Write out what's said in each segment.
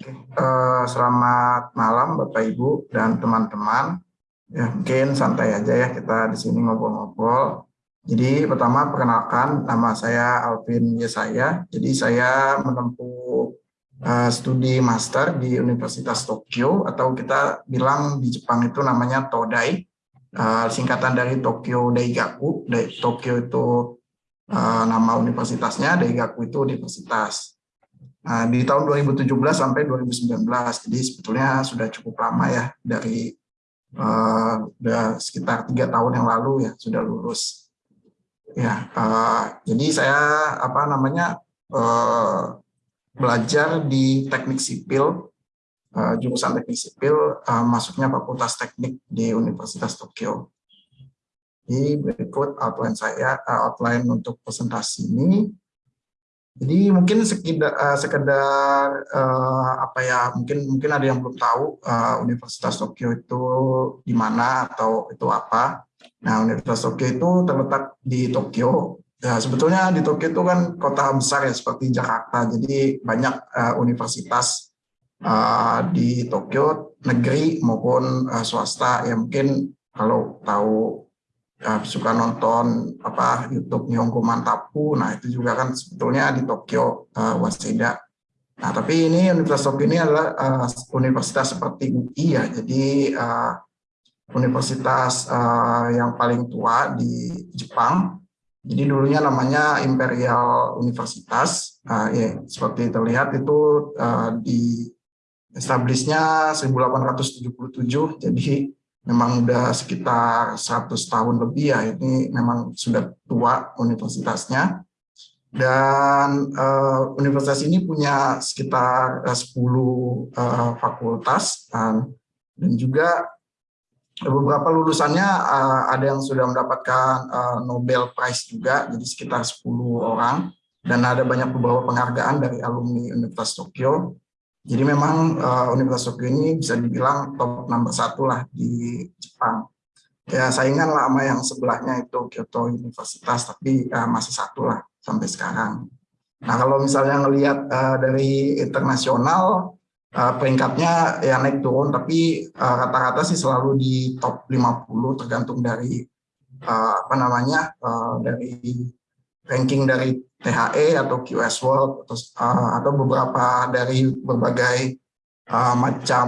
Uh, selamat malam Bapak Ibu dan teman-teman. Ya, mungkin santai aja ya kita di sini ngobrol-ngobrol. Jadi pertama perkenalkan nama saya Alvin Yesaya. Jadi saya menempuh uh, studi master di Universitas Tokyo atau kita bilang di Jepang itu namanya Todai. Uh, singkatan dari Tokyo Daigaku. Tokyo itu uh, nama universitasnya, Daigaku itu universitas. Nah, di tahun 2017 sampai 2019, jadi sebetulnya sudah cukup lama ya dari uh, udah sekitar tiga tahun yang lalu ya sudah lulus. Ya, uh, jadi saya apa namanya uh, belajar di teknik sipil, uh, jurusan teknik sipil, uh, masuknya Fakultas Teknik di Universitas Tokyo. Jadi berikut outline saya, uh, outline untuk presentasi ini. Jadi mungkin sekedar, uh, sekedar uh, apa ya mungkin mungkin ada yang belum tahu uh, Universitas Tokyo itu di mana atau itu apa. Nah Universitas Tokyo itu terletak di Tokyo. Ya sebetulnya di Tokyo itu kan kota besar ya seperti Jakarta. Jadi banyak uh, universitas uh, di Tokyo negeri maupun uh, swasta. Ya mungkin kalau tahu ya, suka nonton apa YouTube Nihongo Mantapu, nah itu juga kan sebetulnya di Tokyo uh, Waseda. Nah tapi ini Universitas Tokyo ini adalah uh, universitas seperti UI ya, jadi uh, universitas uh, yang paling tua di Jepang. Jadi dulunya namanya Imperial Universitas, uh, ya, seperti terlihat itu uh, di establishnya 1877, jadi memang udah sekitar 100 tahun lebih ya ini memang sudah tua universitasnya. Dan uh, universitas ini punya sekitar uh, 10 uh, fakultas um, dan juga beberapa lulusannya uh, ada yang sudah mendapatkan uh, Nobel Prize juga jadi sekitar 10 orang. Dan ada banyak beberapa penghargaan dari alumni Universitas Tokyo jadi memang uh, Universitas Tokyo ini bisa dibilang top nomor satu lah di Jepang. Ya saingan lah sama yang sebelahnya itu Kyoto Universitas, tapi uh, masih satu lah sampai sekarang. Nah kalau misalnya ngelihat uh, dari internasional, uh, peringkatnya ya naik turun, tapi rata-rata uh, sih selalu di top 50 tergantung dari uh, apa namanya uh, dari ranking dari THE atau QS World atau, uh, atau beberapa dari berbagai uh, macam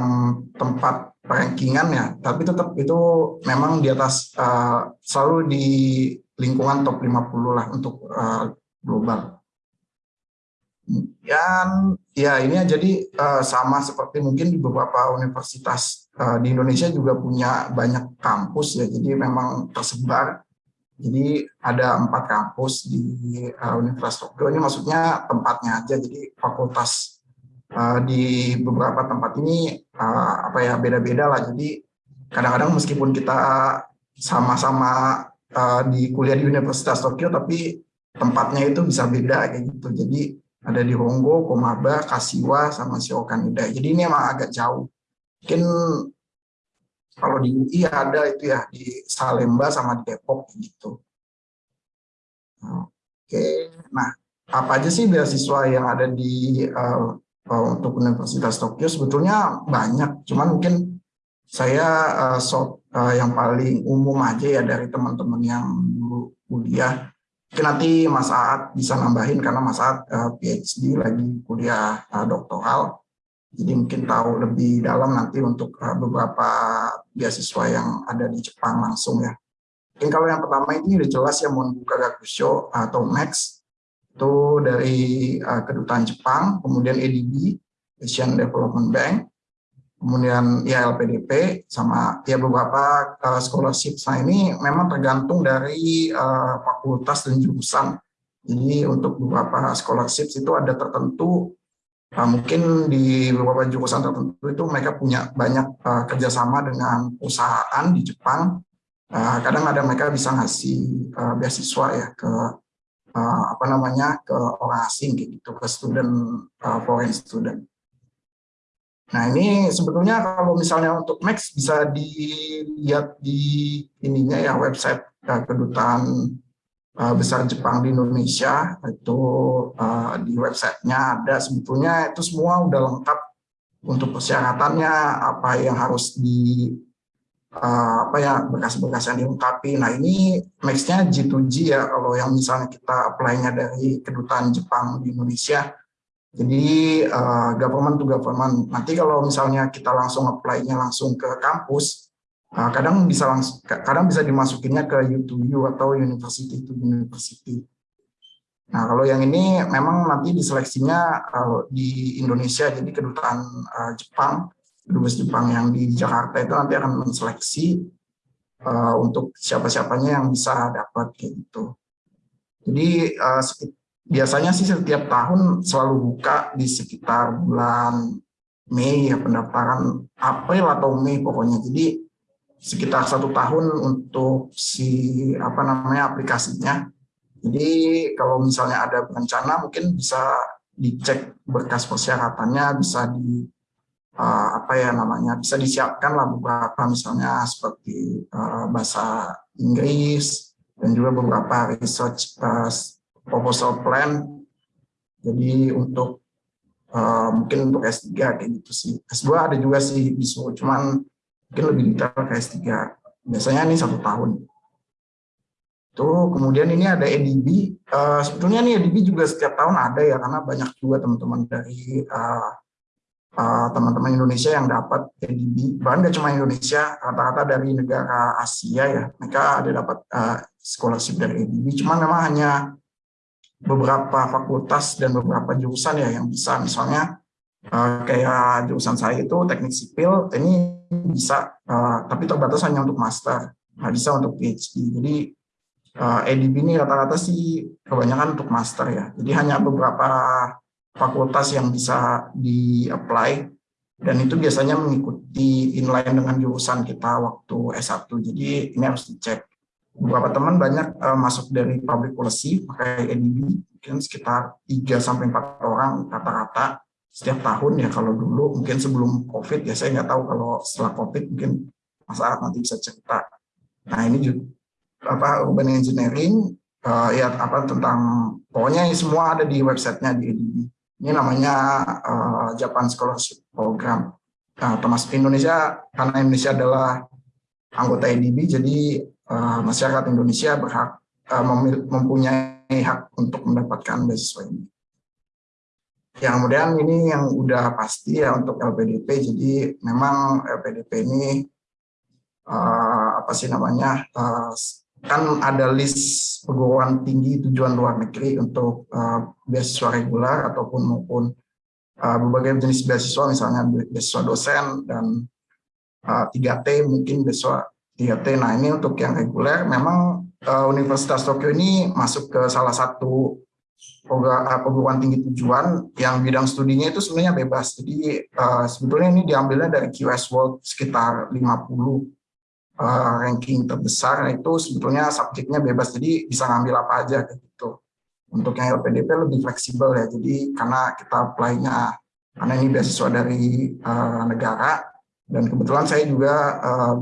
tempat rankingan ya, tapi tetap itu memang di atas uh, selalu di lingkungan top 50 lah untuk uh, global. Dan ya ini jadi uh, sama seperti mungkin di beberapa universitas uh, di Indonesia juga punya banyak kampus ya, jadi memang tersebar jadi ada empat kampus di uh, Universitas Tokyo. Ini maksudnya tempatnya aja. Jadi fakultas uh, di beberapa tempat ini uh, apa ya beda-beda lah. Jadi kadang-kadang meskipun kita sama-sama uh, di kuliah di Universitas Tokyo, tapi tempatnya itu bisa beda kayak gitu. Jadi ada di Honggo, Komaba, Kasiwa, sama Shokanida. Jadi ini emang agak jauh. Mungkin kalau di UI ada itu ya di Salemba sama di Depok gitu. Oke, nah apa aja sih beasiswa yang ada di uh, untuk Universitas Tokyo? Sebetulnya banyak, cuman mungkin saya uh, so, uh, yang paling umum aja ya dari teman-teman yang dulu kuliah. Mungkin nanti Mas Aat bisa nambahin karena Mas Aat uh, PhD lagi kuliah uh, doktoral. Jadi mungkin tahu lebih dalam nanti untuk beberapa beasiswa yang ada di Jepang langsung ya. Mungkin kalau yang pertama ini udah jelas ya Monbuka Gakusho atau Max itu dari uh, kedutaan Jepang, kemudian EDB Asian Development Bank, kemudian ya LPDP sama ya beberapa uh, scholarship. Nah ini memang tergantung dari uh, fakultas dan jurusan. Jadi untuk beberapa scholarship itu ada tertentu Nah, mungkin di beberapa jurusan tertentu itu mereka punya banyak uh, kerjasama dengan perusahaan di Jepang. Uh, kadang ada mereka bisa ngasih uh, beasiswa ya ke uh, apa namanya ke orang asing gitu ke student uh, foreign student. Nah ini sebetulnya kalau misalnya untuk Max bisa dilihat di ininya ya website uh, kedutaan uh, besar Jepang di Indonesia itu uh, di websitenya ada sebetulnya itu semua udah lengkap untuk persyaratannya apa yang harus di uh, apa ya berkas-berkas yang dilengkapi. Nah ini maxnya G2G ya kalau yang misalnya kita apply-nya dari kedutaan Jepang di Indonesia. Jadi uh, government to government. Nanti kalau misalnya kita langsung apply-nya langsung ke kampus, kadang bisa langsung kadang bisa dimasukinnya ke U2U atau university to university. Nah, kalau yang ini memang nanti diseleksinya uh, di Indonesia, jadi kedutaan uh, Jepang, dubes Jepang yang di Jakarta itu nanti akan menseleksi uh, untuk siapa-siapanya yang bisa dapat kayak gitu. Jadi uh, biasanya sih setiap tahun selalu buka di sekitar bulan Mei ya pendaftaran April atau Mei pokoknya. Jadi sekitar satu tahun untuk si apa namanya aplikasinya jadi kalau misalnya ada bencana mungkin bisa dicek berkas persyaratannya, bisa di uh, apa ya namanya, bisa disiapkan lah beberapa misalnya seperti uh, bahasa Inggris dan juga beberapa research uh, proposal plan. Jadi untuk uh, mungkin untuk S3 kayak gitu sih. S2 ada juga sih disuruh, cuman mungkin lebih detail ke S3. Biasanya ini satu tahun. Tuh, kemudian ini ada EDB. Uh, eh, sebetulnya nih EDB juga setiap tahun ada ya, karena banyak juga teman-teman dari uh, uh, teman-teman Indonesia yang dapat EDB. Bahkan nggak cuma Indonesia, rata-rata dari negara Asia ya, mereka ada dapat uh, scholarship dari EDB. Cuma memang hanya beberapa fakultas dan beberapa jurusan ya yang bisa, misalnya uh, kayak jurusan saya itu teknik sipil, ini bisa, uh, tapi terbatas hanya untuk master, nggak bisa untuk PhD. Jadi uh, EDB ini rata-rata sih kebanyakan untuk master ya. Jadi hanya beberapa fakultas yang bisa di-apply dan itu biasanya mengikuti inline dengan jurusan kita waktu S1. Jadi ini harus dicek. Beberapa teman banyak uh, masuk dari public policy pakai EDB, mungkin sekitar 3 sampai 4 orang rata-rata setiap tahun ya kalau dulu mungkin sebelum COVID ya saya nggak tahu kalau setelah COVID mungkin Mas Arad nanti bisa cerita. Nah ini juga apa urban engineering uh, ya apa tentang pokoknya ini semua ada di websitenya di EDB. Ini namanya uh, Japan Scholarship Program. Nah, termasuk Indonesia karena Indonesia adalah anggota EDB, jadi uh, masyarakat Indonesia berhak uh, mempunyai hak untuk mendapatkan beasiswa ini. Yang kemudian ini yang udah pasti ya untuk LPDP, jadi memang LPDP ini uh, apa sih namanya uh, kan ada list perguruan tinggi tujuan luar negeri untuk uh, beasiswa reguler ataupun maupun uh, berbagai jenis beasiswa. Misalnya beasiswa dosen dan uh, 3T mungkin beasiswa 3T. Nah ini untuk yang reguler. Memang uh, Universitas Tokyo ini masuk ke salah satu perguruan tinggi tujuan yang bidang studinya itu sebenarnya bebas. Jadi uh, sebetulnya ini diambilnya dari QS World sekitar 50 uh, ranking terbesar. Itu sebetulnya subjeknya bebas. Jadi bisa ngambil apa aja gitu. Untuk yang LPDP lebih fleksibel ya. Jadi karena kita apply-nya karena ini beasiswa dari uh, negara. Dan kebetulan saya juga uh,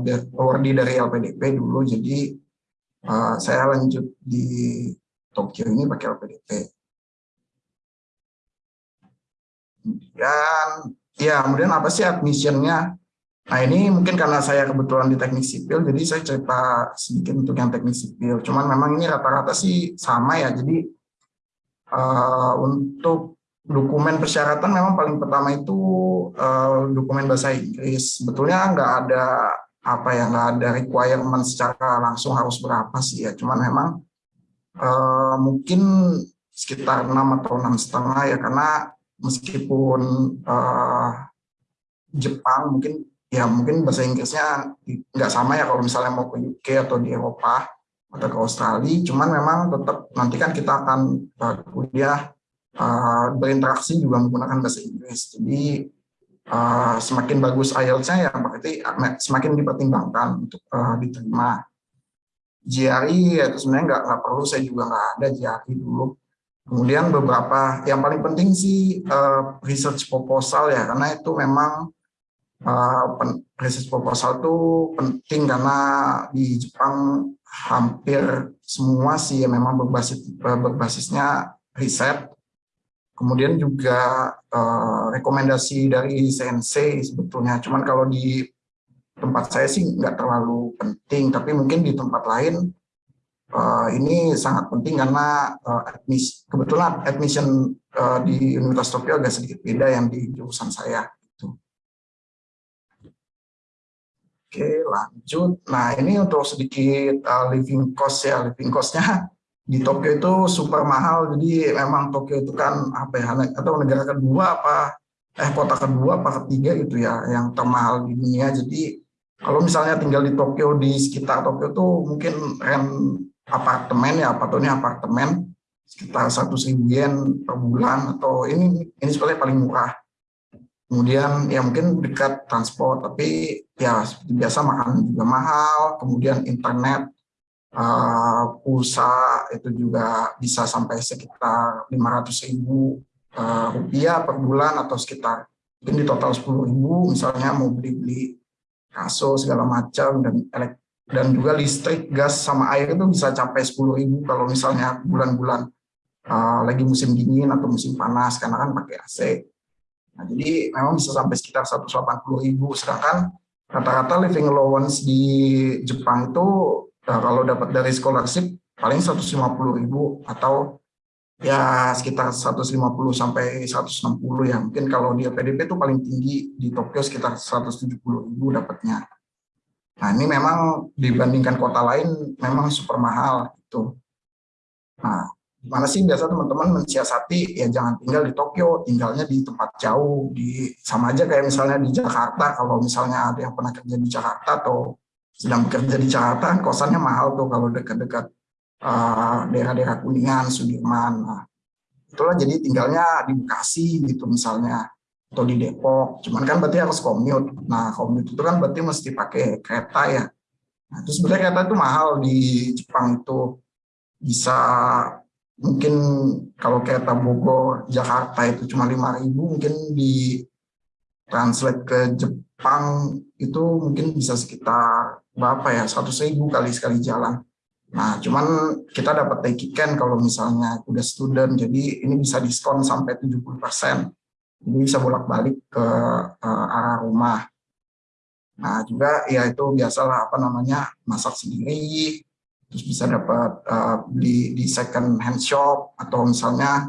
dari LPDP dulu. Jadi uh, saya lanjut di Tokyo ini pakai LPDP dan ya kemudian apa sih admissionnya Nah ini mungkin karena saya kebetulan di teknik sipil, jadi saya cerita sedikit untuk yang teknik sipil. Cuman memang ini rata-rata sih sama ya, jadi uh, untuk dokumen persyaratan memang paling pertama itu uh, dokumen bahasa Inggris. Sebetulnya nggak ada apa ya nggak ada requirement secara langsung harus berapa sih ya. Cuman memang uh, mungkin sekitar enam atau enam setengah ya karena meskipun uh, Jepang mungkin ya mungkin bahasa Inggrisnya nggak sama ya kalau misalnya mau ke UK atau di Eropa atau ke Australia, cuman memang tetap nanti kan kita akan uh, kuliah uh, berinteraksi juga menggunakan bahasa Inggris. Jadi uh, semakin bagus IELTS-nya ya berarti semakin dipertimbangkan untuk uh, diterima. GRE ya itu sebenarnya nggak, perlu, saya juga nggak ada GRE dulu. Kemudian beberapa, yang paling penting sih uh, research proposal ya, karena itu memang uh, research proposal itu penting karena di Jepang hampir semua sih ya memang berbasis berbasisnya riset. kemudian juga uh, rekomendasi dari CNC sebetulnya. Cuman kalau di tempat saya sih nggak terlalu penting, tapi mungkin di tempat lain uh, ini sangat penting karena uh, admis, kebetulan admission uh, di Universitas Tokyo agak sedikit beda yang di jurusan saya. Gitu. Oke, lanjut. Nah, ini untuk sedikit uh, living cost ya. Living cost-nya di Tokyo itu super mahal jadi memang Tokyo itu kan apa ya atau negara kedua apa eh kota kedua apa ketiga gitu ya yang termahal di dunia jadi kalau misalnya tinggal di Tokyo di sekitar Tokyo itu mungkin rent apartemen ya ini apartemen sekitar satu yen per bulan atau ini ini sebenarnya paling murah. Kemudian ya mungkin dekat transport tapi ya seperti biasa makan juga mahal kemudian internet uh, pulsa itu juga bisa sampai sekitar 500 ribu uh, rupiah per bulan atau sekitar mungkin di total 10 ribu misalnya mau beli-beli kasus segala macam dan dan juga listrik, gas sama air itu bisa capai 10 ribu kalau misalnya bulan-bulan uh, lagi musim dingin atau musim panas karena kan pakai AC. Nah, jadi memang bisa sampai sekitar 180 ribu sedangkan rata-rata living allowance di Jepang itu Nah, kalau dapat dari scholarship paling 150.000 atau ya sekitar 150 sampai 160 ya. Mungkin kalau di PDP itu paling tinggi di Tokyo sekitar 170.000 dapatnya. Nah, ini memang dibandingkan kota lain memang super mahal itu. Nah, gimana sih biasa teman-teman mensiasati ya jangan tinggal di Tokyo, tinggalnya di tempat jauh, di sama aja kayak misalnya di Jakarta kalau misalnya ada yang pernah kerja di Jakarta atau sedang bekerja di Jakarta, kosannya mahal tuh kalau dekat-dekat uh, daerah-daerah Kuningan, Sudirman. Nah, itulah jadi tinggalnya di Bekasi gitu misalnya atau di Depok. Cuman kan berarti harus commute. Nah, commute itu kan berarti mesti pakai kereta ya. Nah, itu sebenarnya kereta itu mahal di Jepang itu bisa mungkin kalau kereta Bogor Jakarta itu cuma 5000 mungkin di translate ke Jepang itu mungkin bisa sekitar berapa ya 100 ribu kali sekali jalan nah cuman kita dapat takikan kalau misalnya udah student jadi ini bisa diskon sampai 70 persen bisa bolak-balik ke uh, arah rumah. Nah juga ya itu biasalah apa namanya masak sendiri terus bisa dapat uh, di second hand shop atau misalnya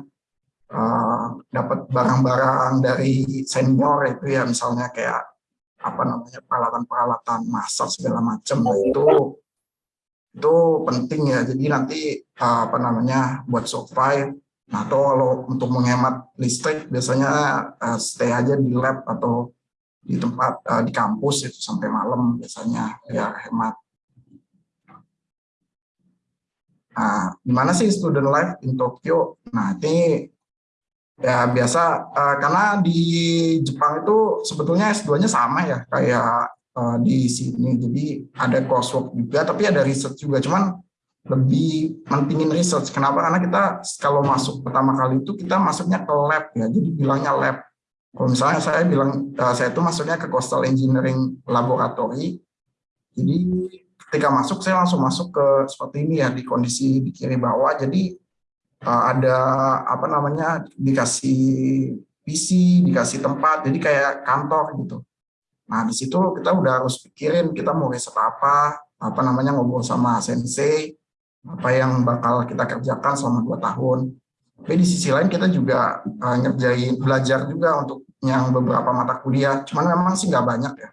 uh, dapat barang-barang dari senior itu ya misalnya kayak apa namanya peralatan-peralatan masak segala macam. Nah, itu itu penting ya. Jadi nanti apa namanya buat survive atau kalau untuk menghemat listrik biasanya uh, stay aja di lab atau di tempat uh, di kampus itu sampai malam biasanya ya hemat Nah, gimana sih student life in Tokyo? Nah, ini Ya biasa uh, karena di Jepang itu sebetulnya S2-nya sama ya kayak uh, di sini. Jadi ada coursework juga tapi ada research juga. Cuman lebih mentingin research. Kenapa? Karena kita kalau masuk pertama kali itu kita masuknya ke lab ya. Jadi bilangnya lab. Kalau misalnya saya bilang uh, saya itu masuknya ke Coastal Engineering Laboratory. Jadi ketika masuk saya langsung masuk ke seperti ini ya di kondisi di kiri bawah. Jadi uh, ada apa namanya dikasih PC, dikasih tempat, jadi kayak kantor gitu. Nah di situ kita udah harus pikirin kita mau riset apa, apa namanya ngobrol sama sensei, apa yang bakal kita kerjakan selama dua tahun. Tapi di sisi lain kita juga uh, ngerjain belajar juga untuk yang beberapa mata kuliah, cuman memang sih nggak banyak ya.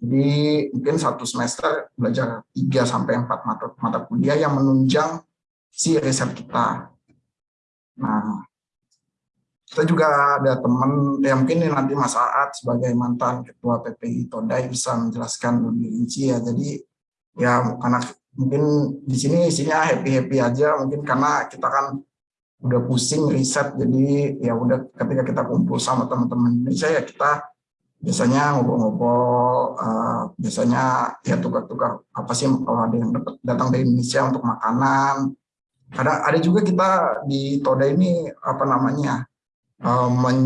Jadi mungkin satu semester belajar 3 sampai empat mata, mata kuliah yang menunjang si riset kita. Nah, kita juga ada teman, ya mungkin nanti Mas Aat sebagai mantan Ketua PPI Todai bisa menjelaskan lebih rinci ya. Jadi ya karena mungkin di sini isinya happy-happy aja, mungkin karena kita kan udah pusing riset, jadi ya udah ketika kita kumpul sama teman-teman Indonesia ya kita biasanya ngobrol-ngobrol, uh, biasanya ya tukar-tukar apa sih kalau ada yang datang dari Indonesia untuk makanan, ada ada juga kita di Toda ini apa namanya uh, men,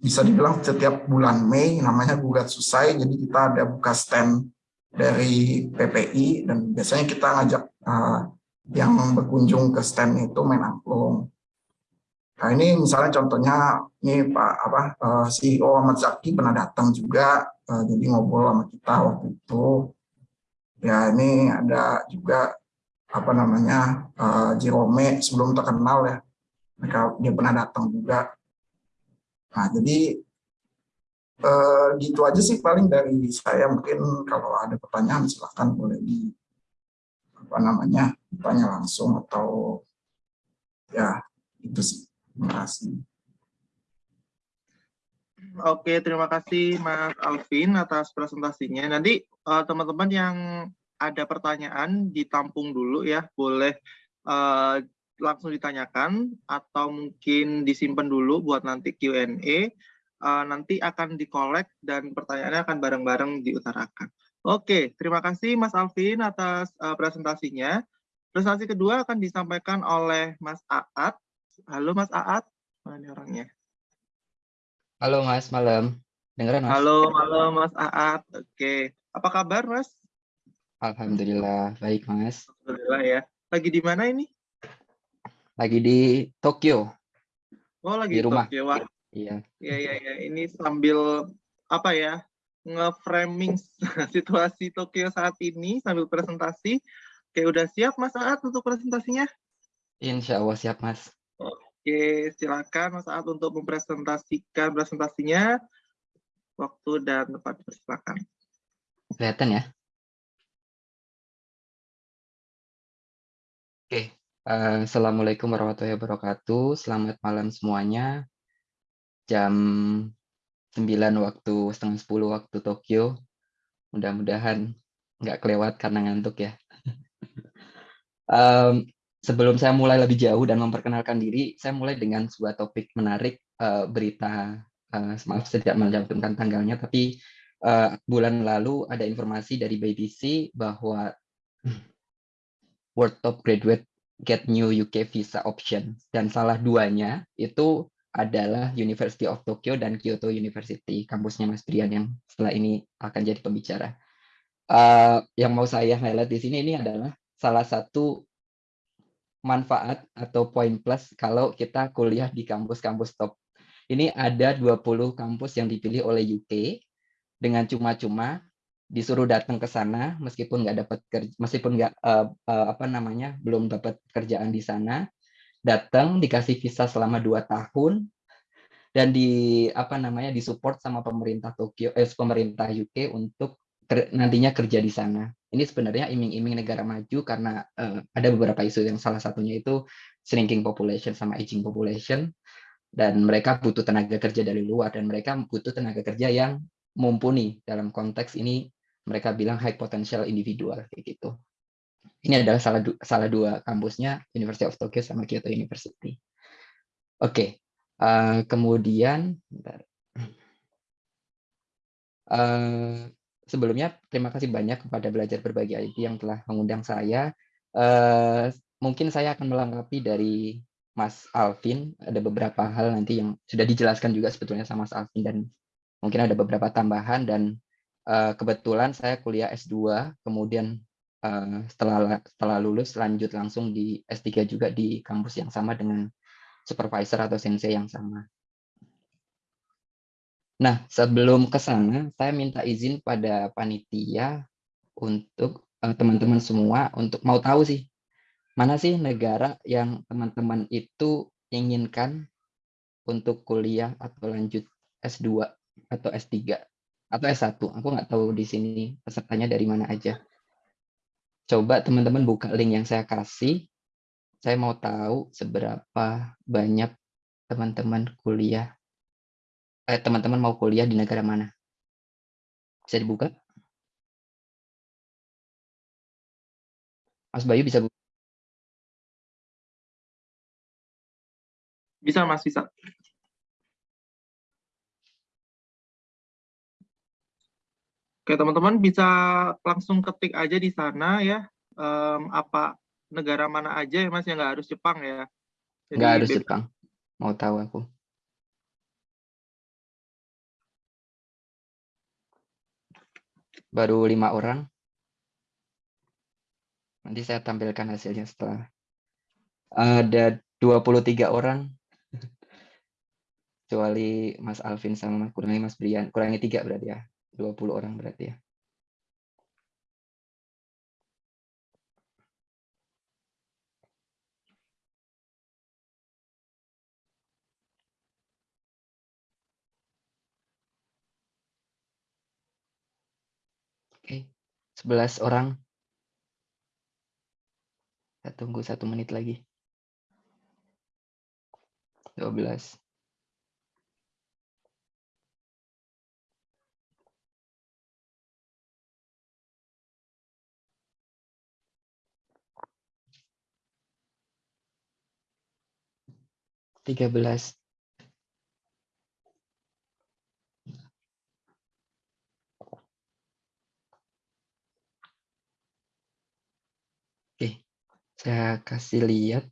bisa dibilang setiap bulan Mei namanya gugat susai jadi kita ada buka stand dari PPI dan biasanya kita ngajak uh, yang berkunjung ke stand itu main angklung Nah ini misalnya contohnya ini Pak apa uh, CEO Ahmad Zaki pernah datang juga uh, jadi ngobrol sama kita waktu itu. Ya ini ada juga apa namanya uh, Jerome sebelum terkenal ya mereka dia pernah datang juga. Nah jadi uh, gitu aja sih paling dari saya mungkin kalau ada pertanyaan silahkan boleh di apa namanya tanya langsung atau ya itu sih. Terima kasih. Oke, terima kasih Mas Alvin atas presentasinya. Nanti eh, teman-teman uh, yang ada pertanyaan ditampung dulu ya, boleh uh, langsung ditanyakan atau mungkin disimpan dulu buat nanti Q&A. Uh, nanti akan dikolek dan pertanyaannya akan bareng-bareng diutarakan. Oke, terima kasih Mas Alvin atas uh, presentasinya. Presentasi kedua akan disampaikan oleh Mas Aat Halo Mas Aat, mana orangnya? Halo Mas, malam. Dengeran Mas? Halo, halo Mas Aat. Oke, apa kabar Mas? Alhamdulillah, baik Mas. Alhamdulillah ya. Lagi di mana ini? Lagi di Tokyo. Oh, lagi di rumah. Tokyo. Wah. Iya. Iya, iya, iya. Ini sambil apa ya? nge-framing situasi Tokyo saat ini sambil presentasi. Oke, udah siap Mas Aat untuk presentasinya? Insya Allah siap Mas. Oke, silakan Mas Aat untuk mempresentasikan presentasinya. Waktu dan tempat silakan. Kelihatan ya? Oke, uh, Assalamualaikum warahmatullahi wabarakatuh. Selamat malam semuanya. Jam 9 waktu, setengah 10 waktu Tokyo. Mudah-mudahan nggak kelewat karena ngantuk ya. um, sebelum saya mulai lebih jauh dan memperkenalkan diri, saya mulai dengan sebuah topik menarik uh, berita uh, maaf saya tidak mencantumkan tanggalnya, tapi uh, bulan lalu ada informasi dari BBC bahwa World Top Graduate get new UK visa option dan salah duanya itu adalah University of Tokyo dan Kyoto University, kampusnya Mas Brian yang setelah ini akan jadi pembicara. Uh, yang mau saya highlight di sini ini adalah salah satu manfaat atau poin plus kalau kita kuliah di kampus-kampus top. Ini ada 20 kampus yang dipilih oleh UK dengan cuma-cuma disuruh datang ke sana meskipun nggak dapat meskipun nggak uh, uh, apa namanya belum dapat kerjaan di sana datang dikasih visa selama dua tahun dan di apa namanya disupport sama pemerintah Tokyo eh pemerintah UK untuk nantinya kerja di sana. Ini sebenarnya iming-iming negara maju karena uh, ada beberapa isu yang salah satunya itu shrinking population sama aging population dan mereka butuh tenaga kerja dari luar dan mereka butuh tenaga kerja yang mumpuni dalam konteks ini mereka bilang high potential individual kayak gitu. Ini adalah salah, du salah dua kampusnya University of Tokyo sama Kyoto University. Oke, okay. uh, eh, kemudian Uh, sebelumnya terima kasih banyak kepada Belajar Berbagi IT yang telah mengundang saya. Uh, mungkin saya akan melengkapi dari Mas Alvin. Ada beberapa hal nanti yang sudah dijelaskan juga sebetulnya sama Mas Alvin dan mungkin ada beberapa tambahan dan kebetulan saya kuliah S2, kemudian uh, setelah setelah lulus lanjut langsung di S3 juga di kampus yang sama dengan supervisor atau sensei yang sama. Nah, sebelum ke sana, saya minta izin pada panitia untuk eh, teman-teman uh, semua untuk mau tahu sih, mana sih negara yang teman-teman itu inginkan untuk kuliah atau lanjut S2 atau S3 atau S1. Aku nggak tahu di sini pesertanya dari mana aja. Coba teman-teman buka link yang saya kasih. Saya mau tahu seberapa banyak teman-teman kuliah eh, teman-teman mau kuliah di negara mana? Bisa dibuka? Mas Bayu bisa buka? Bisa Mas, bisa. Oke, teman-teman bisa langsung ketik aja di sana ya, um, apa negara mana aja ya Mas, yang nggak harus Jepang ya. Jadi, nggak harus Jepang, mau tahu aku. baru lima orang. Nanti saya tampilkan hasilnya setelah. Ada 23 orang. kecuali Mas Alvin sama kurangi Mas Brian, kurangi tiga berarti ya, 20 orang berarti ya. Oke, 11 orang. Kita tunggu satu menit lagi. 12. Tiga belas. Oke, saya kasih lihat.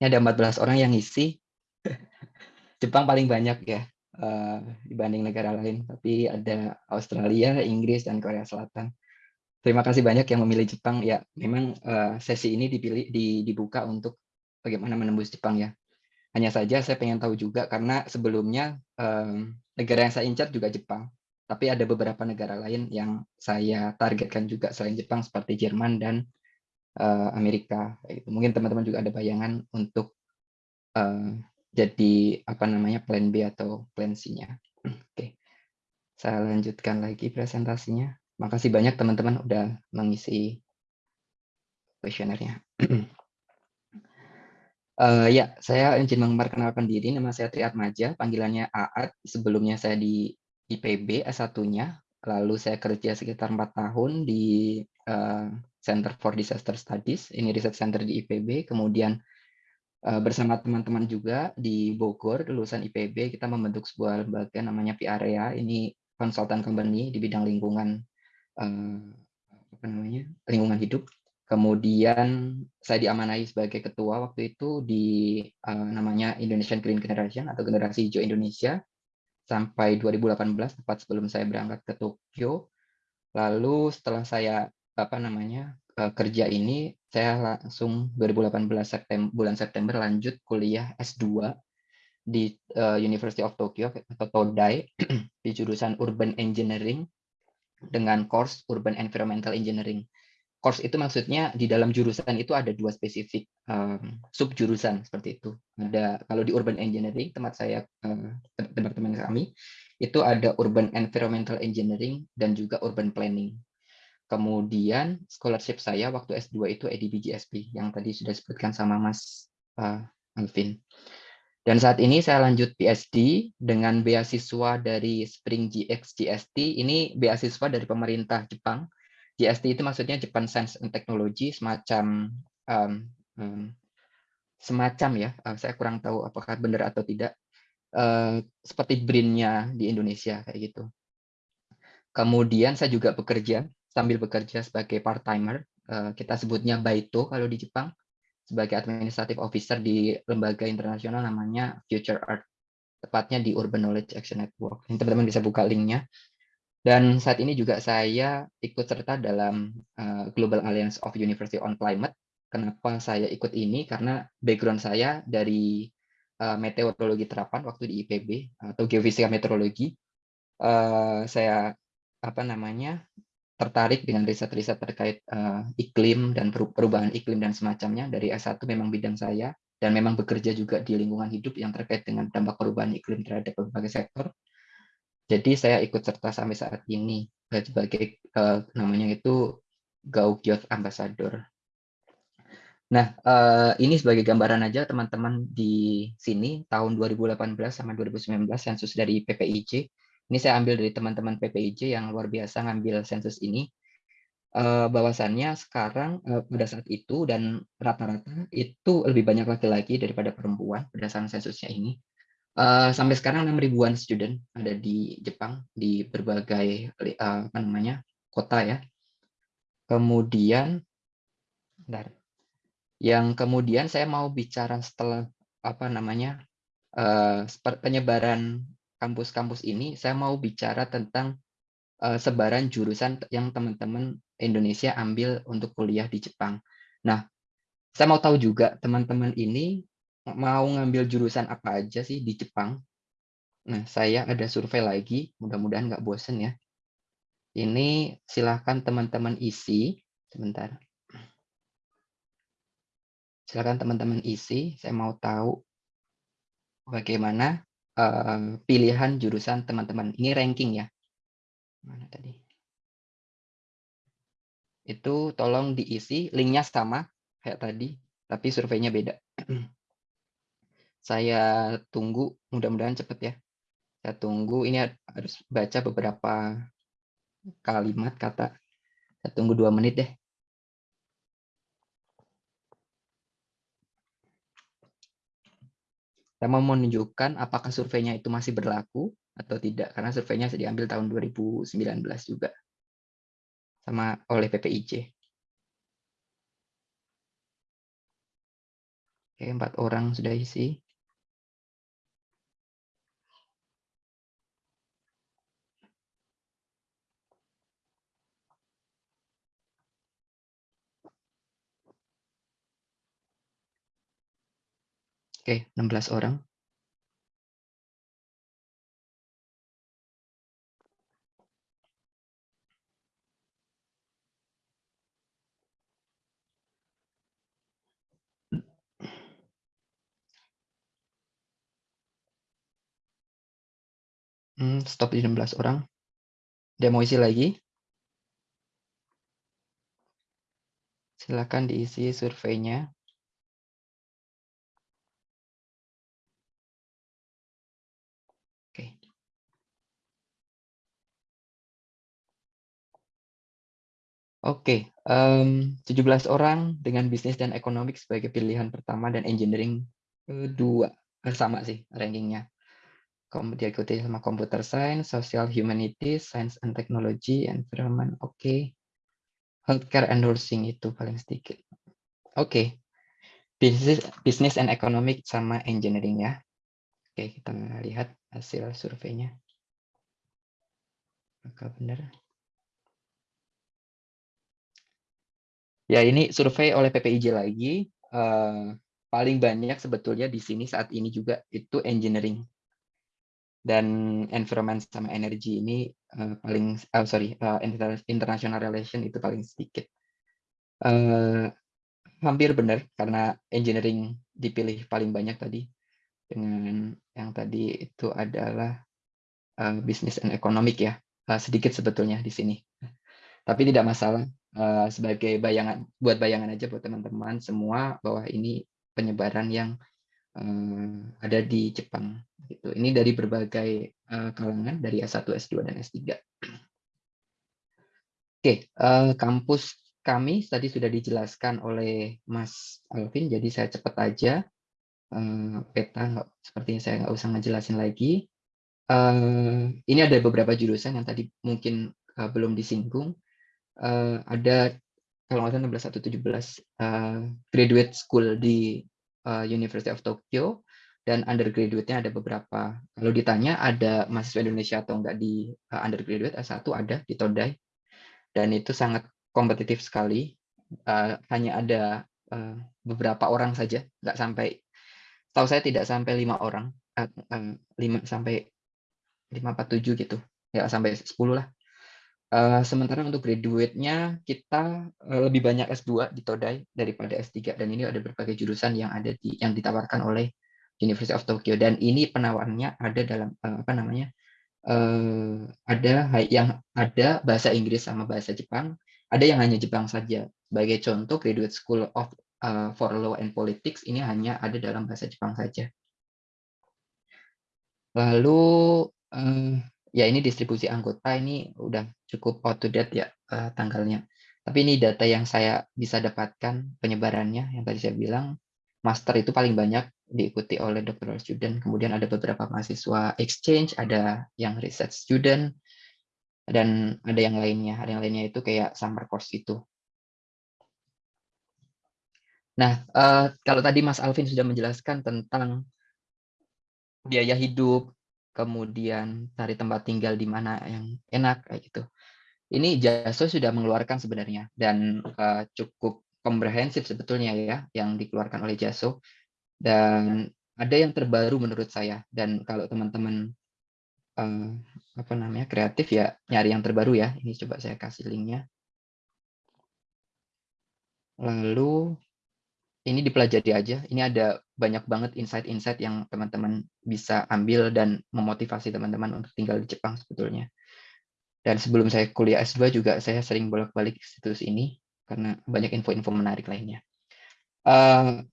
Ini ada 14 orang yang ngisi. Jepang paling banyak ya uh, dibanding negara lain, tapi ada Australia, Inggris, dan Korea Selatan. Terima kasih banyak yang memilih Jepang. Ya, memang uh, sesi ini dipilih di, dibuka untuk bagaimana menembus Jepang ya. Hanya saja saya pengen tahu juga karena sebelumnya um, negara yang saya incar juga Jepang tapi ada beberapa negara lain yang saya targetkan juga selain Jepang seperti Jerman dan uh, Amerika. Gitu. Mungkin teman-teman juga ada bayangan untuk uh, jadi apa namanya plan B atau plan C-nya. Oke, saya lanjutkan lagi presentasinya. Makasih banyak teman-teman udah mengisi kuesionernya. Uh, ya, saya izin memperkenalkan diri. Nama saya Triat Maja, panggilannya Aat. Sebelumnya saya di IPB S1-nya, lalu saya kerja sekitar empat tahun di uh, Center for Disaster Studies, ini research center di IPB, kemudian uh, bersama teman-teman juga di Bogor, lulusan IPB, kita membentuk sebuah lembaga namanya PREA, ini konsultan company di bidang lingkungan uh, apa namanya lingkungan hidup. Kemudian saya diamanai sebagai ketua waktu itu di uh, namanya Indonesian Green Generation atau Generasi Hijau Indonesia sampai 2018 tepat sebelum saya berangkat ke Tokyo. Lalu setelah saya apa namanya eh, kerja ini saya langsung 2018 September bulan September lanjut kuliah S2 di uh, University of Tokyo atau Todai di jurusan Urban Engineering dengan course Urban Environmental Engineering course itu maksudnya di dalam jurusan itu ada dua spesifik um, sub jurusan seperti itu. Ada kalau di urban engineering tempat saya uh, teman-teman kami itu ada urban environmental engineering dan juga urban planning. Kemudian scholarship saya waktu S2 itu EDBGSP yang tadi sudah disebutkan sama Mas uh, Alvin. Dan saat ini saya lanjut PhD dengan beasiswa dari Spring GX GST. Ini beasiswa dari pemerintah Jepang GST itu maksudnya Japan Science and Technology semacam um, um, semacam ya uh, saya kurang tahu apakah benar atau tidak uh, seperti BRIN-nya di Indonesia kayak gitu. Kemudian saya juga bekerja sambil bekerja sebagai part timer uh, kita sebutnya Baito kalau di Jepang sebagai administrative officer di lembaga internasional namanya Future Earth tepatnya di Urban Knowledge Action Network. Teman-teman bisa buka linknya. Dan saat ini juga saya ikut serta dalam uh, Global Alliance of University on Climate. Kenapa saya ikut ini? Karena background saya dari uh, meteorologi terapan waktu di IPB atau geofisika meteorologi. Uh, saya apa namanya tertarik dengan riset-riset terkait uh, iklim dan perubahan iklim dan semacamnya. Dari S1 memang bidang saya dan memang bekerja juga di lingkungan hidup yang terkait dengan dampak perubahan iklim terhadap berbagai sektor. Jadi saya ikut serta sampai saat ini eh, sebagai uh, namanya itu Youth Ambassador. Nah, uh, ini sebagai gambaran aja teman-teman di sini tahun 2018 sama 2019 sensus dari PPIJ. Ini saya ambil dari teman-teman PPIJ yang luar biasa ngambil sensus ini. Uh, bahwasannya sekarang uh, pada saat itu dan rata-rata itu lebih banyak laki-laki daripada perempuan berdasarkan sensusnya ini. Uh, sampai sekarang 6 ribuan student ada di Jepang di berbagai uh, apa namanya kota ya. Kemudian, bentar. yang kemudian saya mau bicara setelah apa namanya uh, penyebaran kampus-kampus ini, saya mau bicara tentang uh, sebaran jurusan yang teman-teman Indonesia ambil untuk kuliah di Jepang. Nah, saya mau tahu juga teman-teman ini mau ngambil jurusan apa aja sih di Jepang? Nah, saya ada survei lagi, mudah-mudahan nggak bosen ya. Ini silahkan teman-teman isi, sebentar. Silahkan teman-teman isi, saya mau tahu bagaimana uh, pilihan jurusan teman-teman. Ini ranking ya. Mana tadi? Itu tolong diisi, linknya sama kayak tadi, tapi surveinya beda. Saya tunggu, mudah-mudahan cepat ya. Saya tunggu, ini harus baca beberapa kalimat, kata. Saya tunggu dua menit deh. Saya mau menunjukkan apakah surveinya itu masih berlaku atau tidak, karena surveinya diambil tahun 2019 juga sama oleh PPIJ. Oke, empat orang sudah isi. Oke, 16 orang. Hmm, stop di 16 orang. Dia mau isi lagi? Silakan diisi surveinya. Oke, um, 17 orang dengan bisnis dan ekonomi sebagai pilihan pertama dan engineering kedua. Sama sih rankingnya diikuti sama computer science, social humanities, science and technology, environment, oke. Okay. Healthcare and nursing itu paling sedikit. Oke. Okay. Business, business and economic sama engineering ya. Oke, okay, kita lihat hasil surveinya. Apakah benar? Ya, ini survei oleh PPIJ lagi. Uh, paling banyak sebetulnya di sini saat ini juga itu engineering. Dan environment sama energi ini uh, paling uh, sorry uh, international relation itu paling sedikit. Uh, hampir benar karena engineering dipilih paling banyak tadi. Dengan yang tadi itu adalah uh, bisnis dan ekonomik ya. Uh, sedikit sebetulnya di sini. Tapi tidak masalah uh, sebagai bayangan buat bayangan aja buat teman-teman semua bahwa ini penyebaran yang uh, ada di Jepang. Gitu. Ini dari berbagai uh, kalangan, dari S1, S2, dan S3. Oke, okay, uh, kampus kami tadi sudah dijelaskan oleh Mas Alvin, jadi saya cepat aja. Uh, peta, nggak, sepertinya saya nggak usah ngejelasin lagi. Uh, ini ada beberapa jurusan yang tadi mungkin uh, belum disinggung. Uh, ada kalau nggak salah 16 atau 17 uh, graduate school di uh, University of Tokyo dan undergraduate-nya ada beberapa. Kalau ditanya ada mahasiswa Indonesia atau enggak di uh, undergraduate S1 ada di Todai. Dan itu sangat kompetitif sekali. Uh, hanya ada uh, beberapa orang saja, enggak sampai tahu saya tidak sampai lima orang, uh, uh, lima sampai lima empat tujuh gitu, ya sampai sepuluh lah. Uh, sementara untuk graduate-nya kita uh, lebih banyak S2 di Todai daripada S3 dan ini ada berbagai jurusan yang ada di yang ditawarkan oleh University of Tokyo dan ini penawarannya ada dalam uh, apa namanya? Uh, ada yang ada bahasa Inggris sama bahasa Jepang, ada yang hanya Jepang saja. Sebagai contoh Graduate School of uh, for Law and Politics ini hanya ada dalam bahasa Jepang saja. Lalu uh, ya ini distribusi anggota ini udah cukup out to date ya uh, tanggalnya. Tapi ini data yang saya bisa dapatkan penyebarannya yang tadi saya bilang master itu paling banyak diikuti oleh doctoral student, kemudian ada beberapa mahasiswa exchange, ada yang research student, dan ada yang lainnya. Ada yang lainnya itu kayak summer course itu. Nah, uh, kalau tadi Mas Alvin sudah menjelaskan tentang biaya hidup, kemudian cari tempat tinggal di mana yang enak kayak gitu. Ini JASO sudah mengeluarkan sebenarnya dan uh, cukup komprehensif sebetulnya ya yang dikeluarkan oleh JASO. Dan ada yang terbaru menurut saya. Dan kalau teman-teman uh, apa namanya kreatif ya nyari yang terbaru ya. Ini coba saya kasih linknya. Lalu ini dipelajari aja. Ini ada banyak banget insight-insight yang teman-teman bisa ambil dan memotivasi teman-teman untuk tinggal di Jepang sebetulnya. Dan sebelum saya kuliah S2 juga saya sering bolak-balik situs ini karena banyak info-info menarik lainnya. Uh,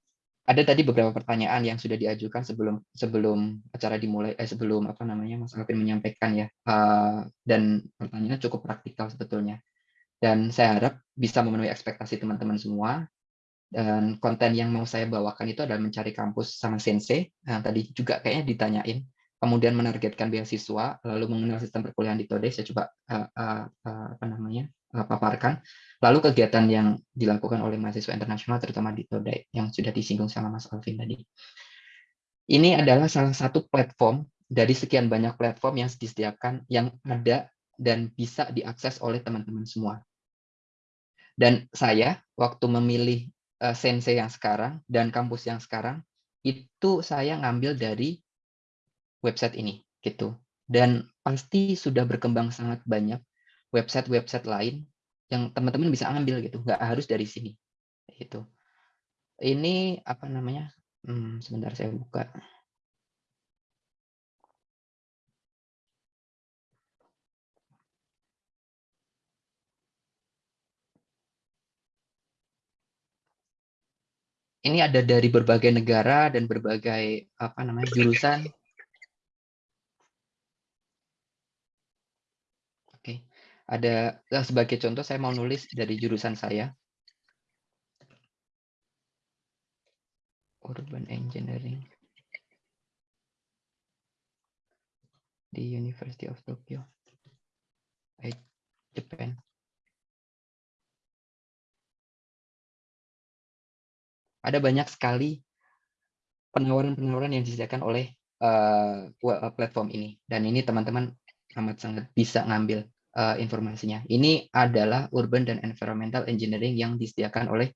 ada tadi beberapa pertanyaan yang sudah diajukan sebelum sebelum acara dimulai eh, sebelum apa namanya Mas Alvin menyampaikan ya uh, dan pertanyaannya cukup praktikal sebetulnya dan saya harap bisa memenuhi ekspektasi teman-teman semua dan konten yang mau saya bawakan itu adalah mencari kampus sama sensei. Yang tadi juga kayaknya ditanyain kemudian menargetkan beasiswa lalu mengenal sistem perkuliahan di Tode saya coba uh, uh, apa namanya uh, paparkan. Lalu kegiatan yang dilakukan oleh mahasiswa internasional terutama di Tode yang sudah disinggung sama Mas Alvin tadi. Ini adalah salah satu platform dari sekian banyak platform yang disediakan yang ada dan bisa diakses oleh teman-teman semua. Dan saya waktu memilih uh, sensei yang sekarang dan kampus yang sekarang itu saya ngambil dari website ini gitu. Dan pasti sudah berkembang sangat banyak website-website lain yang teman-teman bisa ambil gitu, nggak harus dari sini. Gitu. Ini apa namanya? Hmm, sebentar saya buka. Ini ada dari berbagai negara dan berbagai apa namanya jurusan. Oke, ada nah, sebagai contoh saya mau nulis dari jurusan saya. Urban Engineering di University of Tokyo, Japan. Ada banyak sekali penawaran-penawaran yang disediakan oleh uh, platform ini. Dan ini teman-teman amat sangat bisa ngambil uh, informasinya. Ini adalah Urban dan Environmental Engineering yang disediakan oleh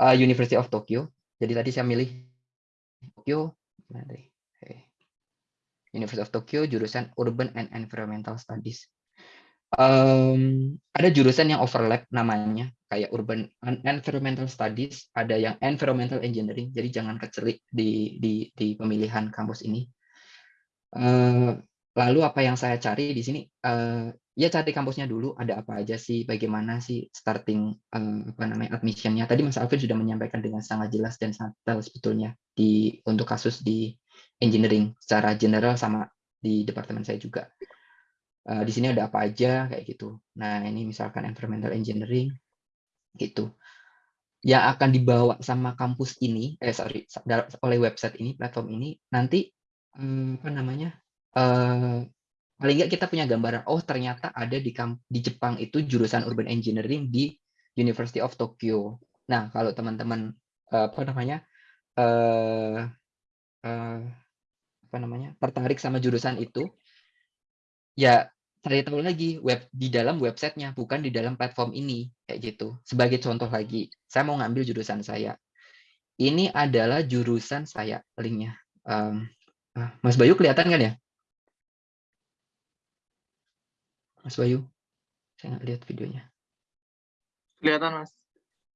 uh, University of Tokyo. Jadi tadi saya milih Tokyo, University of Tokyo jurusan Urban and Environmental Studies. Um, ada jurusan yang overlap namanya kayak urban environmental studies, ada yang environmental engineering. Jadi jangan kecelik di di, di pemilihan kampus ini. Uh, lalu apa yang saya cari di sini? Uh, ya cari kampusnya dulu. Ada apa aja sih? Bagaimana sih starting uh, apa namanya admissionnya? Tadi Mas Alvin sudah menyampaikan dengan sangat jelas dan sangat detail sebetulnya di untuk kasus di engineering secara general sama di departemen saya juga. Di sini ada apa aja kayak gitu. Nah ini misalkan environmental engineering gitu. Yang akan dibawa sama kampus ini, eh sorry, oleh website ini, platform ini, nanti hmm, apa namanya? Uh, paling nggak kita punya gambaran. Oh ternyata ada di di Jepang itu jurusan urban engineering di University of Tokyo. Nah kalau teman-teman uh, apa namanya? Uh, uh, apa namanya tertarik sama jurusan itu ya cari tahu lagi web di dalam websitenya bukan di dalam platform ini kayak gitu. Sebagai contoh lagi saya mau ngambil jurusan saya. Ini adalah jurusan saya linknya. Um, Mas Bayu kelihatan kan ya? Mas Bayu saya nggak lihat videonya. Kelihatan Mas.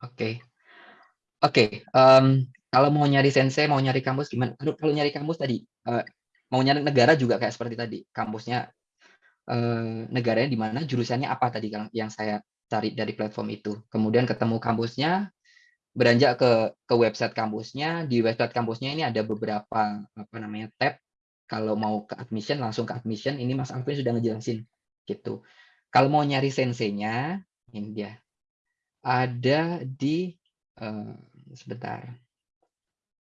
Oke. Okay. oke okay, um, kalau mau nyari sensei mau nyari kampus gimana? Kalau nyari kampus tadi uh, mau nyari negara juga kayak seperti tadi kampusnya eh, negaranya di mana jurusannya apa tadi yang saya cari dari platform itu. Kemudian ketemu kampusnya, beranjak ke ke website kampusnya. Di website kampusnya ini ada beberapa apa namanya tab. Kalau mau ke admission langsung ke admission. Ini Mas Alvin sudah ngejelasin gitu. Kalau mau nyari senseinya, ini dia. Ada di uh, sebentar.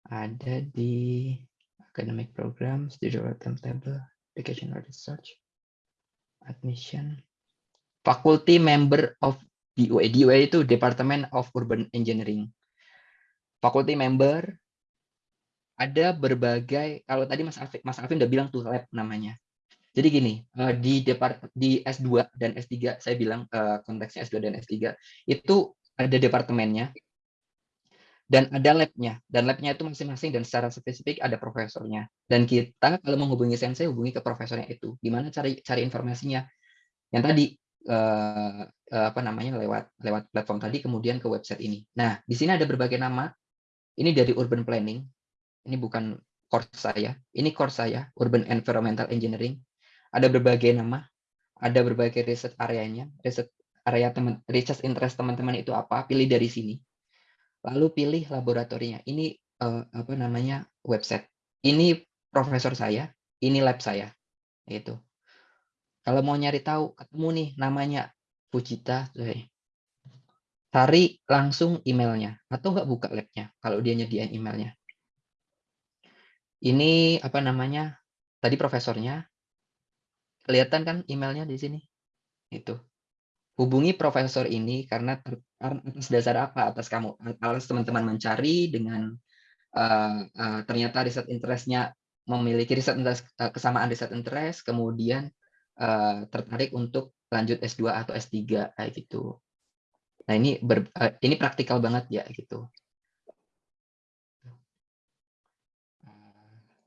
Ada di academic program, studio table, application research admission faculty member of DUA. DUA itu Department of Urban Engineering. Faculty member ada berbagai kalau tadi Mas Alvin, Mas Alvin udah bilang tuh lab namanya. Jadi gini, eh, di depart di S2 dan S3 saya bilang uh, konteksnya S2 dan S3 itu ada departemennya. Dan ada labnya. Dan labnya itu masing-masing dan secara spesifik ada profesornya. Dan kita kalau menghubungi sensei hubungi ke profesornya itu. Gimana cari cari informasinya? Yang tadi eh, eh, apa namanya lewat lewat platform tadi kemudian ke website ini. Nah di sini ada berbagai nama. Ini dari urban planning. Ini bukan course saya. Ini course saya urban environmental engineering. Ada berbagai nama. Ada berbagai riset areanya. Riset area teman research interest teman-teman itu apa pilih dari sini lalu pilih laboratorinya. Ini uh, apa namanya website. Ini profesor saya, ini lab saya. Itu. Kalau mau nyari tahu, ketemu nih namanya Fujita. Cari langsung emailnya atau nggak buka labnya kalau dia nyediain emailnya. Ini apa namanya? Tadi profesornya. Kelihatan kan emailnya di sini? Itu hubungi profesor ini karena atas dasar apa? Atas kamu atas teman-teman mencari dengan uh, uh, ternyata riset interestnya memiliki riset interest, uh, kesamaan riset interest kemudian uh, tertarik untuk lanjut S2 atau S3 kayak gitu. Nah ini ber, uh, ini praktikal banget ya gitu.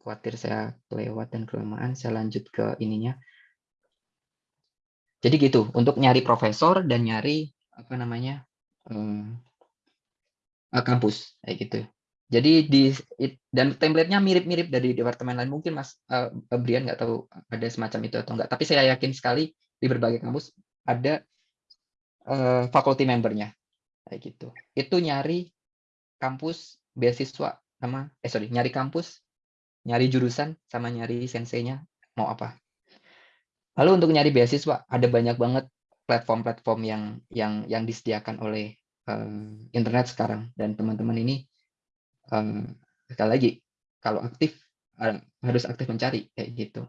Khawatir saya kelewat dan kelamaan saya lanjut ke ininya jadi gitu, untuk nyari profesor dan nyari apa namanya um, kampus kayak gitu. Jadi di dan template-nya mirip-mirip dari departemen lain. Mungkin Mas uh, Brian nggak tahu ada semacam itu atau enggak. Tapi saya yakin sekali di berbagai kampus ada uh, faculty membernya kayak gitu. Itu nyari kampus beasiswa sama eh sorry nyari kampus nyari jurusan sama nyari senseinya mau apa Lalu untuk nyari beasiswa ada banyak banget platform-platform yang yang yang disediakan oleh uh, internet sekarang dan teman-teman ini uh, sekali lagi kalau aktif uh, harus aktif mencari kayak gitu.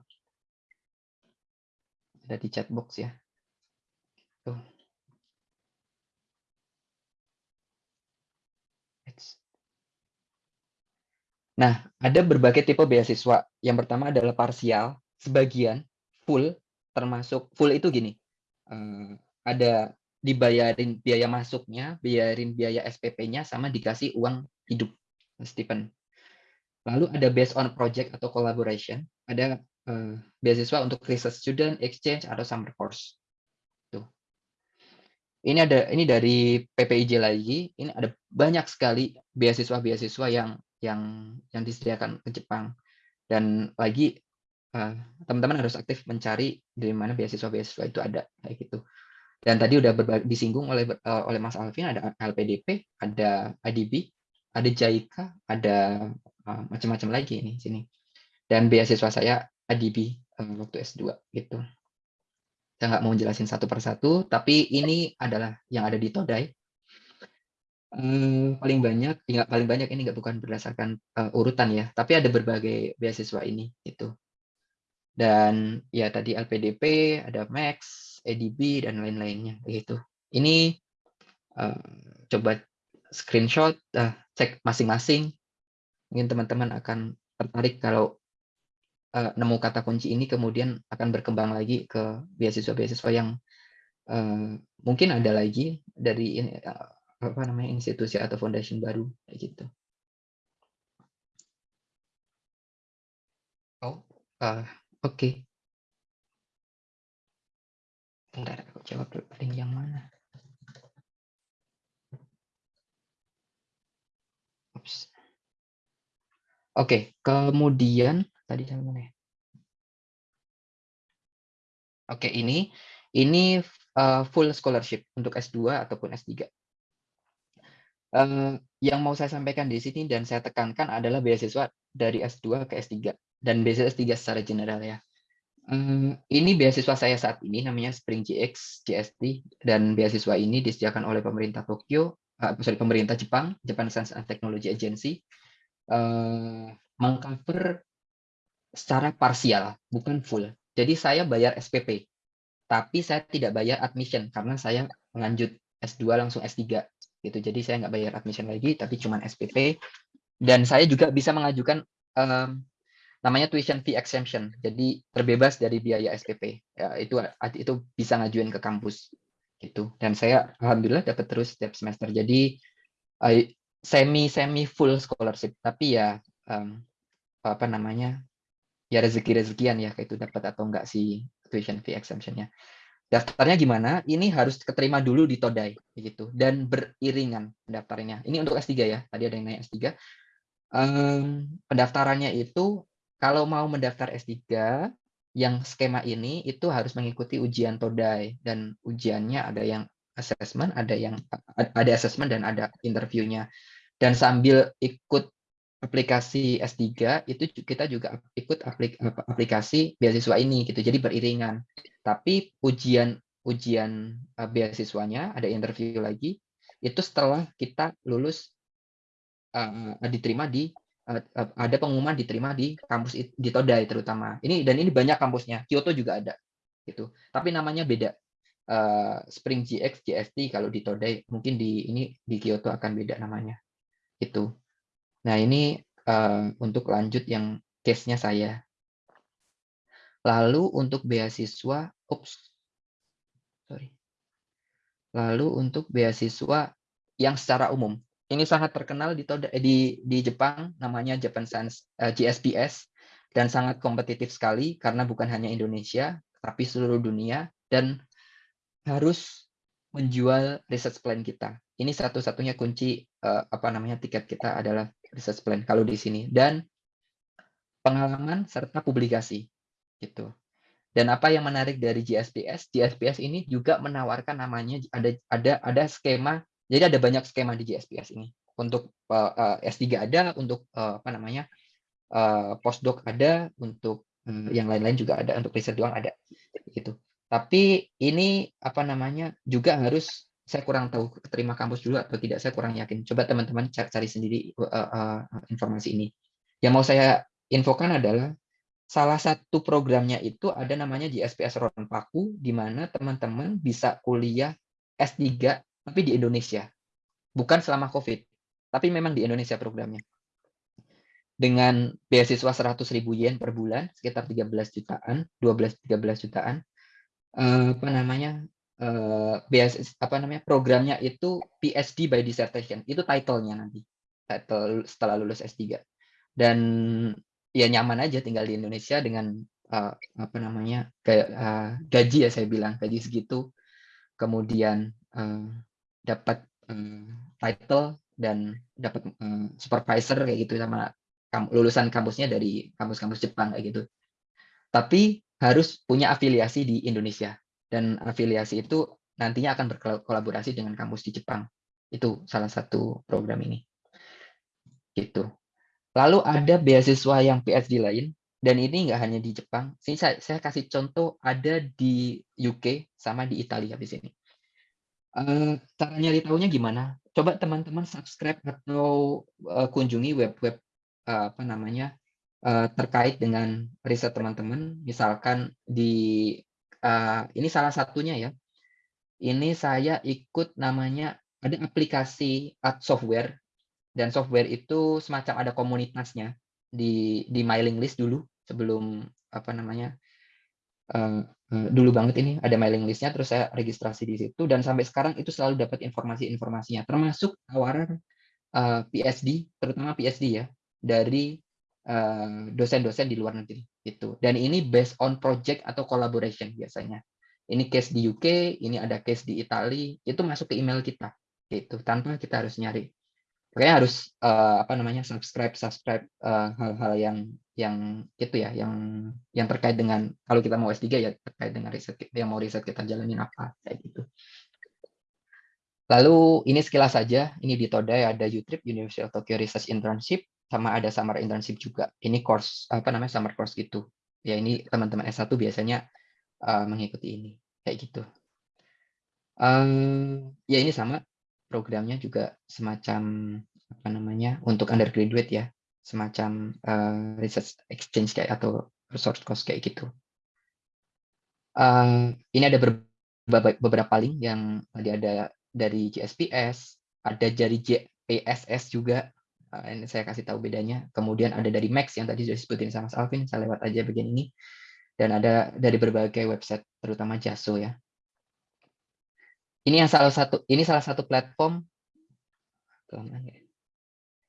Ada di chat box ya. Tuh. Nah, ada berbagai tipe beasiswa. Yang pertama adalah parsial, sebagian, full, termasuk full itu gini, uh, ada dibayarin biaya masuknya, bayarin biaya SPP-nya, sama dikasih uang hidup, Stephen. Lalu ada based on project atau collaboration, ada uh, beasiswa untuk research student, exchange, atau summer course. Ini ada ini dari PPIJ lagi, ini ada banyak sekali beasiswa-beasiswa yang yang yang disediakan ke Jepang. Dan lagi teman-teman harus aktif mencari dari mana beasiswa-beasiswa itu ada kayak gitu. Dan tadi udah disinggung oleh uh, oleh Mas Alvin ada LPDP, ada IDB, ada JICA, ada uh, macam-macam lagi ini sini. Dan beasiswa saya IDB uh, waktu S2 gitu. Saya nggak mau jelasin satu persatu, tapi ini adalah yang ada di Todai. Um, paling banyak, nggak paling banyak ini nggak bukan berdasarkan uh, urutan ya, tapi ada berbagai beasiswa ini itu. Dan ya tadi LPDP, ada Max, ADB, dan lain-lainnya. Begitu. Ini uh, coba screenshot, uh, cek masing-masing. Mungkin teman-teman akan tertarik kalau uh, nemu kata kunci ini kemudian akan berkembang lagi ke beasiswa-beasiswa yang uh, mungkin ada lagi dari uh, apa namanya institusi atau foundation baru gitu. Oh, uh, Oke. Bentar, aku jawab dulu link yang mana. Oke, kemudian tadi sampai mana ya? Oke, ini ini uh, full scholarship untuk S2 ataupun S3. Uh, eh, yang mau saya sampaikan di sini dan saya tekankan adalah beasiswa dari S2 ke S3 dan beasiswa S3 secara general ya. Um, ini beasiswa saya saat ini namanya Spring GX GST dan beasiswa ini disediakan oleh pemerintah Tokyo, uh, sorry pemerintah Jepang, Japan Science and Technology Agency, uh, mengcover secara parsial, bukan full. Jadi saya bayar SPP, tapi saya tidak bayar admission karena saya lanjut S2 langsung S3 gitu. Jadi saya nggak bayar admission lagi, tapi cuma SPP. Dan saya juga bisa mengajukan um, namanya tuition fee exemption. Jadi terbebas dari biaya SPP. Ya, itu itu bisa ngajuin ke kampus gitu. Dan saya alhamdulillah dapat terus setiap semester. Jadi semi semi full scholarship tapi ya um, apa namanya ya rezeki rezekian ya itu dapat atau enggak si tuition fee exemptionnya daftarnya gimana ini harus keterima dulu di Todai begitu dan beriringan pendaftarannya ini untuk S3 ya tadi ada yang nanya S3 um, pendaftarannya itu kalau mau mendaftar S3 yang skema ini itu harus mengikuti ujian Todai dan ujiannya ada yang assessment, ada yang ada assessment dan ada interviewnya. Dan sambil ikut aplikasi S3 itu kita juga ikut aplik, aplikasi beasiswa ini gitu. Jadi beriringan. Tapi ujian ujian uh, beasiswanya ada interview lagi itu setelah kita lulus uh, diterima di ada pengumuman diterima di kampus di Todai terutama. Ini dan ini banyak kampusnya. Kyoto juga ada gitu. Tapi namanya beda. Uh, Spring GX, GST kalau di Todai mungkin di ini di Kyoto akan beda namanya. Itu. Nah, ini uh, untuk lanjut yang case-nya saya. Lalu untuk beasiswa, ups, sorry. Lalu untuk beasiswa yang secara umum, ini sangat terkenal di eh, di, di Jepang, namanya Japan Science uh, GSPS, dan sangat kompetitif sekali karena bukan hanya Indonesia, tapi seluruh dunia dan harus menjual research plan kita. Ini satu-satunya kunci uh, apa namanya tiket kita adalah research plan kalau di sini dan pengalaman serta publikasi gitu. Dan apa yang menarik dari GSPS? GSPS ini juga menawarkan namanya ada ada ada skema. Jadi ada banyak skema di GSPS ini. Untuk uh, uh, S3 ada, untuk uh, apa namanya? Uh, postdoc ada, untuk uh, yang lain-lain juga ada, untuk riset doang ada. Gitu. Tapi ini apa namanya? juga harus saya kurang tahu terima kampus dulu atau tidak saya kurang yakin coba teman-teman cari sendiri uh, uh, informasi ini yang mau saya infokan adalah salah satu programnya itu ada namanya GSPS Ronpaku di mana teman-teman bisa kuliah S3 tapi di Indonesia. Bukan selama COVID. Tapi memang di Indonesia programnya. Dengan beasiswa 100.000 yen per bulan sekitar 13 jutaan 12-13 jutaan apa namanya uh, apa namanya programnya itu PhD by dissertation. Itu titlenya nanti. Title setelah lulus S3 dan ya nyaman aja tinggal di Indonesia dengan uh, apa namanya kayak uh, gaji ya saya bilang gaji segitu. Kemudian uh, dapat uh, title dan dapat uh, supervisor kayak gitu sama lulusan kampusnya dari kampus-kampus Jepang kayak gitu tapi harus punya afiliasi di Indonesia dan afiliasi itu nantinya akan berkolaborasi dengan kampus di Jepang. Itu salah satu program ini. Gitu. Lalu ada beasiswa yang PhD lain, dan ini nggak hanya di Jepang. Sini saya, saya kasih contoh ada di UK sama di Italia di sini. Uh, cara nyari tahunya gimana? Coba teman-teman subscribe atau uh, kunjungi web-web uh, apa namanya uh, terkait dengan riset teman-teman. Misalkan di uh, ini salah satunya ya. Ini saya ikut namanya ada aplikasi ad software dan software itu semacam ada komunitasnya di di mailing list dulu sebelum apa namanya uh, uh, dulu banget ini ada mailing listnya terus saya registrasi di situ dan sampai sekarang itu selalu dapat informasi-informasinya termasuk tawaran uh, PhD terutama PhD ya dari dosen-dosen uh, di luar negeri itu dan ini based on project atau collaboration biasanya. Ini case di UK ini ada case di Italia itu masuk ke email kita itu tanpa kita harus nyari. Makanya harus uh, apa namanya subscribe subscribe hal-hal uh, yang yang itu ya yang yang terkait dengan kalau kita mau S3 ya terkait dengan riset yang mau riset kita jalanin apa kayak gitu. Lalu ini sekilas saja, ini di Todai ada Utrip University of Tokyo Research Internship sama ada summer internship juga. Ini course apa namanya summer course gitu. Ya ini teman-teman S1 biasanya uh, mengikuti ini kayak gitu. Um, ya ini sama programnya juga semacam apa namanya untuk undergraduate ya, semacam uh, research exchange kayak atau resource course kayak gitu. Uh, ini ada beberapa link yang tadi ada dari JSPS, ada dari JPSS juga Uh, ini saya kasih tahu bedanya. Kemudian ada dari Max yang tadi sudah disebutin sama Mas Alvin, saya lewat aja bagian ini. Dan ada dari berbagai website, terutama Jaso ya. Ini yang salah satu, ini salah satu platform.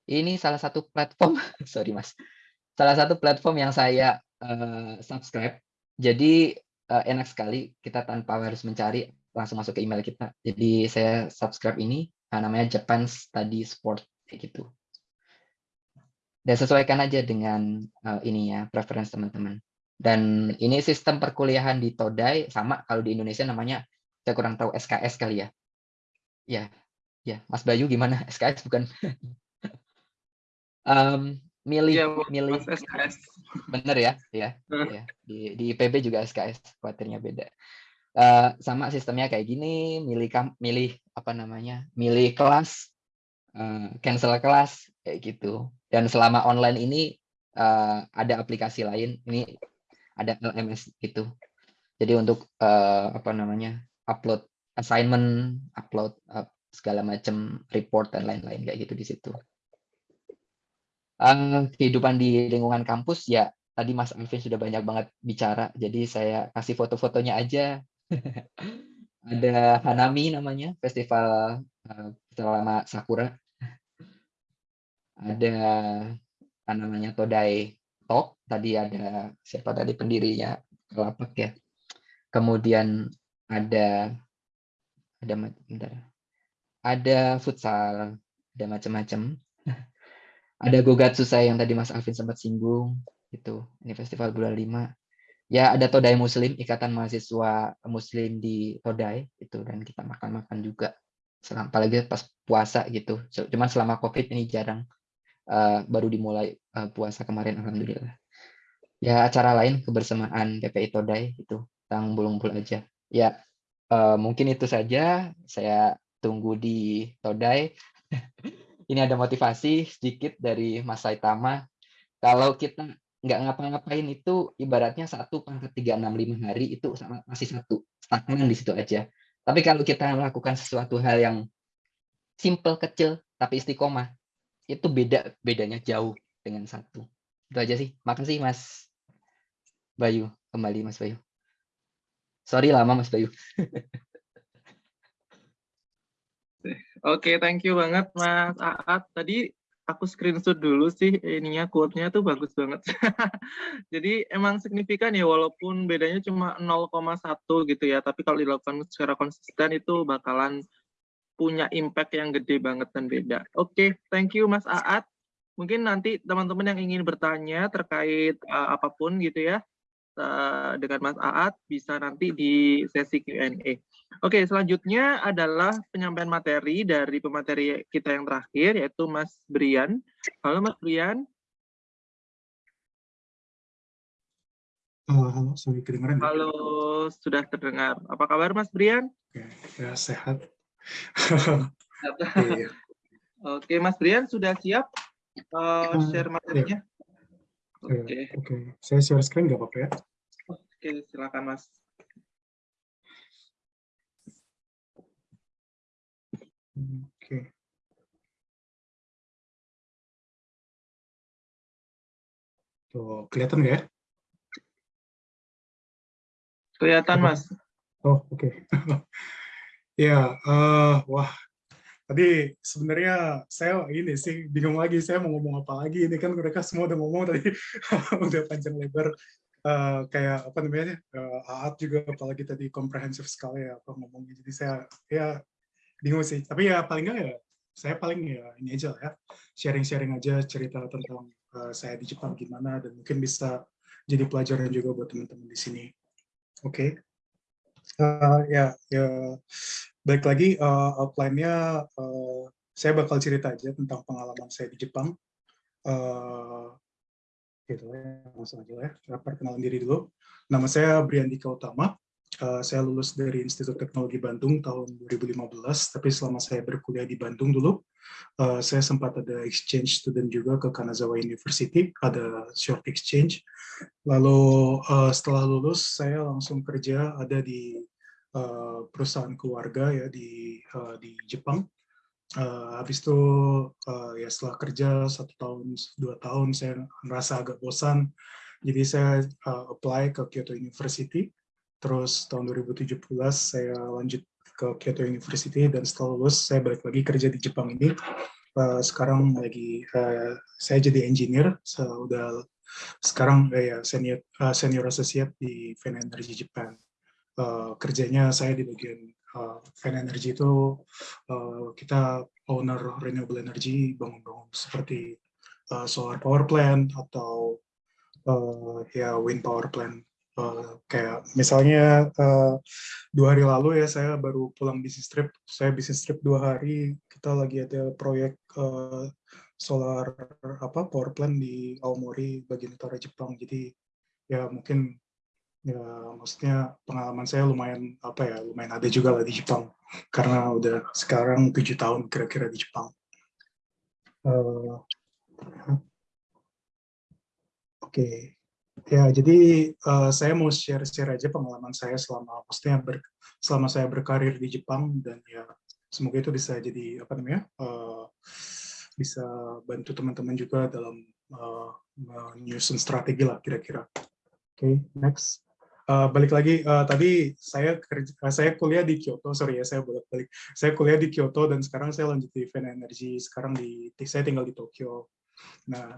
Ini salah satu platform, sorry Mas, salah satu platform yang saya uh, subscribe. Jadi uh, enak sekali kita tanpa harus mencari langsung masuk ke email kita. Jadi saya subscribe ini uh, namanya Japan Study Sport kayak gitu. Dan sesuaikan aja dengan uh, ini ya preference teman-teman. Dan ini sistem perkuliahan di Todai sama kalau di Indonesia namanya saya kurang tahu SKS kali ya. Ya, ya Mas Bayu gimana SKS bukan? um, milih ya, milih SKS. bener ya ya, ya. di di IPB juga SKS kuatirnya beda. Uh, sama sistemnya kayak gini milih kam milih apa namanya milih kelas uh, cancel kelas kayak gitu. Dan selama online ini uh, ada aplikasi lain ini ada LMS gitu. Jadi untuk uh, apa namanya upload assignment upload uh, segala macam report dan lain-lain kayak gitu di situ uh, kehidupan di lingkungan kampus ya tadi Mas Alvin sudah banyak banget bicara, jadi saya kasih foto-fotonya aja. Ada Hanami namanya, festival uh, Sakura. Ada namanya Todai Talk, tadi ada siapa tadi pendirinya Kelapak ya. Kemudian ada ada bentar, ada futsal, ada macam-macam ada Gogatsu saya yang tadi Mas Alvin sempat singgung itu ini festival bulan 5 ya ada Todai Muslim ikatan mahasiswa Muslim di Todai itu dan kita makan-makan juga. Selama apalagi pas puasa gitu. Cuman selama covid ini jarang uh, baru dimulai uh, puasa kemarin alhamdulillah. Ya acara lain kebersamaan PPI Todai itu tentang bulung-bul aja. Ya uh, mungkin itu saja. Saya tunggu di Todai ini ada motivasi sedikit dari Mas Saitama. Kalau kita nggak ngapa-ngapain itu ibaratnya satu pangkat tiga enam lima hari itu masih satu stagnan di situ aja. Tapi kalau kita melakukan sesuatu hal yang simple kecil tapi istiqomah itu beda bedanya jauh dengan satu. Itu aja sih. Makasih Mas Bayu kembali Mas Bayu. Sorry lama Mas Bayu. Oke, okay, thank you banget Mas Aat. Tadi aku screenshot dulu sih ininya quote-nya tuh bagus banget. Jadi emang signifikan ya walaupun bedanya cuma 0,1 gitu ya, tapi kalau dilakukan secara konsisten itu bakalan punya impact yang gede banget dan beda. Oke, okay, thank you Mas Aat. Mungkin nanti teman-teman yang ingin bertanya terkait uh, apa pun gitu ya, uh, dengan Mas Aat bisa nanti di sesi Q&A. Oke, selanjutnya adalah penyampaian materi dari pemateri kita yang terakhir, yaitu Mas Brian. Halo Mas Brian. Halo, halo, sorry kedengaran. Halo, sudah terdengar. Apa kabar Mas Brian? Oke, ya sehat. Iya. Oke, Mas Brian sudah siap uh, share materinya? Oke, okay. oke. Saya share screen nggak apa-apa ya? Oke, silakan Mas. Oke. Tuh, kelihatan nggak ya? Kelihatan, Mas. Oh, oke. Okay. ya, uh, wah. Tadi sebenarnya saya ini sih bingung lagi saya mau ngomong apa lagi. Ini kan mereka semua udah ngomong tadi udah panjang lebar. Uh, kayak apa namanya uh, Aat juga apalagi tadi komprehensif sekali ya apa ngomongnya jadi saya ya bingung sih. Tapi ya paling nggak ya saya paling ya ini aja lah ya. Sharing-sharing aja cerita tentang uh, saya di Jepang gimana dan mungkin bisa jadi pelajaran juga buat teman-teman di sini. Oke? Okay. uh, ya ya. Baik lagi uh, outline-nya uh, saya bakal cerita aja tentang pengalaman saya di Jepang. Uh, gitu ya langsung aja ya. Perkenalan diri dulu. Nama saya Briandika Utama Uh, saya lulus dari Institut Teknologi Bandung tahun 2015, tapi selama saya berkuliah di Bandung dulu, uh, saya sempat ada exchange student juga ke Kanazawa University, ada short exchange. Lalu uh, setelah lulus, saya langsung kerja ada di perusahaan keluarga ya di di Jepang. Uh, habis itu uh, ya setelah kerja satu tahun dua tahun saya merasa agak bosan, jadi saya uh, apply ke Kyoto University Terus tahun 2017 saya lanjut ke Kyoto University dan setelah lulus saya balik lagi kerja di Jepang ini uh, sekarang lagi uh, saya jadi engineer, so, udah sekarang uh, ya senior uh, senior associate di Fen Energy Japan. Uh, kerjanya saya di bagian uh, Fen Energy itu uh, kita owner renewable energy bangun-bangun seperti uh, solar power plant atau uh, ya wind power plant Uh, kayak misalnya uh, dua hari lalu ya saya baru pulang bisnis trip. Saya bisnis trip dua hari kita lagi ada proyek uh, solar apa power plant di Aomori bagian utara Jepang. Jadi ya mungkin ya maksudnya pengalaman saya lumayan apa ya lumayan ada juga lah di Jepang. Karena udah sekarang tujuh tahun kira-kira di Jepang. Uh, oke. okay. Ya, jadi uh, saya mau share-share aja pengalaman saya selama maksudnya ber, selama saya berkarir di Jepang dan ya semoga itu bisa jadi apa namanya uh, bisa bantu teman-teman juga dalam uh, menyusun strategi lah kira-kira. Oke, okay, next. Uh, balik lagi uh, tadi saya kerja saya kuliah di Kyoto sorry ya saya bolak balik saya kuliah di Kyoto dan sekarang saya lanjut di Fen Energy sekarang di saya tinggal di Tokyo nah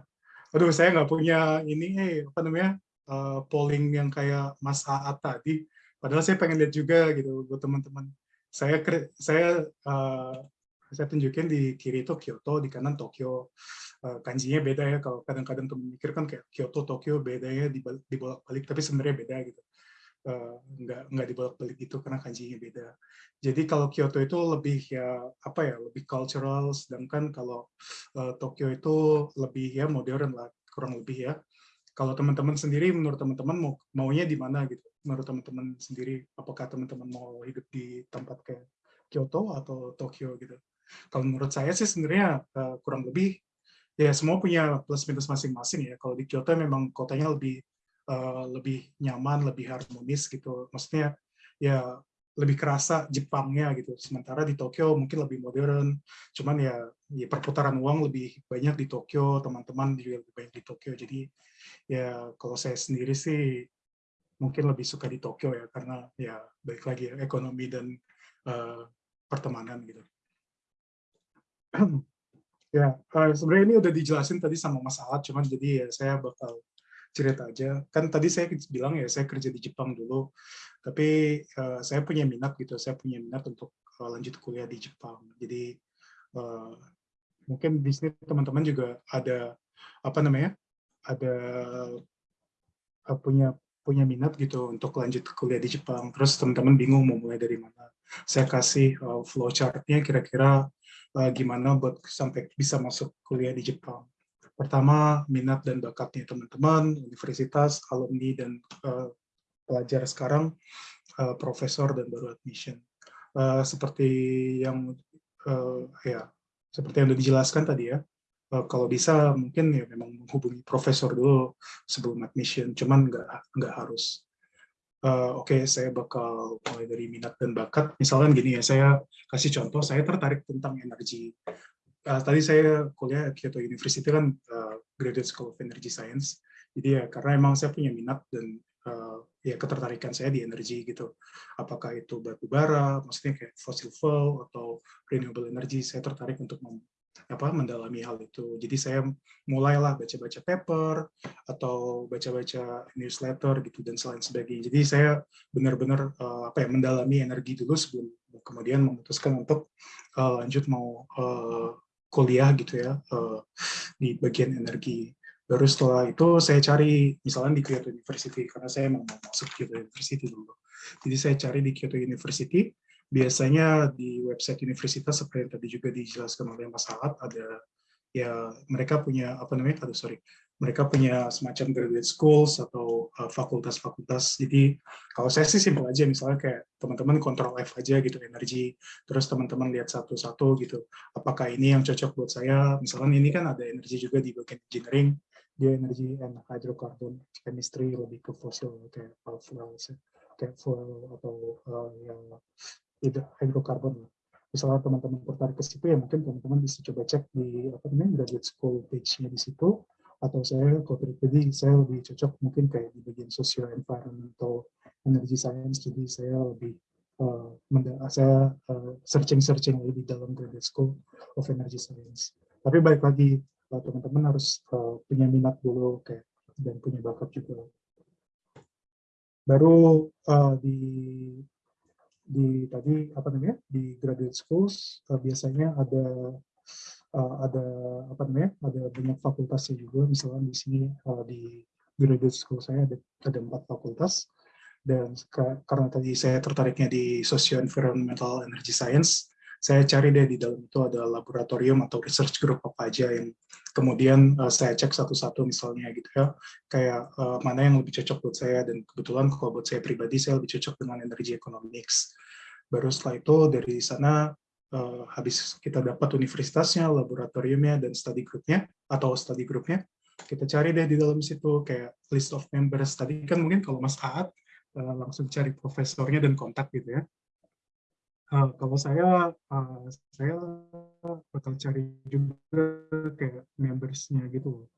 aduh saya nggak punya ini eh apa namanya uh, polling yang kayak Mas Aat tadi. Padahal saya pengen lihat juga gitu buat teman-teman. Saya saya uh, saya tunjukin di kiri itu Kyoto di kanan Tokyo. Uh, kanjinya beda ya kalau kadang-kadang teman mikir kan kayak Kyoto Tokyo beda ya dibolak-balik tapi sebenarnya beda gitu nggak nggak dibolak-balik itu karena kanjinya beda. Jadi kalau Kyoto itu lebih ya apa ya lebih cultural sedangkan kalau uh, Tokyo itu lebih ya modern lah kurang lebih ya. Kalau teman-teman sendiri menurut teman-teman mau maunya di mana gitu? Menurut teman-teman sendiri apakah teman-teman mau hidup di tempat kayak Kyoto atau Tokyo gitu? Kalau menurut saya sih sebenarnya uh, kurang lebih ya semua punya plus minus masing-masing ya. Kalau di Kyoto memang kotanya lebih uh, lebih nyaman lebih harmonis gitu. Maksudnya ya lebih kerasa Jepangnya gitu. Sementara di Tokyo mungkin lebih modern. Cuman ya, ya perputaran uang lebih banyak di Tokyo teman-teman juga lebih banyak di Tokyo. Jadi ya kalau saya sendiri sih mungkin lebih suka di Tokyo ya. Karena ya baik lagi ya, ekonomi dan uh, pertemanan gitu. ya uh, sebenarnya ini udah dijelasin tadi sama Mas Alat, cuman jadi ya saya bakal cerita aja. Kan tadi saya bilang ya saya kerja di Jepang dulu, tapi uh, saya punya minat gitu, saya punya minat untuk uh, lanjut kuliah di Jepang. Jadi uh, mungkin di sini teman-teman juga ada apa namanya ada punya punya minat gitu untuk lanjut kuliah di Jepang. Terus teman-teman bingung mau mulai dari mana. Saya kasih uh, flowchart-nya kira-kira uh, gimana buat sampai bisa masuk kuliah di Jepang. Pertama, minat dan bakatnya teman-teman, universitas, alumni, dan uh, pelajar sekarang, uh, profesor, dan baru admission. Uh, seperti yang uh, ya seperti yang sudah dijelaskan tadi ya, uh, kalau bisa mungkin ya memang menghubungi profesor dulu sebelum admission, cuman nggak nggak harus. Uh, Oke, okay, saya bakal mulai dari minat dan bakat. Misalkan gini ya, saya kasih contoh, saya tertarik tentang energi. Uh, tadi saya kuliah Kyoto University kan uh, Graduate School of Energy Science. Jadi ya karena emang saya punya minat dan uh, ya ketertarikan saya di energi gitu. Apakah itu batu bara, maksudnya kayak fossil fuel atau renewable energy, saya tertarik untuk apa mendalami hal itu. Jadi saya mulailah baca-baca paper atau baca-baca newsletter gitu dan selain sebagainya. Jadi saya benar-benar uh, apa ya mendalami energi dulu sebelum kemudian memutuskan untuk uh, lanjut mau uh, kuliah gitu ya uh, di bagian energi. Baru setelah itu saya cari misalnya di Kyoto University karena saya mau masuk Kyoto University dulu. Jadi saya cari di Kyoto University biasanya di website universitas seperti yang tadi juga dijelaskan oleh Mas Alat ada ya mereka punya apa namanya aduh sorry mereka punya semacam graduate schools atau uh, fakultas-fakultas. Uh, jadi kalau saya sih simpel aja misalnya kayak teman-teman kontrol F aja gitu energi terus teman-teman lihat satu-satu gitu. Apakah ini yang cocok buat saya? Misalnya ini kan ada energi juga di bagian engineering dia energi and hydrocarbon chemistry lebih ke fosil kayak fuel kayak fuel atau uh, yang hidrokarbon. Misalnya teman-teman tertarik ke situ ya mungkin teman-teman bisa coba cek di apa namanya graduate school page-nya di situ atau saya kalau pribadi saya lebih cocok mungkin kayak di bagian social environmental energy science jadi saya lebih uh, saya uh, searching searching di dalam graduate school of energy science Tapi balik lagi, uh, teman-teman harus uh, punya minat dulu kayak dan punya bakat juga. Baru uh, di di tadi apa namanya di graduate schools uh, biasanya ada uh, ada apa namanya ada banyak fakultasnya juga. Misalnya di sini uh, di graduate school saya ada ada empat fakultas. Dan karena tadi saya tertariknya di socio environmental energy science saya cari deh di dalam itu ada laboratorium atau research group apa aja yang kemudian uh, saya cek satu-satu misalnya gitu ya. Kayak uh, mana yang lebih cocok buat saya. Dan kebetulan kalau buat saya pribadi saya lebih cocok dengan energy economics. Baru setelah itu dari sana uh, habis kita dapat universitasnya laboratoriumnya dan study groupnya atau study groupnya kita cari deh di dalam situ kayak list of members. Tadi kan mungkin kalau Mas Aat uh, langsung cari profesornya dan kontak gitu ya. Uh, kalau saya, uh, saya bakal cari juga kayak membersnya gitu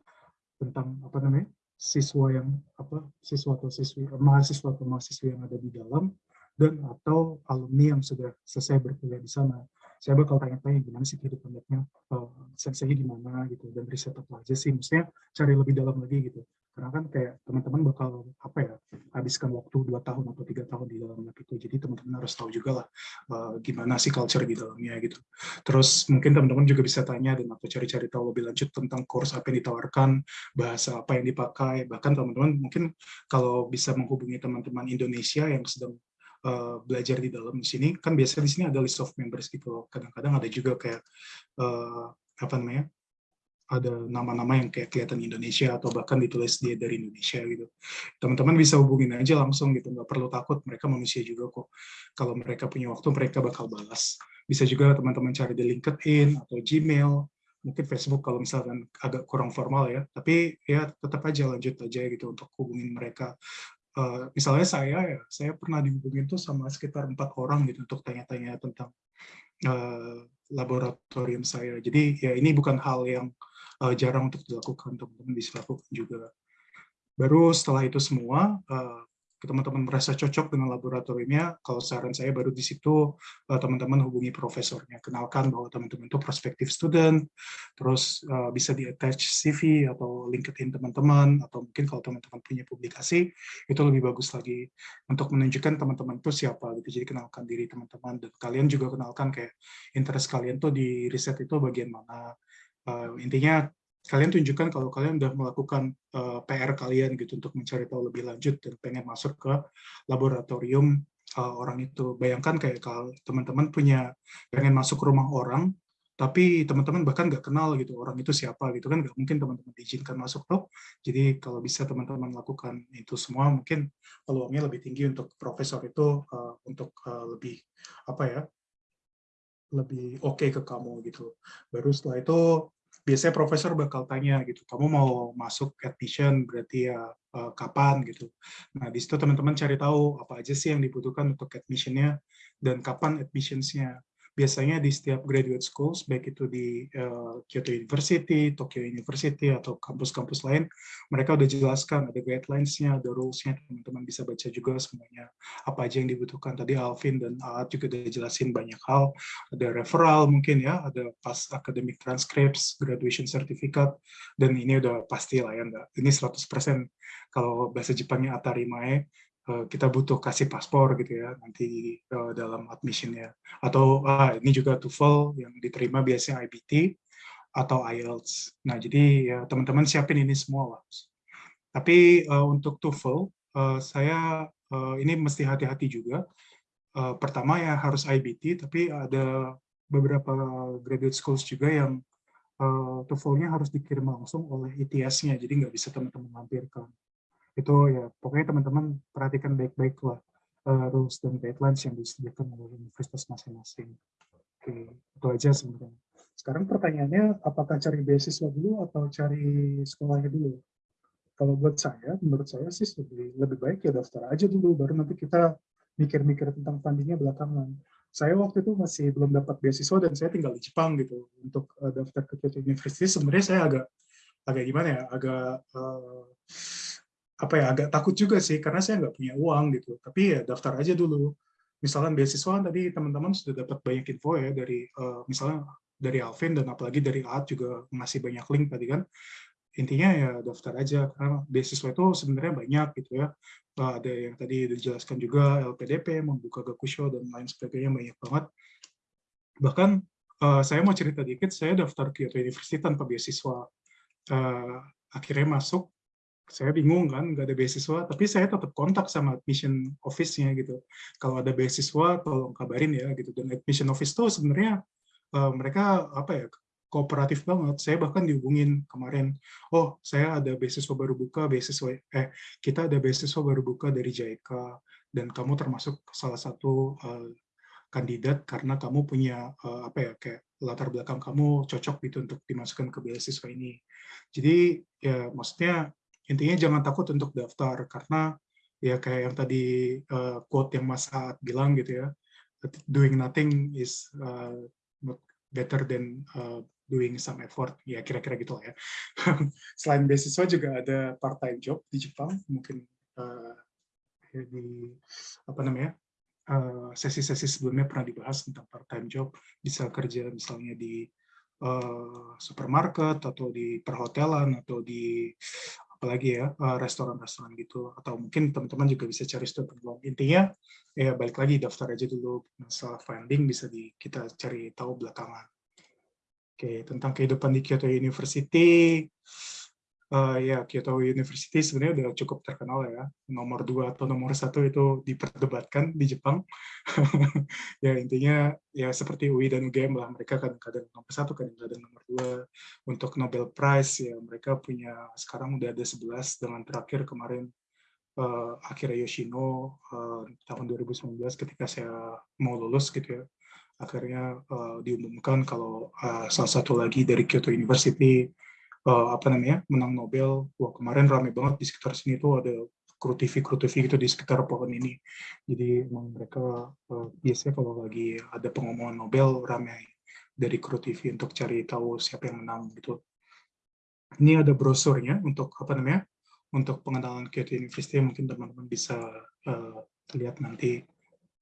tentang apa namanya siswa yang apa siswa atau siswi mahasiswa atau mahasiswi yang ada di dalam dan atau alumni yang sudah selesai berkuliah di sana saya bakal tanya-tanya gimana sih kehidupan labnya, uh, sensei gimana gitu, dan riset apa aja sih, maksudnya cari lebih dalam lagi gitu. Karena kan kayak teman-teman bakal apa ya, habiskan waktu dua tahun atau tiga tahun di dalam lab itu, jadi teman-teman harus tahu juga lah uh, gimana sih culture di dalamnya gitu. Terus mungkin teman-teman juga bisa tanya dan atau cari-cari tahu lebih lanjut tentang course apa yang ditawarkan, bahasa apa yang dipakai, bahkan teman-teman mungkin kalau bisa menghubungi teman-teman Indonesia yang sedang uh, belajar di dalam di sini kan biasanya di sini ada list of members gitu kadang-kadang ada juga kayak uh, apa namanya ada nama-nama yang kayak kelihatan Indonesia atau bahkan ditulis dia dari Indonesia gitu. Teman-teman bisa hubungin aja langsung gitu, nggak perlu takut, mereka manusia juga kok. Kalau mereka punya waktu, mereka bakal balas. Bisa juga teman-teman cari di LinkedIn atau Gmail, mungkin Facebook kalau misalkan agak kurang formal ya, tapi ya tetap aja lanjut aja gitu untuk hubungin mereka. Uh, misalnya saya ya, saya pernah dihubungin tuh sama sekitar empat orang gitu untuk tanya-tanya tentang uh, laboratorium saya. Jadi ya ini bukan hal yang uh, jarang untuk dilakukan, teman-teman bisa lakukan juga. Baru setelah itu semua, uh, teman-teman merasa cocok dengan laboratoriumnya, kalau saran saya baru di situ eh, teman-teman hubungi profesornya, kenalkan bahwa teman-teman itu prospektif student, terus uh, bisa di-attach CV atau LinkedIn teman-teman, atau mungkin kalau teman-teman punya publikasi, itu lebih bagus lagi untuk menunjukkan teman-teman itu siapa, gitu. jadi kenalkan diri teman-teman, dan kalian juga kenalkan kayak interest kalian tuh di riset itu bagian mana, uh, intinya kalian tunjukkan kalau kalian sudah melakukan uh, eh, PR kalian gitu untuk mencari tahu lebih lanjut dan pengen masuk ke laboratorium uh, orang itu. Bayangkan kayak kalau teman-teman punya pengen masuk ke rumah orang, tapi teman-teman bahkan nggak kenal gitu orang itu siapa gitu kan nggak mungkin teman-teman diizinkan masuk tuh. Jadi kalau bisa teman-teman lakukan itu semua mungkin peluangnya lebih tinggi untuk profesor itu uh, untuk uh, lebih apa ya lebih oke okay ke kamu gitu. Baru setelah itu biasanya profesor bakal tanya gitu, kamu mau masuk admission berarti ya uh, kapan gitu. Nah di situ teman-teman cari tahu apa aja sih yang dibutuhkan untuk admissionnya dan kapan admissionsnya biasanya di setiap graduate schools, baik itu di uh, Kyoto University, Tokyo University, atau kampus-kampus lain, mereka udah jelaskan, ada guidelines-nya, ada rules-nya, teman-teman bisa baca juga semuanya, apa aja yang dibutuhkan. Tadi Alvin dan Aat juga udah jelasin banyak hal, ada referral mungkin ya, ada pas academic transcripts, graduation certificate, dan ini udah pasti lah ya, ini 100% kalau bahasa Jepangnya atarimae, kita butuh kasih paspor gitu ya nanti uh, dalam admissionnya atau uh, ini juga TOEFL yang diterima biasanya IBT atau IELTS. Nah jadi ya teman-teman siapin ini semua lah. Tapi uh, untuk TOEFL uh, saya uh, ini mesti hati-hati juga. Uh, pertama ya harus IBT, tapi ada beberapa graduate schools juga yang uh, TOEFL-nya harus dikirim langsung oleh ITS-nya, jadi nggak bisa teman-teman lampirkan itu ya pokoknya teman-teman perhatikan baik-baik lah uh, rules dan guidelines yang disediakan oleh universitas masing-masing. Oke, itu aja sebenarnya. Sekarang pertanyaannya, apakah cari beasiswa dulu atau cari sekolahnya dulu? Kalau buat saya, menurut saya sih lebih, lebih baik ya daftar aja dulu, baru nanti kita mikir-mikir tentang fundingnya belakangan. Saya waktu itu masih belum dapat beasiswa dan saya tinggal di Jepang gitu untuk uh, daftar ke Kyoto University. Sebenarnya saya agak agak gimana ya, agak uh, apa ya agak takut juga sih karena saya nggak punya uang gitu. Tapi ya daftar aja dulu. Misalnya beasiswa tadi teman-teman sudah dapat banyak info ya dari uh, misalnya dari Alvin dan apalagi dari Aat juga ngasih banyak link tadi kan. Intinya ya daftar aja karena beasiswa itu sebenarnya banyak gitu ya. Ada yang tadi dijelaskan juga LPDP membuka Gakusho dan lain sebagainya banyak banget. Bahkan uh, saya mau cerita dikit saya daftar Kyoto University tanpa beasiswa. Uh, akhirnya masuk saya bingung kan nggak ada beasiswa tapi saya tetap kontak sama admission office-nya gitu kalau ada beasiswa tolong kabarin ya gitu dan admission office tuh sebenarnya uh, mereka apa ya kooperatif banget. Saya bahkan dihubungin kemarin, oh saya ada beasiswa baru buka, beasiswa eh kita ada beasiswa baru buka dari JICA dan kamu termasuk salah satu uh, kandidat karena kamu punya uh, apa ya kayak latar belakang kamu cocok gitu untuk dimasukkan ke beasiswa ini. Jadi ya maksudnya intinya jangan takut untuk daftar karena ya kayak yang tadi uh, quote yang Mas Saat bilang gitu ya, doing nothing is uh, better than uh, doing some effort. Ya kira-kira gitu lah ya. Selain beasiswa juga ada part time job di Jepang mungkin uh, di apa namanya sesi-sesi uh, sebelumnya pernah dibahas tentang part time job bisa kerja misalnya di uh, supermarket atau di perhotelan atau di apalagi ya restoran-restoran gitu. Atau mungkin teman-teman juga bisa cari student loan intinya ya balik lagi daftar aja dulu. Masalah funding bisa di kita cari tahu belakangan. Oke, tentang kehidupan di Kyoto University. Uh, ya, Kyoto University sebenarnya udah cukup terkenal ya. Nomor dua atau nomor satu itu diperdebatkan di Jepang. ya, intinya ya seperti UI dan UGM lah. Mereka kadang-kadang nomor satu, kadang-kadang nomor dua. Untuk Nobel Prize, ya mereka punya, sekarang udah ada 11 dengan terakhir kemarin uh, Akira Yoshino uh, tahun 2019 ketika saya mau lulus gitu ya akhirnya uh, diumumkan kalau uh, salah satu lagi dari Kyoto University uh, apa namanya menang Nobel. Wah kemarin ramai banget di sekitar sini tuh ada kru TV kru TV gitu di sekitar pohon ini. Jadi emang mereka uh, biasanya kalau lagi ada pengumuman Nobel ramai dari kru TV untuk cari tahu siapa yang menang gitu. Ini ada brosurnya untuk apa namanya untuk pengenalan Kyoto University mungkin teman-teman bisa uh, lihat nanti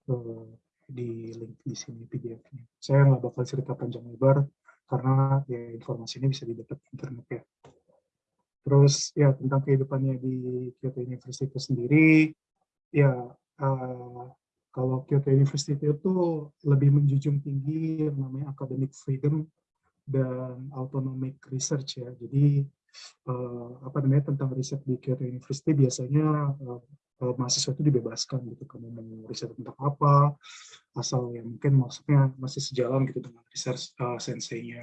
uh, di link di sini PDF-nya. Saya nggak bakal cerita panjang lebar karena ya informasi ini bisa didapat di internet ya. Terus ya tentang kehidupannya di Kyoto University itu sendiri, ya uh, kalau Kyoto University itu lebih menjunjung tinggi yang namanya academic freedom dan autonomic research ya. Jadi uh, apa namanya tentang riset di Kyoto University biasanya uh, mahasiswa itu dibebaskan gitu kamu mau riset tentang apa asal ya mungkin maksudnya masih sejalan gitu dengan riset uh, senseinya.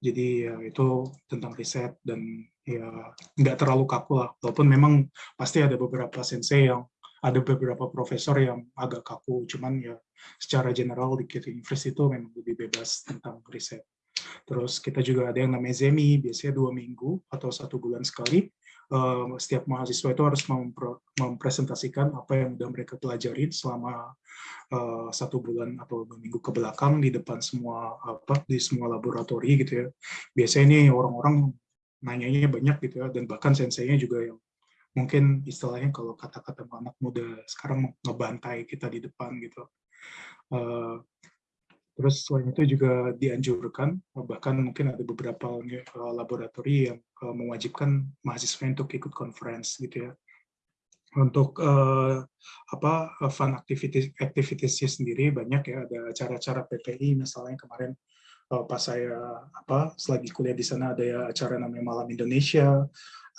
Jadi ya itu tentang riset dan ya nggak terlalu kaku lah. Walaupun memang pasti ada beberapa sensei yang ada beberapa profesor yang agak kaku cuman ya secara general di Kyoto University itu memang lebih bebas tentang riset. Terus kita juga ada yang namanya Zemi biasanya dua minggu atau satu bulan sekali. Eh, setiap mahasiswa itu harus mempresentasikan apa yang sudah mereka pelajari selama uh, satu bulan atau dua minggu ke belakang di depan semua apa di semua laboratori gitu ya. Biasanya ini orang-orang nanyanya banyak gitu ya dan bahkan senseinya juga yang mungkin istilahnya kalau kata-kata anak muda sekarang ngebantai kita di depan gitu. Uh, Terus selain itu juga dianjurkan, bahkan mungkin ada beberapa eh, laboratori yang eh, mewajibkan mahasiswa untuk ikut conference gitu ya. Untuk uh, apa fun activities activitiesnya sendiri banyak ya. Ada acara-acara PPI misalnya kemarin uh, pas saya apa selagi kuliah di sana ada ya acara namanya Malam Indonesia.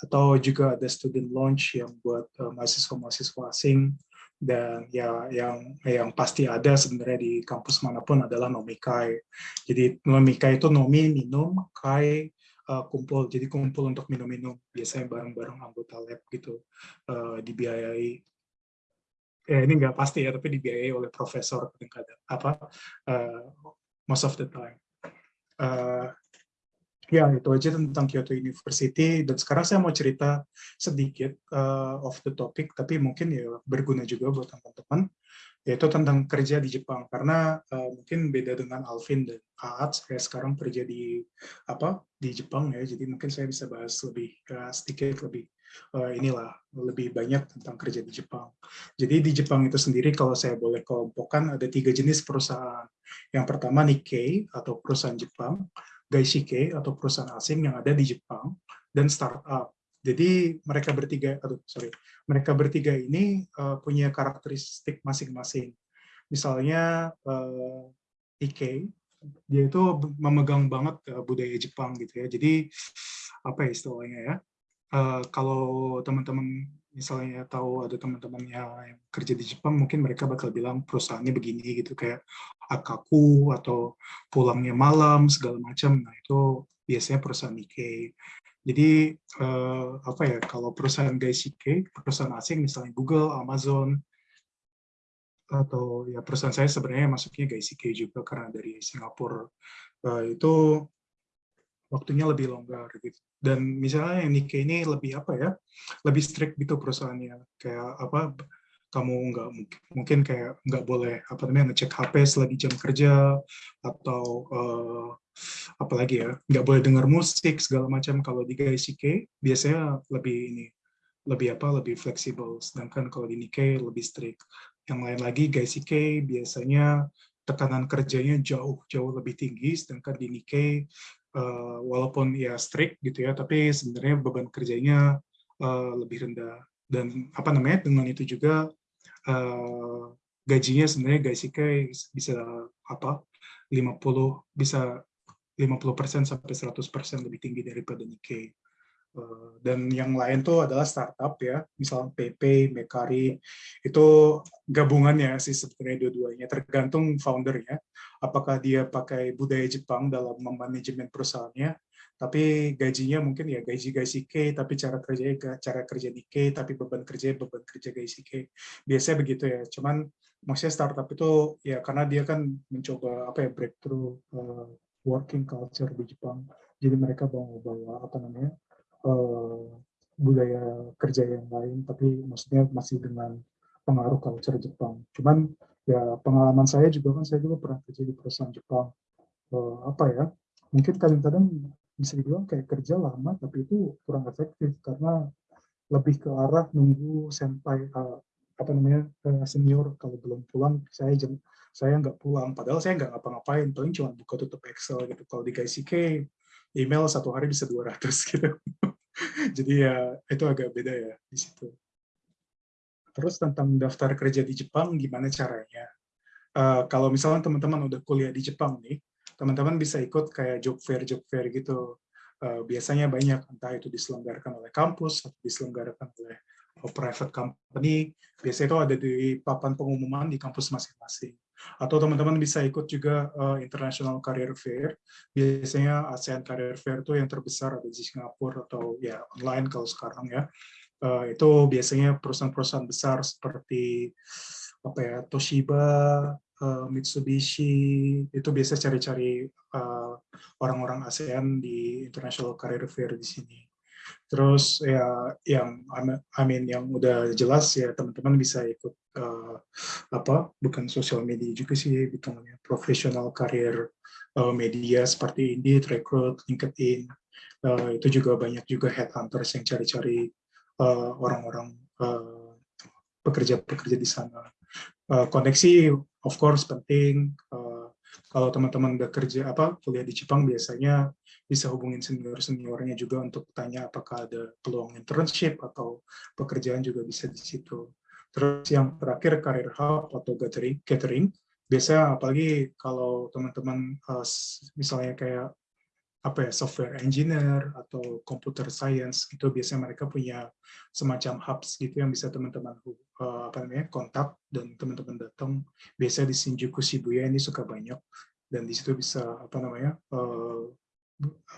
Atau juga ada student launch yang buat mahasiswa-mahasiswa asing dan ya yang yang pasti ada sebenarnya di kampus mana pun adalah nomikai. Jadi nomikai itu nomi minum, kai uh, kumpul. Jadi kumpul untuk minum-minum biasanya bareng-bareng anggota lab gitu uh, dibiayai. Ya ini nggak pasti ya, tapi dibiayai oleh profesor kadang-kadang apa uh, most of the time. Uh, Ya, itu aja tentang Kyoto University. Dan sekarang saya mau cerita sedikit uh, off the topic, tapi mungkin ya berguna juga buat teman-teman. yaitu tentang kerja di Jepang karena uh, mungkin beda dengan Alvin dan Aat saya sekarang kerja di apa di Jepang ya jadi mungkin saya bisa bahas lebih uh, sedikit lebih uh, inilah lebih banyak tentang kerja di Jepang jadi di Jepang itu sendiri kalau saya boleh kelompokkan ada tiga jenis perusahaan yang pertama Nikkei atau perusahaan Jepang Gaishike atau perusahaan asing yang ada di Jepang dan startup jadi mereka bertiga, aduh sorry, mereka bertiga ini uh, punya karakteristik masing-masing. Misalnya uh, Ike, dia itu memegang banget uh, budaya Jepang gitu ya. Jadi apa ya istilahnya ya? Uh, kalau teman-teman misalnya tahu ada teman-teman yang kerja di Jepang, mungkin mereka bakal bilang perusahaannya begini gitu kayak akaku atau pulangnya malam segala macam. Nah itu biasanya perusahaan Nikkei. Jadi uh, apa ya kalau perusahaan Gaishike, perusahaan asing misalnya Google, Amazon, atau ya perusahaan saya sebenarnya masuknya Gaishike juga karena dari Singapura uh, itu waktunya lebih longgar gitu. Dan misalnya yang Nikkei ini lebih apa ya, lebih strict gitu perusahaannya. Kayak apa kamu nggak mungkin kayak nggak boleh apa namanya ngecek HP selagi jam kerja atau uh, apalagi ya nggak boleh dengar musik segala macam. Kalau di Gaishike biasanya lebih ini lebih apa lebih fleksibel. Sedangkan kalau di Nikkei lebih strict. Yang lain lagi Gaishike biasanya tekanan kerjanya jauh jauh lebih tinggi. Sedangkan di Nikkei uh, walaupun ya strict gitu ya tapi sebenarnya beban kerjanya uh, lebih rendah dan apa namanya dengan itu juga uh, gajinya sebenarnya Gaishike bisa apa 50 bisa 50% sampai 100% lebih tinggi daripada Nikkei. Eh, dan yang lain tuh adalah startup ya, misalnya PP, Mekari, itu gabungannya sih sebenarnya dua-duanya, tergantung foundernya, apakah dia pakai budaya Jepang dalam memanajemen perusahaannya, tapi gajinya mungkin ya gaji gaji K, tapi cara kerjanya cara kerja di K, tapi beban kerja beban kerja gaji K. Biasanya begitu ya, cuman maksudnya startup itu ya karena dia kan mencoba apa ya breakthrough uh, working culture di Jepang. Jadi mereka bawa bawa apa namanya uh, budaya kerja yang lain, tapi maksudnya masih dengan pengaruh culture Jepang. Cuman ya pengalaman saya juga kan saya juga pernah kerja di perusahaan Jepang. Uh, apa ya? Mungkin kadang-kadang bisa dibilang kayak kerja lama, tapi itu kurang efektif karena lebih ke arah nunggu senpai uh, apa namanya senior kalau belum pulang saya jam saya nggak pulang padahal saya nggak ngapa-ngapain paling cuma buka tutup Excel gitu kalau di KCK email satu hari bisa 200 gitu. Jadi ya itu agak beda ya di situ. Terus tentang daftar kerja di Jepang gimana caranya? Uh, kalau misalnya teman-teman udah kuliah di Jepang nih teman-teman bisa ikut kayak job fair job fair gitu. Uh, biasanya banyak entah itu diselenggarakan oleh kampus atau diselenggarakan oleh private company. Biasanya itu ada di papan pengumuman di kampus masing-masing atau teman-teman bisa ikut juga uh, International Career Fair. Biasanya ASEAN Career Fair itu yang terbesar ada di Singapura atau ya online kalau sekarang ya. Uh, itu biasanya perusahaan-perusahaan besar seperti apa ya Toshiba, uh, Mitsubishi itu biasa cari-cari orang-orang ASEAN di International Career Fair di sini. Terus ya yang I mean yang udah jelas ya teman-teman bisa ikut uh, apa bukan sosial media juga sih namanya profesional karir uh, media seperti Indeed, Recruit, LinkedIn. Uh, itu juga banyak juga headhunters yang cari-cari orang-orang uh, pekerja-pekerja di sana. Uh, koneksi of course penting. Uh, kalau teman-teman udah kerja apa kuliah di Jepang biasanya bisa hubungin senior-seniornya juga untuk tanya apakah ada peluang internship atau pekerjaan juga bisa di situ. Terus yang terakhir career hub atau catering, catering biasanya apalagi kalau teman-teman uh, misalnya kayak apa ya software engineer atau computer science itu biasanya mereka punya semacam hubs gitu yang bisa teman-teman uh, apa namanya kontak dan teman-teman datang biasa di Shinjuku Shibuya ini suka banyak dan di situ bisa apa namanya uh,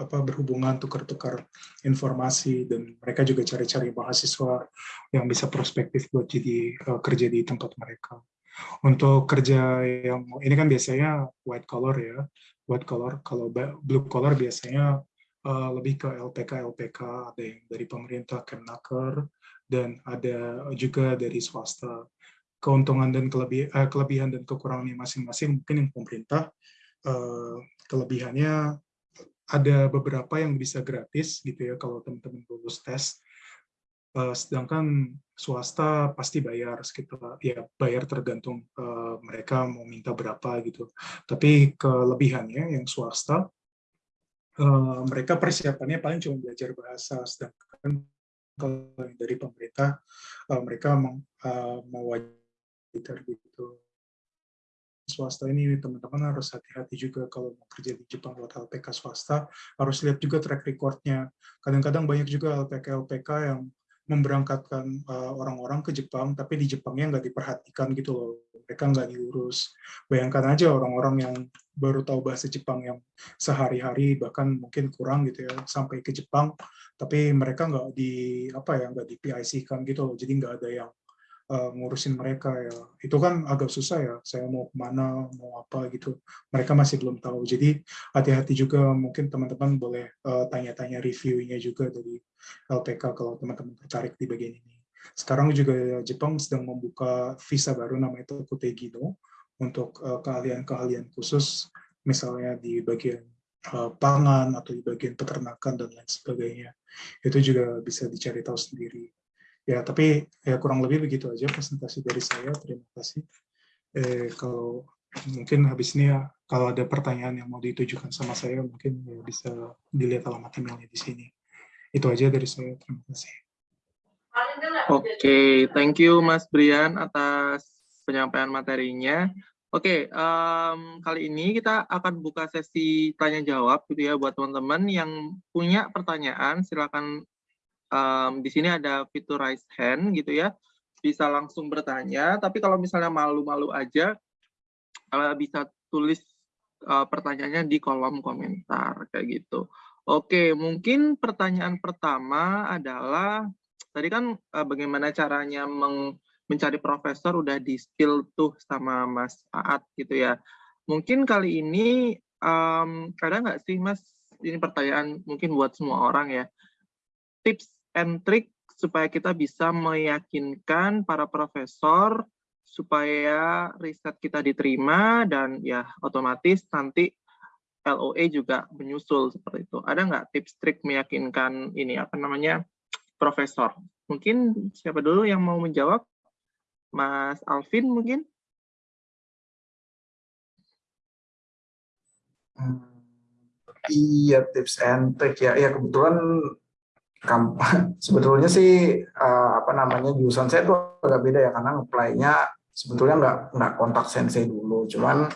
apa berhubungan tukar-tukar informasi dan mereka juga cari-cari mahasiswa yang bisa prospektif buat jadi uh, kerja di tempat mereka. Untuk kerja yang ini kan biasanya white collar ya, white collar. Kalau blue collar biasanya uh, lebih ke LPK LPK ada yang dari pemerintah Kemnaker dan ada juga dari swasta. keuntungan dan kelebihan, uh, kelebihan dan kekurangannya masing-masing. Mungkin yang pemerintah uh, kelebihannya ada beberapa yang bisa gratis gitu ya kalau teman-teman lulus tes. Uh, sedangkan swasta pasti bayar sekitar ya bayar tergantung uh, mereka mau minta berapa gitu. Tapi kelebihannya yang swasta uh, mereka persiapannya paling cuma belajar bahasa sedangkan kalau dari pemerintah uh, mereka mau uh, mewajibkan gitu swasta ini teman-teman harus hati-hati juga kalau mau kerja di Jepang buat LPK swasta harus lihat juga track recordnya kadang-kadang banyak juga LPK-LPK yang memberangkatkan eh, orang-orang uh, ke Jepang, tapi di Jepangnya nggak diperhatikan gitu loh. Mereka nggak diurus. Bayangkan aja orang-orang yang baru tahu bahasa Jepang yang sehari-hari bahkan mungkin kurang gitu ya sampai ke Jepang, tapi mereka nggak di apa ya nggak di PIC kan gitu loh. Jadi nggak ada yang uh, ngurusin mereka ya. Itu kan agak susah ya. Saya mau ke mana mau apa gitu. Mereka masih belum tahu. Jadi hati-hati juga. Mungkin teman-teman boleh eh, tanya-tanya uh, reviewnya juga dari LPK kalau teman-teman tertarik di bagian ini. Sekarang juga Jepang sedang membuka visa baru namanya itu Kutegino untuk eh, keahlian-keahlian khusus misalnya di bagian uh, pangan atau di bagian peternakan dan lain sebagainya. Itu juga bisa dicari tahu sendiri Ya, tapi ya kurang lebih begitu aja presentasi dari saya. Terima kasih. Eh, kalau mungkin habis ini ya, kalau ada pertanyaan yang mau ditujukan sama saya, mungkin ya bisa dilihat alamat emailnya di sini. Itu aja dari saya. Terima kasih. Oke, okay, thank you Mas Brian atas penyampaian materinya. Oke, okay, um, kali ini kita akan buka sesi tanya jawab gitu ya buat teman-teman yang punya pertanyaan silakan um, di sini ada fitur raise hand gitu ya, bisa langsung bertanya. Tapi kalau misalnya malu-malu aja, uh, bisa tulis uh, pertanyaannya di kolom komentar kayak gitu. Oke, mungkin pertanyaan pertama adalah tadi kan uh, bagaimana caranya meng, mencari profesor udah di skill tuh sama Mas Aat gitu ya. Mungkin kali ini um, ada nggak sih Mas ini pertanyaan mungkin buat semua orang ya tips and trick supaya kita bisa meyakinkan para profesor supaya riset kita diterima dan ya otomatis nanti LOE juga menyusul seperti itu. Ada nggak tips trik meyakinkan ini apa namanya profesor? Mungkin siapa dulu yang mau menjawab? Mas Alvin mungkin? Hmm, iya tips and trick ya. Ya kebetulan sebetulnya sih uh, apa namanya jurusan saya tuh agak beda ya karena apply-nya sebetulnya nggak nggak kontak sensei dulu. Cuman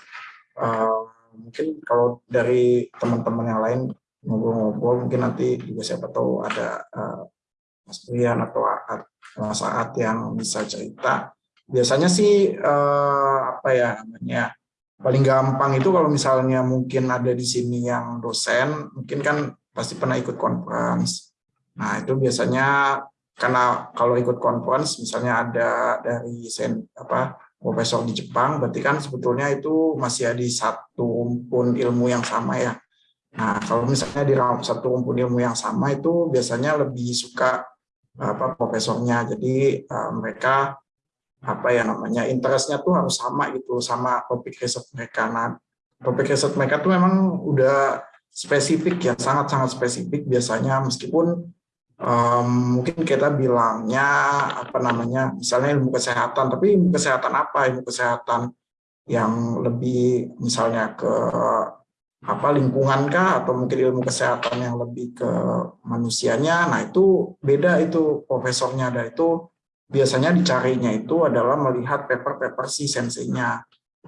uh, mungkin kalau dari teman-teman yang lain ngobrol-ngobrol mungkin nanti juga siapa tahu ada uh, Mas Brian atau Mas Saat yang bisa cerita. Biasanya sih uh, apa ya namanya paling gampang itu kalau misalnya mungkin ada di sini yang dosen mungkin kan pasti pernah ikut conference Nah, itu biasanya karena kalau ikut conference misalnya ada dari sen, apa profesor di Jepang, berarti kan sebetulnya itu masih ada satu rumpun ilmu yang sama ya. Nah, kalau misalnya di satu rumpun ilmu yang sama itu biasanya lebih suka apa profesornya. Jadi uh, mereka apa ya namanya interestnya tuh harus sama gitu sama topik riset mereka. Nah, topik riset mereka tuh memang udah spesifik ya, sangat-sangat spesifik biasanya meskipun um, mungkin kita bilangnya apa namanya misalnya ilmu kesehatan tapi ilmu kesehatan apa? Ilmu kesehatan yang lebih misalnya ke apa lingkungan kah? Atau mungkin ilmu kesehatan yang lebih ke manusianya? Nah itu beda itu profesornya. Dan itu biasanya dicarinya itu adalah melihat paper-paper si senseinya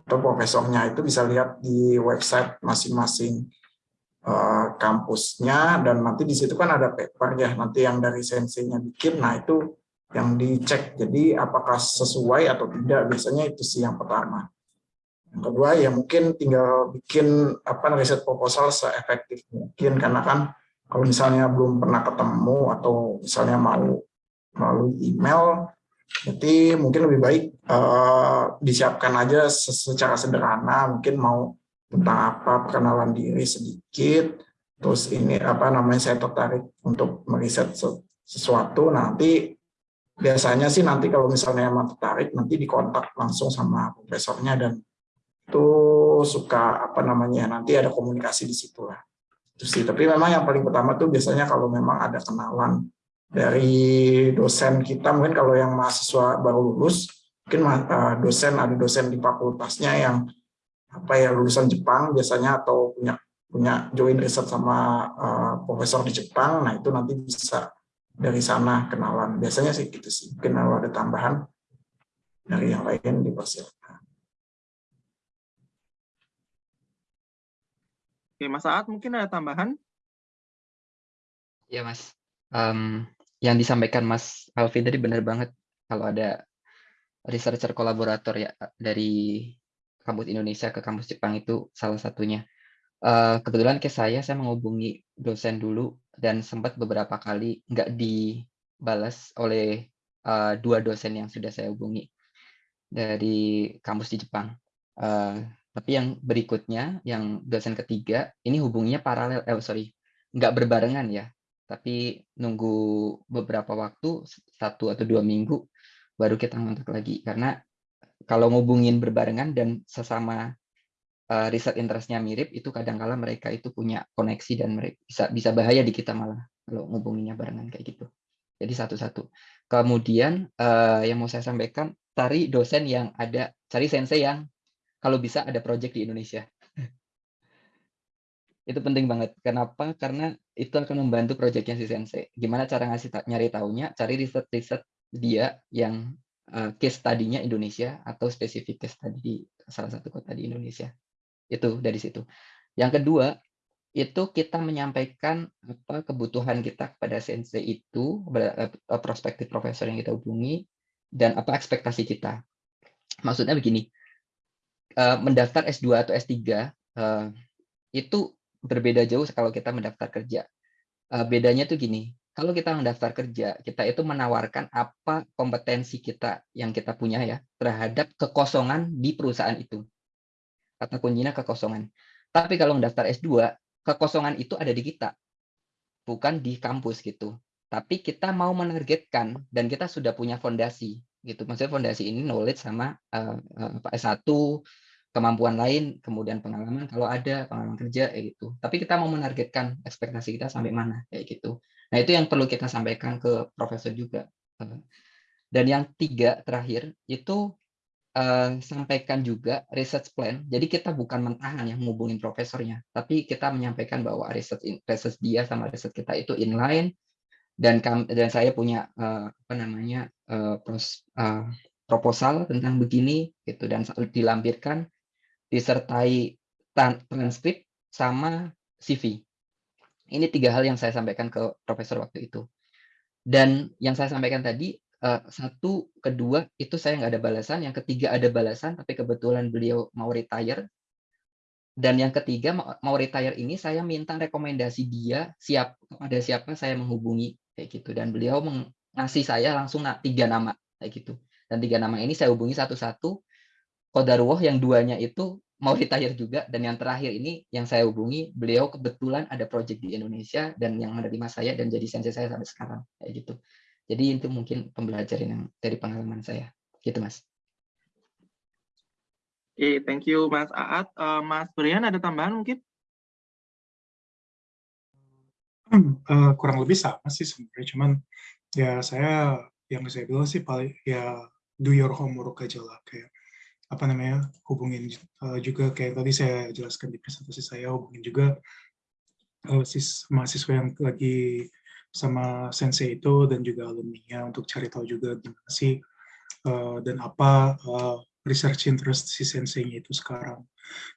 atau profesornya. Itu bisa lihat di website masing-masing kampusnya dan nanti di situ kan ada paper ya nanti yang dari senseinya bikin nah itu yang dicek. Jadi apakah sesuai atau tidak biasanya itu sih yang pertama. Yang kedua ya mungkin tinggal bikin apa riset proposal seefektif mungkin karena kan kalau misalnya belum pernah ketemu atau misalnya mau melalui email jadi mungkin lebih baik uh, disiapkan aja secara sederhana mungkin mau tentang apa perkenalan diri sedikit terus ini apa namanya saya tertarik untuk meriset sesuatu nanti biasanya sih nanti kalau misalnya emang tertarik nanti dikontak langsung sama profesornya dan itu suka apa namanya nanti ada komunikasi di situ lah. Itu sih tapi memang yang paling pertama tuh biasanya kalau memang ada kenalan dari dosen kita mungkin kalau yang mahasiswa baru lulus mungkin eh, dosen ada dosen di fakultasnya yang apa ya lulusan Jepang biasanya atau punya punya join riset sama uh, profesor di Jepang nah itu nanti bisa dari sana kenalan biasanya sih gitu sih mungkin kalau ada tambahan dari yang lain dipersilakan Oke, Mas Saat mungkin ada tambahan? Ya, Mas. Um, yang disampaikan Mas Alvin tadi benar banget. Kalau ada researcher kolaborator ya dari kampus Indonesia ke kampus Jepang itu salah satunya. Uh, kebetulan ke saya, saya menghubungi dosen dulu dan sempat beberapa kali nggak dibalas oleh uh, dua dosen yang sudah saya hubungi dari kampus di Jepang. Uh, tapi yang berikutnya, yang dosen ketiga, ini hubunginya paralel, eh sorry, nggak berbarengan ya, tapi nunggu beberapa waktu, satu atau dua minggu, baru kita ngontak lagi. Karena kalau ngubungin berbarengan dan sesama uh, riset interestnya mirip, itu kadang-kala mereka itu punya koneksi dan mereka bisa bisa bahaya di kita malah kalau ngubunginnya barengan kayak gitu. Jadi satu-satu. Kemudian uh, yang mau saya sampaikan, cari dosen yang ada, cari sensei yang kalau bisa ada project di Indonesia. itu penting banget. Kenapa? Karena itu akan membantu projectnya si Sensei. Gimana cara ngasih nyari tahunya? Cari riset-riset dia yang uh, case tadinya Indonesia atau spesifik case tadi di salah satu kota di Indonesia. Itu dari situ. Yang kedua, itu kita menyampaikan apa kebutuhan kita kepada sensei itu, eh, prospektif profesor yang kita hubungi, dan apa ekspektasi kita. Maksudnya begini, uh, mendaftar S2 atau S3 uh, eh, itu berbeda jauh kalau kita mendaftar kerja. Bedanya tuh gini, kalau kita mendaftar kerja, kita itu menawarkan apa kompetensi kita yang kita punya ya terhadap kekosongan di perusahaan itu. Kata kuncinya kekosongan. Tapi kalau mendaftar S2, kekosongan itu ada di kita, bukan di kampus gitu. Tapi kita mau menargetkan dan kita sudah punya fondasi gitu. Maksudnya fondasi ini knowledge sama uh, uh, S1, kemampuan lain, kemudian pengalaman kalau ada pengalaman kerja kayak gitu. Tapi kita mau menargetkan ekspektasi kita sampai mana kayak gitu. Nah, itu yang perlu kita sampaikan ke profesor juga. Dan yang tiga terakhir itu uh, sampaikan juga research plan. Jadi kita bukan mentahan yang menghubungin profesornya, tapi kita menyampaikan bahwa research research dia sama research kita itu inline dan dan saya punya uh, apa namanya uh, pros, uh, proposal tentang begini gitu dan dilampirkan disertai transkrip sama CV. Ini tiga hal yang saya sampaikan ke profesor waktu itu. Dan yang saya sampaikan tadi, satu, kedua, itu saya nggak ada balasan. Yang ketiga ada balasan, tapi kebetulan beliau mau retire. Dan yang ketiga, mau retire ini saya minta rekomendasi dia siap kepada siapa saya menghubungi kayak gitu dan beliau mengasih saya langsung tiga nama kayak gitu dan tiga nama ini saya hubungi satu-satu Kodarwoh yang duanya itu mau retire juga dan yang terakhir ini yang saya hubungi beliau kebetulan ada project di Indonesia dan yang menerima saya dan jadi sensei saya sampai sekarang kayak gitu jadi itu mungkin pembelajaran yang dari pengalaman saya gitu mas Oke, okay, thank you Mas Aat. Uh, Mas Brian ada tambahan mungkin? uh, kurang lebih sama sih sebenarnya cuman ya saya yang saya bilang sih paling ya do your homework aja lah kayak apa namanya hubungin uh, juga kayak tadi saya jelaskan di presentasi saya hubungin juga uh, sis mahasiswa yang lagi sama sensei itu dan juga alumni untuk cari tahu juga gimana sih uh, dan apa uh, research interest si sensei itu sekarang.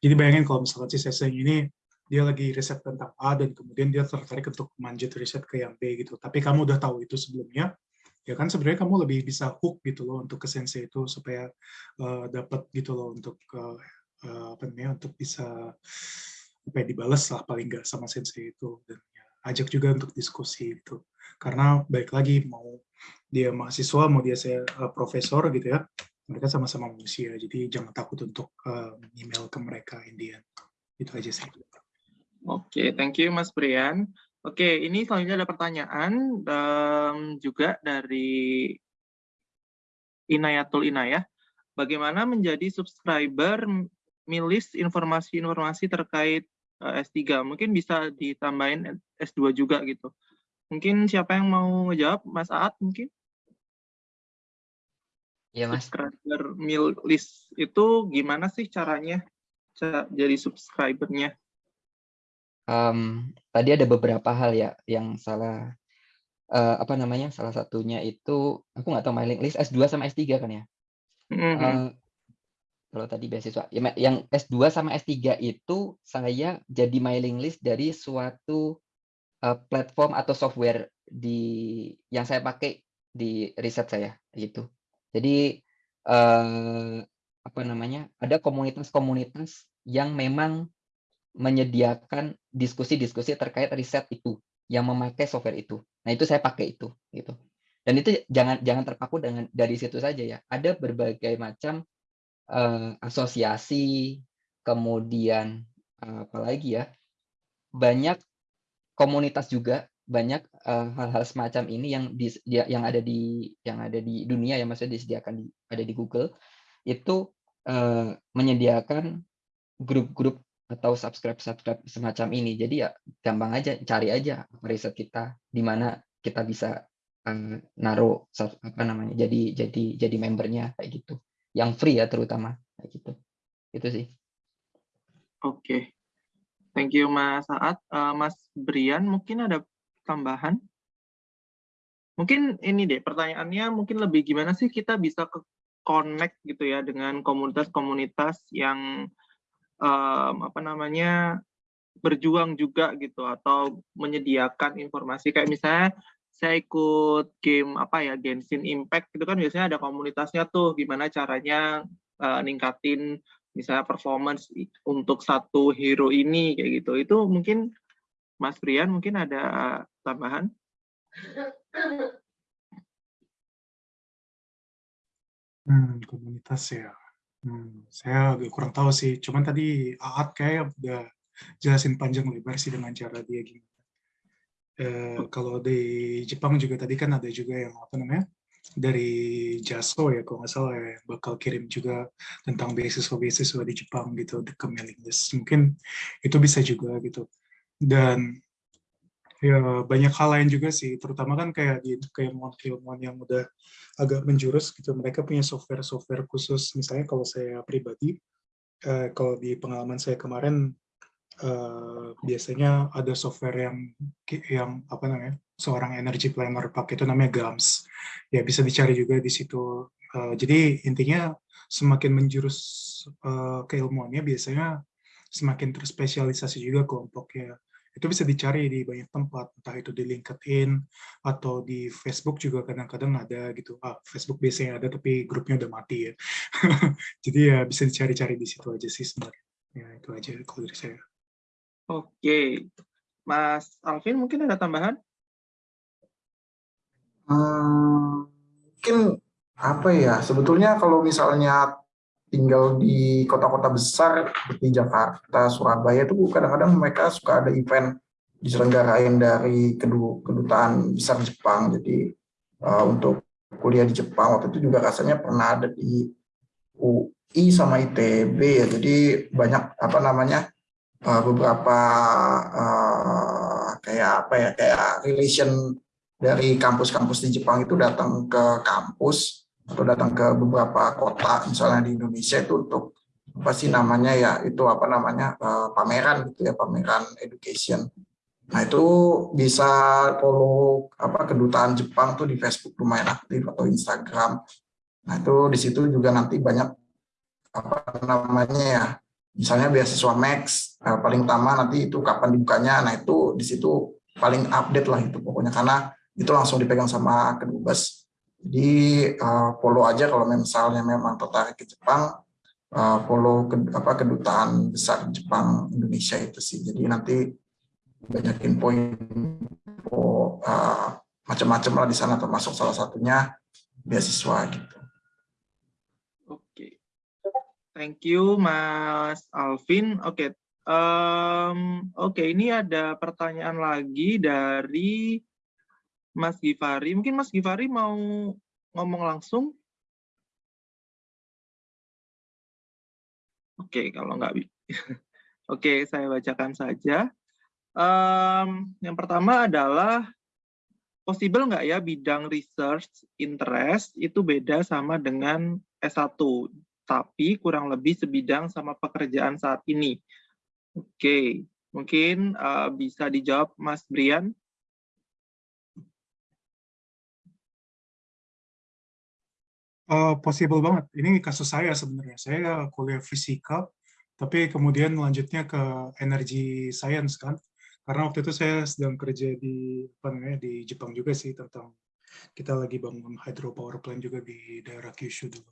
Jadi bayangin kalau misalkan si sensei ini dia lagi riset tentang A dan kemudian dia tertarik untuk manjat riset ke yang B gitu. Tapi kamu udah tahu itu sebelumnya, ya kan sebenarnya kamu lebih bisa hook gitu loh untuk ke sensei itu supaya uh, dapat gitu loh untuk uh, apa namanya untuk bisa apa ya, dibalas lah paling nggak sama sensei itu dan ya, ajak juga untuk diskusi gitu. Karena baik lagi mau dia mahasiswa mau dia saya uh, profesor gitu ya mereka sama-sama manusia jadi jangan takut untuk uh, email ke mereka Indian itu aja sih. Oke, thank you Mas Brian. Oke, ini selanjutnya ada pertanyaan um, juga dari Inayatul Inayah. Bagaimana menjadi subscriber milis informasi-informasi terkait uh, S3? Mungkin bisa ditambahin S2 juga gitu. Mungkin siapa yang mau ngejawab? Mas Aat mungkin? Ya, Mas. Subscriber milis itu gimana sih caranya jadi subscribernya? Um, tadi ada beberapa hal ya yang salah uh, apa namanya salah satunya itu aku nggak tahu mailing list S2 sama S3 kan ya mm -hmm. uh, kalau tadi beasiswa ya, yang S2 sama S3 itu saya jadi mailing list dari suatu uh, platform atau software di yang saya pakai di riset saya gitu jadi uh, apa namanya ada komunitas-komunitas yang memang menyediakan diskusi-diskusi terkait riset itu yang memakai software itu. Nah, itu saya pakai itu gitu. Dan itu jangan jangan terpaku dengan dari situ saja ya. Ada berbagai macam uh, asosiasi, kemudian uh, apalagi ya. Banyak komunitas juga, banyak hal-hal uh, semacam ini yang di, ya, yang ada di yang ada di dunia yang maksudnya disediakan di ada di Google itu uh, menyediakan grup-grup atau subscribe subscribe semacam ini. Jadi ya gampang aja cari aja riset kita di mana kita bisa uh, naruh apa namanya jadi jadi jadi membernya kayak gitu. Yang free ya terutama kayak gitu. Itu sih. Oke. Okay. Thank you Mas Saat. Uh, Mas Brian mungkin ada tambahan? Mungkin ini deh pertanyaannya mungkin lebih gimana sih kita bisa ke connect gitu ya dengan komunitas-komunitas yang um, apa namanya berjuang juga gitu atau menyediakan informasi. Kayak misalnya saya ikut game apa ya Genshin Impact itu kan biasanya ada komunitasnya tuh gimana caranya uh, ningkatin misalnya performance untuk satu hero ini kayak gitu. Itu mungkin Mas Brian mungkin ada tambahan? Hmm, komunitas ya Hmm, saya agak kurang tahu sih. Cuman tadi Aat kayak udah jelasin panjang lebar sih dengan cara dia gimana. Eh, kalau di Jepang juga tadi kan ada juga yang apa namanya dari Jaso ya kalau nggak salah ya bakal kirim juga tentang beasiswa-beasiswa di Jepang gitu ke mailing list. Mungkin itu bisa juga gitu. Dan ya banyak hal lain juga sih, terutama kan kayak di keilmuan-keilmuan yang udah agak menjurus gitu, mereka punya software-software khusus, misalnya kalau saya pribadi, eh, kalau di pengalaman saya kemarin, eh, biasanya ada software yang yang apa namanya, seorang energy planner pakai itu namanya GAMS, ya bisa dicari juga di situ. Eh, jadi intinya semakin menjurus eh, keilmuannya biasanya semakin terspesialisasi juga kelompoknya itu bisa dicari di banyak tempat, entah itu di LinkedIn atau di Facebook juga kadang-kadang ada gitu. Ah, Facebook biasanya ada tapi grupnya udah mati ya. Jadi ya bisa dicari-cari di situ aja sih sebenarnya. Ya itu aja kalau dari saya. Oke, Mas Alvin mungkin ada tambahan? Hmm, mungkin apa ya? Sebetulnya kalau misalnya tinggal di kota-kota besar seperti Jakarta, Surabaya itu kadang-kadang mereka suka ada event diselenggarain dari kedutaan besar Jepang. Jadi uh, untuk kuliah di Jepang waktu itu juga rasanya pernah ada di UI sama ITB ya. Jadi banyak apa namanya uh, beberapa uh, kayak apa ya kayak relation dari kampus-kampus di Jepang itu datang ke kampus atau datang ke beberapa kota misalnya di Indonesia itu untuk apa sih namanya ya itu apa namanya uh, pameran gitu ya pameran education. Nah itu bisa follow apa kedutaan Jepang tuh di Facebook lumayan aktif atau Instagram. Nah itu di situ juga nanti banyak apa namanya ya misalnya beasiswa Max uh, paling utama nanti itu kapan dibukanya. Nah itu di situ paling update lah itu pokoknya karena itu langsung dipegang sama kedubes jadi uh, follow aja kalau misalnya memang tertarik ke Jepang, uh, follow ke, apa kedutaan besar Jepang Indonesia itu sih. Jadi nanti banyak info, info uh, macam-macam lah di sana termasuk salah satunya beasiswa gitu. Oke, thank you Mas Alvin. Oke, um, oke ini ada pertanyaan lagi dari Mas Givari. Mungkin Mas Givari mau ngomong langsung? Oke, kalau nggak... Oke, saya bacakan saja. Um, yang pertama adalah, possible nggak ya bidang research interest itu beda sama dengan S1, tapi kurang lebih sebidang sama pekerjaan saat ini. Oke, mungkin uh, bisa dijawab Mas Brian. Eh, possible banget. Ini kasus saya sebenarnya. Saya kuliah fisika, tapi kemudian lanjutnya ke energy science kan. Karena waktu itu saya sedang kerja di apa namanya di Jepang juga sih tentang kita lagi bangun hydropower plant juga di daerah Kyushu dulu.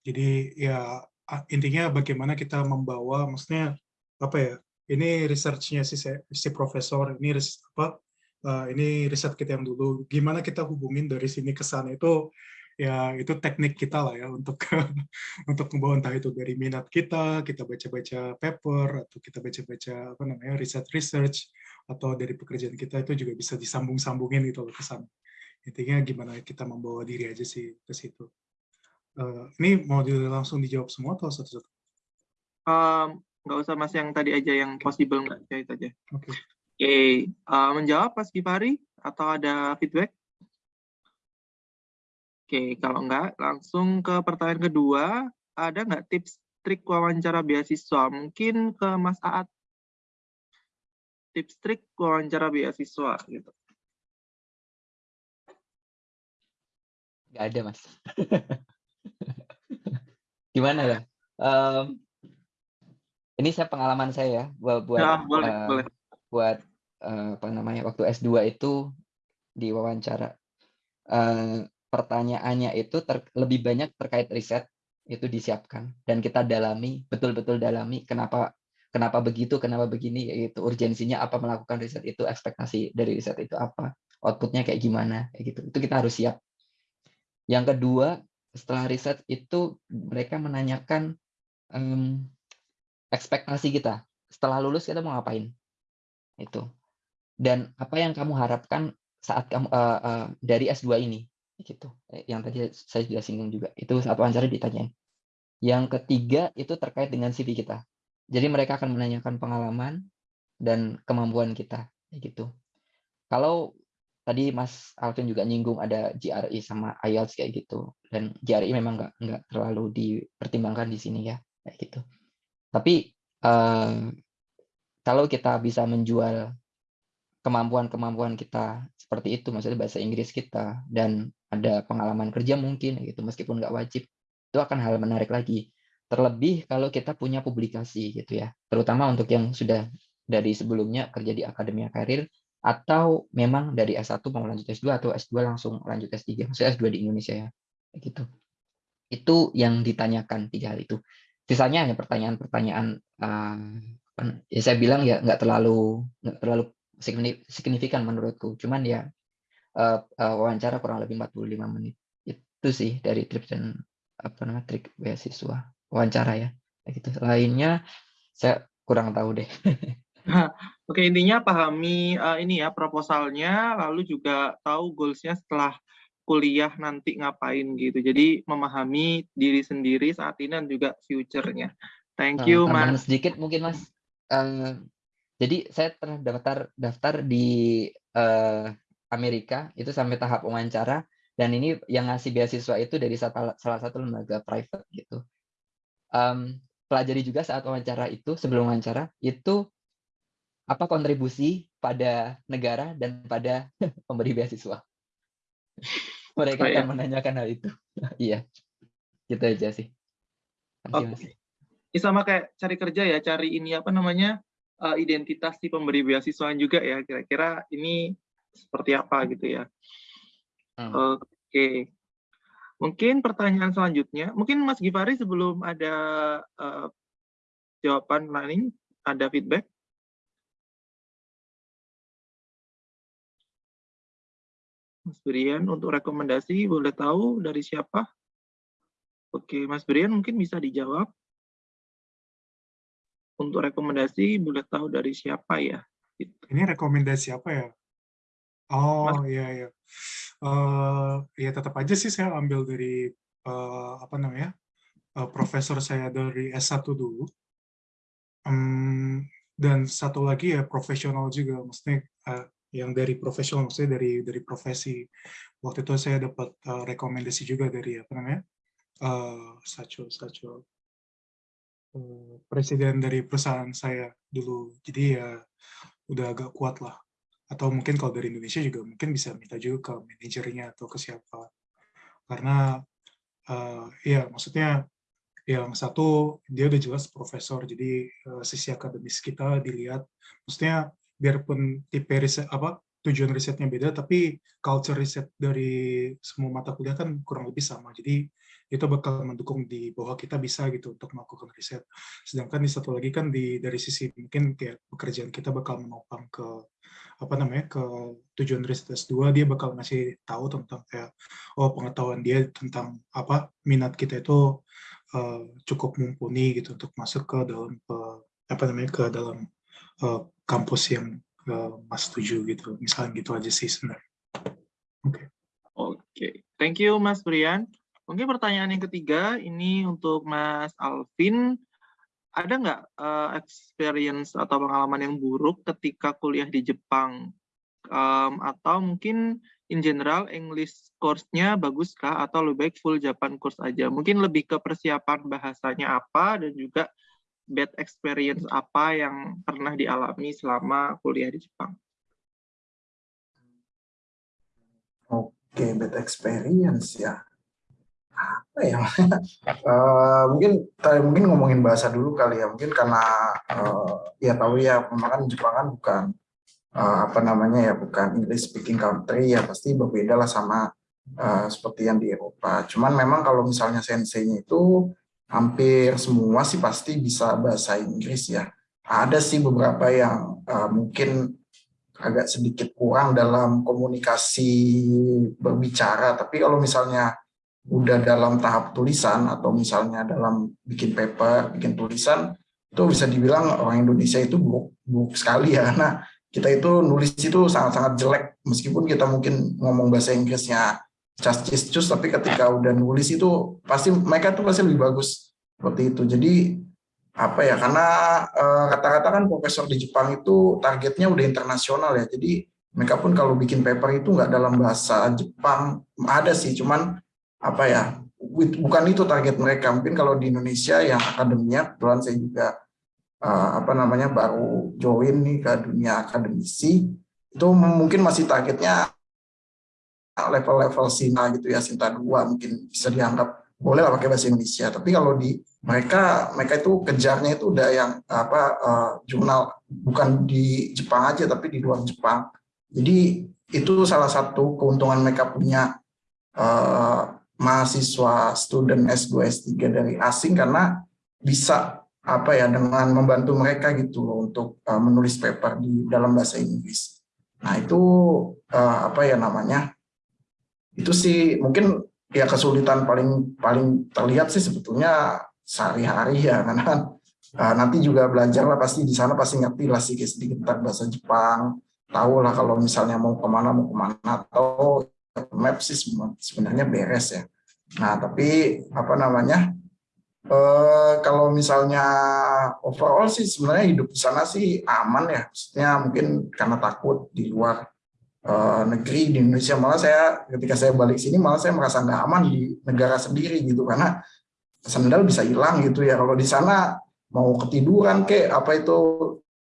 Jadi ya intinya bagaimana kita membawa, maksudnya apa ya? Ini researchnya si si profesor, ini apa? eh, ini riset kita yang dulu. Gimana kita hubungin dari sini ke sana itu ya itu teknik kita lah ya untuk untuk membawa entah itu dari minat kita, kita baca-baca paper atau kita baca-baca apa namanya riset research atau dari pekerjaan kita itu juga bisa disambung-sambungin gitu loh ke sana. Intinya gimana kita membawa diri aja sih ke situ. Eh, ini mau di- langsung dijawab semua atau satu-satu? Em, nggak usah Mas yang tadi aja yang possible nggak ya itu aja. Oke. Oke, eh, menjawab Mas Gifari atau ada feedback? Oke, kalau enggak, langsung ke pertanyaan kedua. Ada nggak tips trik wawancara beasiswa? Mungkin ke Mas Aat. Tips trik wawancara beasiswa gitu. Nggak ada, Mas. Gimana ya? Em, ini saya pengalaman saya ya buat buat Ya, boleh, eh, boleh. buat eh, apa namanya waktu S2 itu di wawancara eh, pertanyaannya itu ter- lebih banyak terkait riset itu disiapkan. Dan kita dalami betul-betul dalami kenapa kenapa begitu kenapa begini itu urgensinya apa melakukan riset itu ekspektasi dari riset itu apa outputnya kayak gimana kayak gitu. Itu kita harus siap. Yang kedua setelah riset itu mereka menanyakan em, ekspektasi kita. Setelah lulus kita mau ngapain? Itu. Dan apa yang kamu harapkan saat kamu eh, eh, dari S2 ini gitu. Eh, yang tadi saya sudah singgung juga. Itu saat wawancara ditanyain. Yang ketiga itu terkait dengan CV kita. Jadi mereka akan menanyakan pengalaman dan kemampuan kita. Gitu. Kalau tadi Mas Alvin juga nyinggung ada GRE sama IELTS kayak gitu. Dan GRE memang nggak nggak terlalu dipertimbangkan di sini ya. Kayak gitu. Tapi eh, kalau kita bisa menjual kemampuan-kemampuan kita seperti itu, maksudnya bahasa Inggris kita dan ada pengalaman kerja mungkin gitu, meskipun nggak wajib, itu akan hal menarik lagi. Terlebih kalau kita punya publikasi gitu ya, terutama untuk yang sudah dari sebelumnya kerja di akademia karir atau memang dari S1 mau lanjut S2 atau S2 langsung lanjut S3, maksudnya S2 di Indonesia ya, gitu. Itu yang ditanyakan tiga hal itu. Sisanya hanya pertanyaan-pertanyaan apa- ya saya bilang ya nggak terlalu nggak terlalu signif- signifikan menurutku. Cuman ya eh, eh, wawancara kurang lebih 45 menit. Itu sih dari tips dan apa namanya trik beasiswa wawancara ya. Gitu. Lainnya saya kurang tahu deh. Oke, intinya pahami eh, ini ya proposalnya, lalu juga tahu goalsnya setelah kuliah nanti ngapain gitu. Jadi memahami diri sendiri saat ini dan juga future-nya. Thank you, tambahan Mas. sedikit mungkin Mas. Eh, jadi saya pernah daftar daftar di eh, Amerika itu sampai tahap wawancara dan ini yang ngasih beasiswa itu dari salah satu lembaga private gitu. Em, pelajari juga saat wawancara itu sebelum wawancara itu apa kontribusi pada negara dan pada pemberi beasiswa. Mereka Oh, akan iya. menanyakan hal itu. Iya, gitu aja sih. Terima kasih. Ini sama kayak cari kerja ya, cari ini apa namanya eh, identitas si pemberi beasiswa juga ya. Kira-kira ini seperti apa gitu ya. Hmm. Oke. Mungkin pertanyaan selanjutnya, mungkin Mas Gifari sebelum ada eh, jawaban lain, ada feedback? Mas Brian, untuk rekomendasi boleh tahu dari siapa? Oke, Mas Brian mungkin bisa dijawab. Untuk rekomendasi boleh tahu dari siapa ya? Gitu. Ini rekomendasi apa ya? Oh iya iya. Eh ya tetap aja sih saya ambil dari eh, apa namanya uh, profesor saya dari S1 dulu. Um, dan satu lagi ya profesional juga, maksudnya uh, yang dari profesional, maksudnya dari dari profesi. Waktu itu saya dapat uh, rekomendasi juga dari apa namanya, uh, Sacho, Sacho, uh, presiden dari perusahaan saya dulu. Jadi ya udah agak kuat lah. Atau mungkin kalau dari Indonesia juga mungkin bisa minta juga ke manajernya atau ke siapa. Karena uh, ya maksudnya yang satu dia udah jelas profesor jadi uh, sisi akademis kita dilihat maksudnya biarpun tipe riset apa tujuan risetnya beda tapi culture riset dari semua mata kuliah kan kurang lebih sama jadi itu bakal mendukung di bahwa kita bisa gitu untuk melakukan riset sedangkan di satu lagi kan di dari sisi mungkin kayak pekerjaan kita bakal menopang ke apa namanya ke tujuan riset S2 dia bakal ngasih tahu tentang kayak oh pengetahuan dia tentang apa minat kita itu uh, cukup mumpuni gitu untuk masuk ke dalam uh, apa namanya ke dalam uh, kampus yang uh, Mas setuju gitu misalnya gitu aja sih sebenarnya. Oke. Okay. Oke, okay. thank you Mas Brian. Mungkin pertanyaan yang ketiga ini untuk Mas Alvin ada nggak uh, experience atau pengalaman yang buruk ketika kuliah di Jepang? Um, atau mungkin in general English course-nya baguskah atau lebih baik full Japan course aja? Mungkin lebih ke persiapan bahasanya apa dan juga bad experience apa yang pernah dialami selama kuliah di Jepang? Oke, bad experience ya apa ya? Uh, mungkin mungkin ngomongin bahasa dulu kali ya. Mungkin karena uh, ya tahu ya memang Jepang kan bukan uh, apa namanya ya bukan English speaking country ya pasti berbeda lah sama uh, seperti yang di Eropa. Cuman memang kalau misalnya senseinya itu hampir semua sih pasti bisa bahasa Inggris ya. Ada sih beberapa yang uh, mungkin agak sedikit kurang dalam komunikasi berbicara. Tapi kalau misalnya udah dalam tahap tulisan atau misalnya dalam bikin paper, bikin tulisan, itu bisa dibilang orang Indonesia itu buruk, buruk sekali ya, karena kita itu nulis itu sangat-sangat jelek, meskipun kita mungkin ngomong bahasa Inggrisnya cas cus tapi ketika udah nulis itu pasti mereka tuh pasti lebih bagus seperti itu. Jadi apa ya karena eh, kata-kata kan profesor di Jepang itu targetnya udah internasional ya. Jadi mereka pun kalau bikin paper itu nggak dalam bahasa Jepang ada sih. Cuman apa ya bukan itu target mereka. Mungkin kalau di Indonesia yang akademia kebetulan saya juga uh, apa namanya baru join nih ke dunia akademisi itu mungkin masih targetnya level-level Sina gitu ya Sinta dua mungkin bisa dianggap boleh lah pakai bahasa Indonesia. Tapi kalau di mereka mereka itu kejarnya itu udah yang apa uh, jurnal bukan di Jepang aja tapi di luar Jepang. Jadi itu salah satu keuntungan mereka punya uh, mahasiswa student S2 S3 dari asing karena bisa apa ya dengan membantu mereka gitu loh untuk uh, menulis paper di dalam bahasa Inggris. Nah, itu uh, apa ya namanya? Itu sih mungkin ya kesulitan paling paling terlihat sih sebetulnya sehari-hari ya karena uh, nanti juga belajar lah pasti di sana pasti ngerti lah sedikit sedikit tentang bahasa Jepang, tahu lah kalau misalnya mau ke mana mau ke mana atau map sih sebenarnya beres ya. Nah, tapi apa namanya? Eh, kalau misalnya overall sih sebenarnya hidup di sana sih aman ya. Maksudnya mungkin karena takut di luar eh, negeri di Indonesia malah saya ketika saya balik sini malah saya merasa nggak aman di negara sendiri gitu karena sandal bisa hilang gitu ya. Kalau di sana mau ketiduran ke apa itu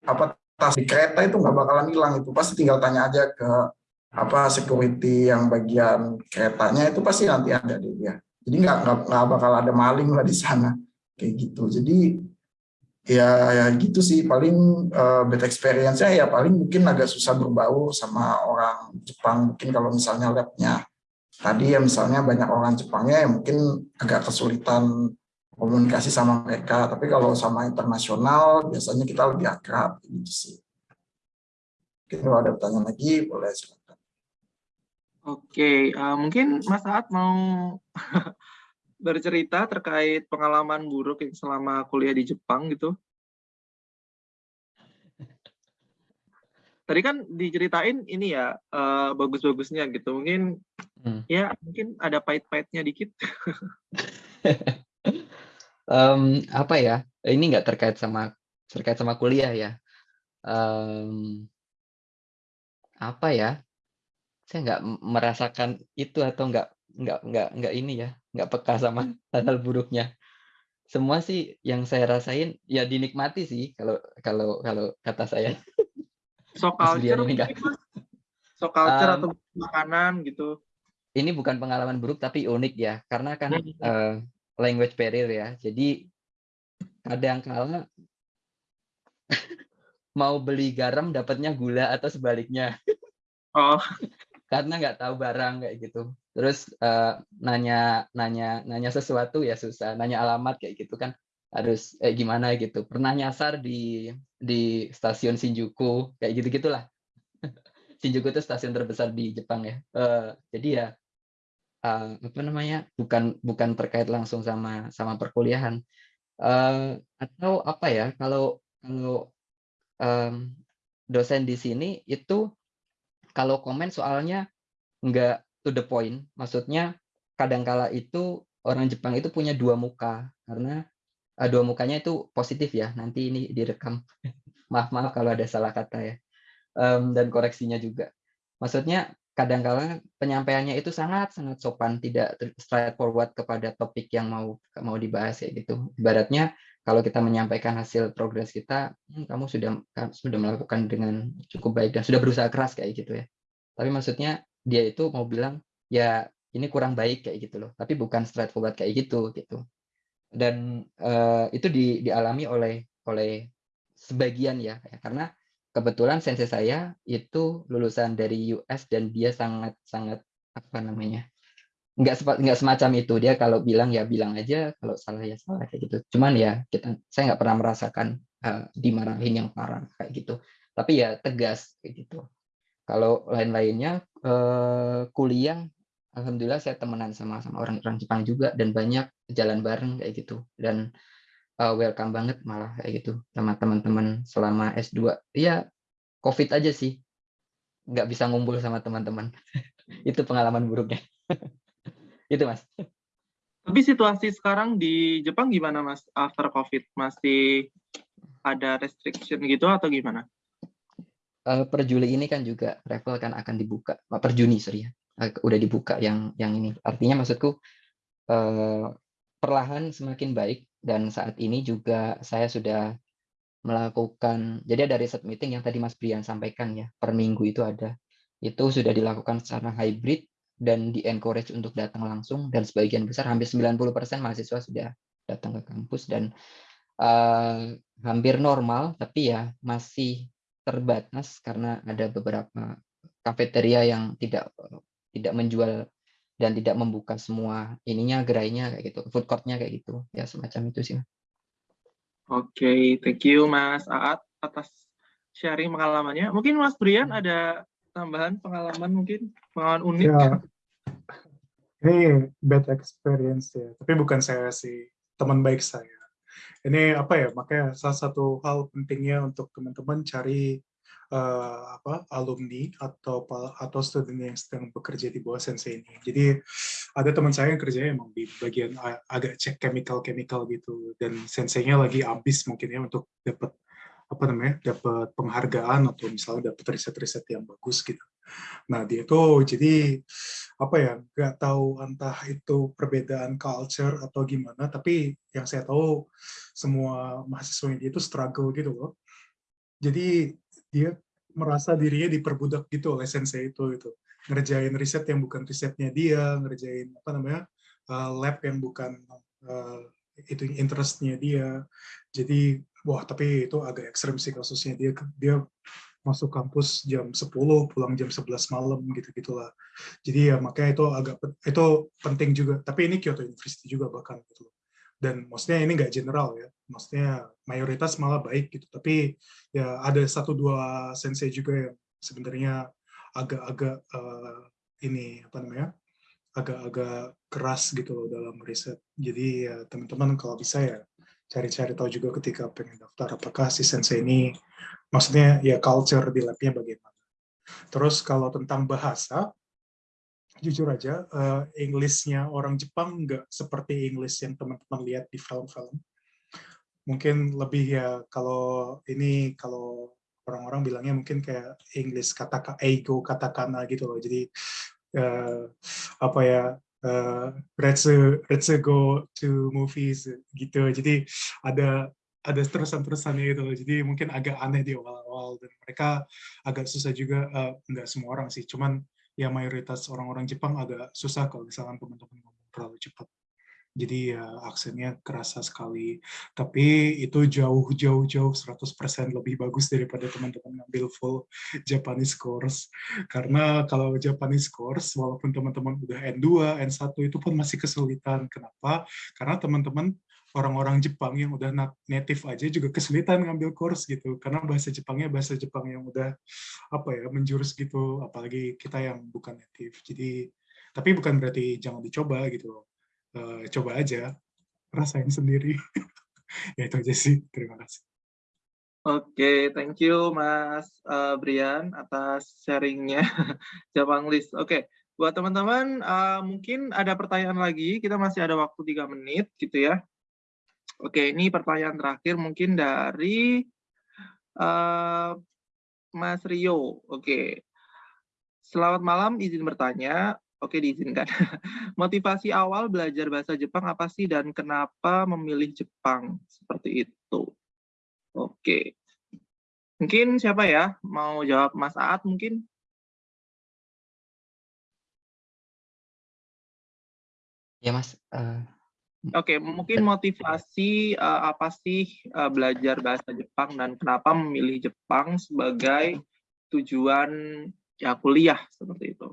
apa tas di kereta itu nggak bakalan hilang itu pasti tinggal tanya aja ke apa security yang bagian keretanya itu pasti nanti ada deh ya. Jadi nggak nggak bakal ada maling lah di sana kayak gitu. Jadi ya, ya gitu sih paling uh, bad experience-nya ya paling mungkin agak susah berbau sama orang Jepang mungkin kalau misalnya labnya tadi ya misalnya banyak orang Jepangnya ya mungkin agak kesulitan komunikasi sama mereka tapi kalau sama internasional biasanya kita lebih akrab gitu sih. Mungkin kalau ada pertanyaan lagi boleh silakan. Oke, uh, mungkin Mas Saat mau bercerita terkait pengalaman buruk yang selama kuliah di Jepang gitu. Tadi kan diceritain ini ya uh, bagus-bagusnya gitu. Mungkin hmm. ya mungkin ada pahit-pahitnya dikit. Em, apa ya? Ini nggak terkait sama terkait sama kuliah ya. Em, apa ya? Saya nggak merasakan itu atau nggak nggak nggak nggak ini ya, nggak peka sama hal-hal buruknya. Semua sih yang saya rasain ya dinikmati sih kalau kalau kalau kata saya. So culture? So culture Um, atau makanan gitu. Ini bukan pengalaman buruk tapi unik ya, karena kan eh, language barrier ya. Jadi kadang kala mau beli garam dapatnya gula atau sebaliknya Oh, karena nggak tahu barang kayak gitu. Terus eh, nanya nanya nanya sesuatu ya susah, nanya alamat kayak gitu kan harus eh, gimana gitu. Pernah nyasar di di stasiun Shinjuku kayak gitu gitulah. Shinjuku itu stasiun terbesar di Jepang ya. Eh, jadi ya eh, apa namanya bukan bukan terkait langsung sama sama perkuliahan Eh, atau apa ya kalau kalau em, dosen di sini itu kalau komen soalnya nggak to the point. Maksudnya kadangkala itu orang Jepang itu punya dua muka karena eh, dua mukanya itu positif ya. Nanti ini direkam. Maaf maaf kalau ada salah kata ya. Em, dan koreksinya juga. Maksudnya kadangkala penyampaiannya itu sangat sangat sopan tidak straightforward kepada topik yang mau mau dibahas kayak gitu. Ibaratnya kalau kita menyampaikan hasil progres kita "Hmm, kamu sudah sudah melakukan dengan cukup baik dan sudah berusaha keras kayak gitu ya. Tapi maksudnya dia itu mau bilang ya ini kurang baik kayak gitu loh. Tapi bukan straightforward kayak gitu gitu. Dan eh, itu di, dialami oleh oleh sebagian ya ya. karena kebetulan sensei saya itu lulusan dari US dan dia sangat sangat apa namanya nggak nggak semacam itu dia kalau bilang ya bilang aja kalau salah ya salah kayak gitu cuman ya kita saya nggak pernah merasakan eh, dimarahin yang parah kayak gitu tapi ya tegas kayak gitu kalau lain-lainnya eh, kuliah alhamdulillah saya temenan sama sama orang-orang Jepang juga dan banyak jalan bareng kayak gitu dan uh, welcome banget malah kayak gitu sama teman-teman selama S2. Iya, COVID aja sih. Nggak bisa ngumpul sama teman-teman. itu pengalaman buruknya. itu Mas. tapi situasi sekarang di Jepang gimana Mas after COVID? Masih ada restriction gitu atau gimana? Eh, per Juli ini kan juga travel kan akan dibuka. Per Juni, sorry ya. Eh, Udah dibuka yang yang ini. Artinya maksudku eh, perlahan semakin baik dan saat ini juga saya sudah melakukan jadi ada riset meeting yang tadi Mas Brian sampaikan ya per minggu itu ada itu sudah dilakukan secara hybrid dan di encourage untuk datang langsung dan sebagian besar hampir 90% mahasiswa sudah datang ke kampus dan eh, hampir normal tapi ya masih terbatas karena ada beberapa kafeteria yang tidak tidak menjual dan tidak membuka semua ininya gerainya kayak gitu food courtnya kayak gitu. Ya semacam itu sih Oke, thank you Mas Aat atas sharing pengalamannya. Mungkin Mas Brian ada tambahan pengalaman mungkin pengalaman unik. Ya, ini bad experience ya. Tapi bukan saya sih, teman baik saya. Ini apa ya? Makanya salah satu hal pentingnya untuk teman-teman cari eh, apa alumni atau atau student yang sedang bekerja di bawah sensei ini. Jadi ada teman saya yang kerjanya emang di bagian agak cek chemical chemical gitu dan senseinya lagi ambis mungkin ya untuk dapat apa namanya dapat penghargaan atau misalnya dapat riset-riset yang bagus gitu. Nah dia tuh jadi apa ya nggak tahu entah itu perbedaan culture atau gimana tapi yang saya tahu semua mahasiswa dia itu struggle gitu loh. Jadi dia merasa dirinya diperbudak gitu oleh sensei itu gitu ngerjain riset yang bukan risetnya dia ngerjain apa namanya uh, lab yang bukan uh, itu interestnya dia jadi wah tapi itu agak ekstrim sih kasusnya. Dia dia masuk kampus jam 10 pulang jam 11 malam gitu gitulah jadi ya makanya itu agak itu penting juga. Tapi ini Kyoto University juga bahkan gitu dan maksudnya ini nggak general ya. Maksudnya mayoritas malah baik gitu. Tapi ya ada satu dua sensei juga yang sebenarnya agak-agak eh, ini apa namanya agak-agak keras gitu loh dalam riset. Jadi ya teman-teman kalau bisa ya cari-cari tahu juga ketika pengen daftar apakah si sensei ini maksudnya ya culture di labnya bagaimana terus kalau tentang bahasa jujur aja, uh, Englishnya orang Jepang nggak seperti English yang teman-teman lihat di film-film. Mungkin lebih ya kalau ini kalau orang-orang bilangnya mungkin kayak English kata ego katakana gitu loh. Jadi uh, apa ya uh, let's go to movies gitu. Jadi ada ada terusan-terusannya gitu. Jadi mungkin agak aneh di awal-awal dan mereka agak susah juga uh, nggak semua orang sih. Cuman ya mayoritas orang-orang Jepang agak susah kalau misalkan teman-teman ngomong terlalu cepat. Jadi ya aksennya kerasa sekali. Tapi itu jauh-jauh-jauh 100% lebih bagus daripada teman-teman ngambil full Japanese course. Karena kalau Japanese course, walaupun teman-teman udah N2, N1 itu pun masih kesulitan. Kenapa? Karena teman-teman orang-orang Jepang yang udah native aja juga kesulitan ngambil course gitu karena bahasa Jepangnya bahasa Jepang yang udah apa ya menjurus gitu apalagi kita yang bukan native jadi tapi bukan berarti jangan dicoba gitu uh, coba aja rasain sendiri ya itu aja sih terima kasih Oke, okay, thank you Mas uh, Brian atas sharingnya Jepang List. Oke, okay. buat teman-teman uh, mungkin ada pertanyaan lagi, kita masih ada waktu tiga menit gitu ya. Oke, ini pertanyaan terakhir mungkin dari uh, Mas Rio. Oke. Selamat malam, izin bertanya. Oke, diizinkan. Motivasi awal belajar bahasa Jepang apa sih dan kenapa memilih Jepang seperti itu? Oke. Mungkin siapa ya? Mau jawab Mas Aat mungkin? Ya Mas, uh, Oke, okay, mungkin motivasi uh, apa sih uh, belajar bahasa Jepang dan kenapa memilih Jepang sebagai tujuan ya kuliah seperti itu?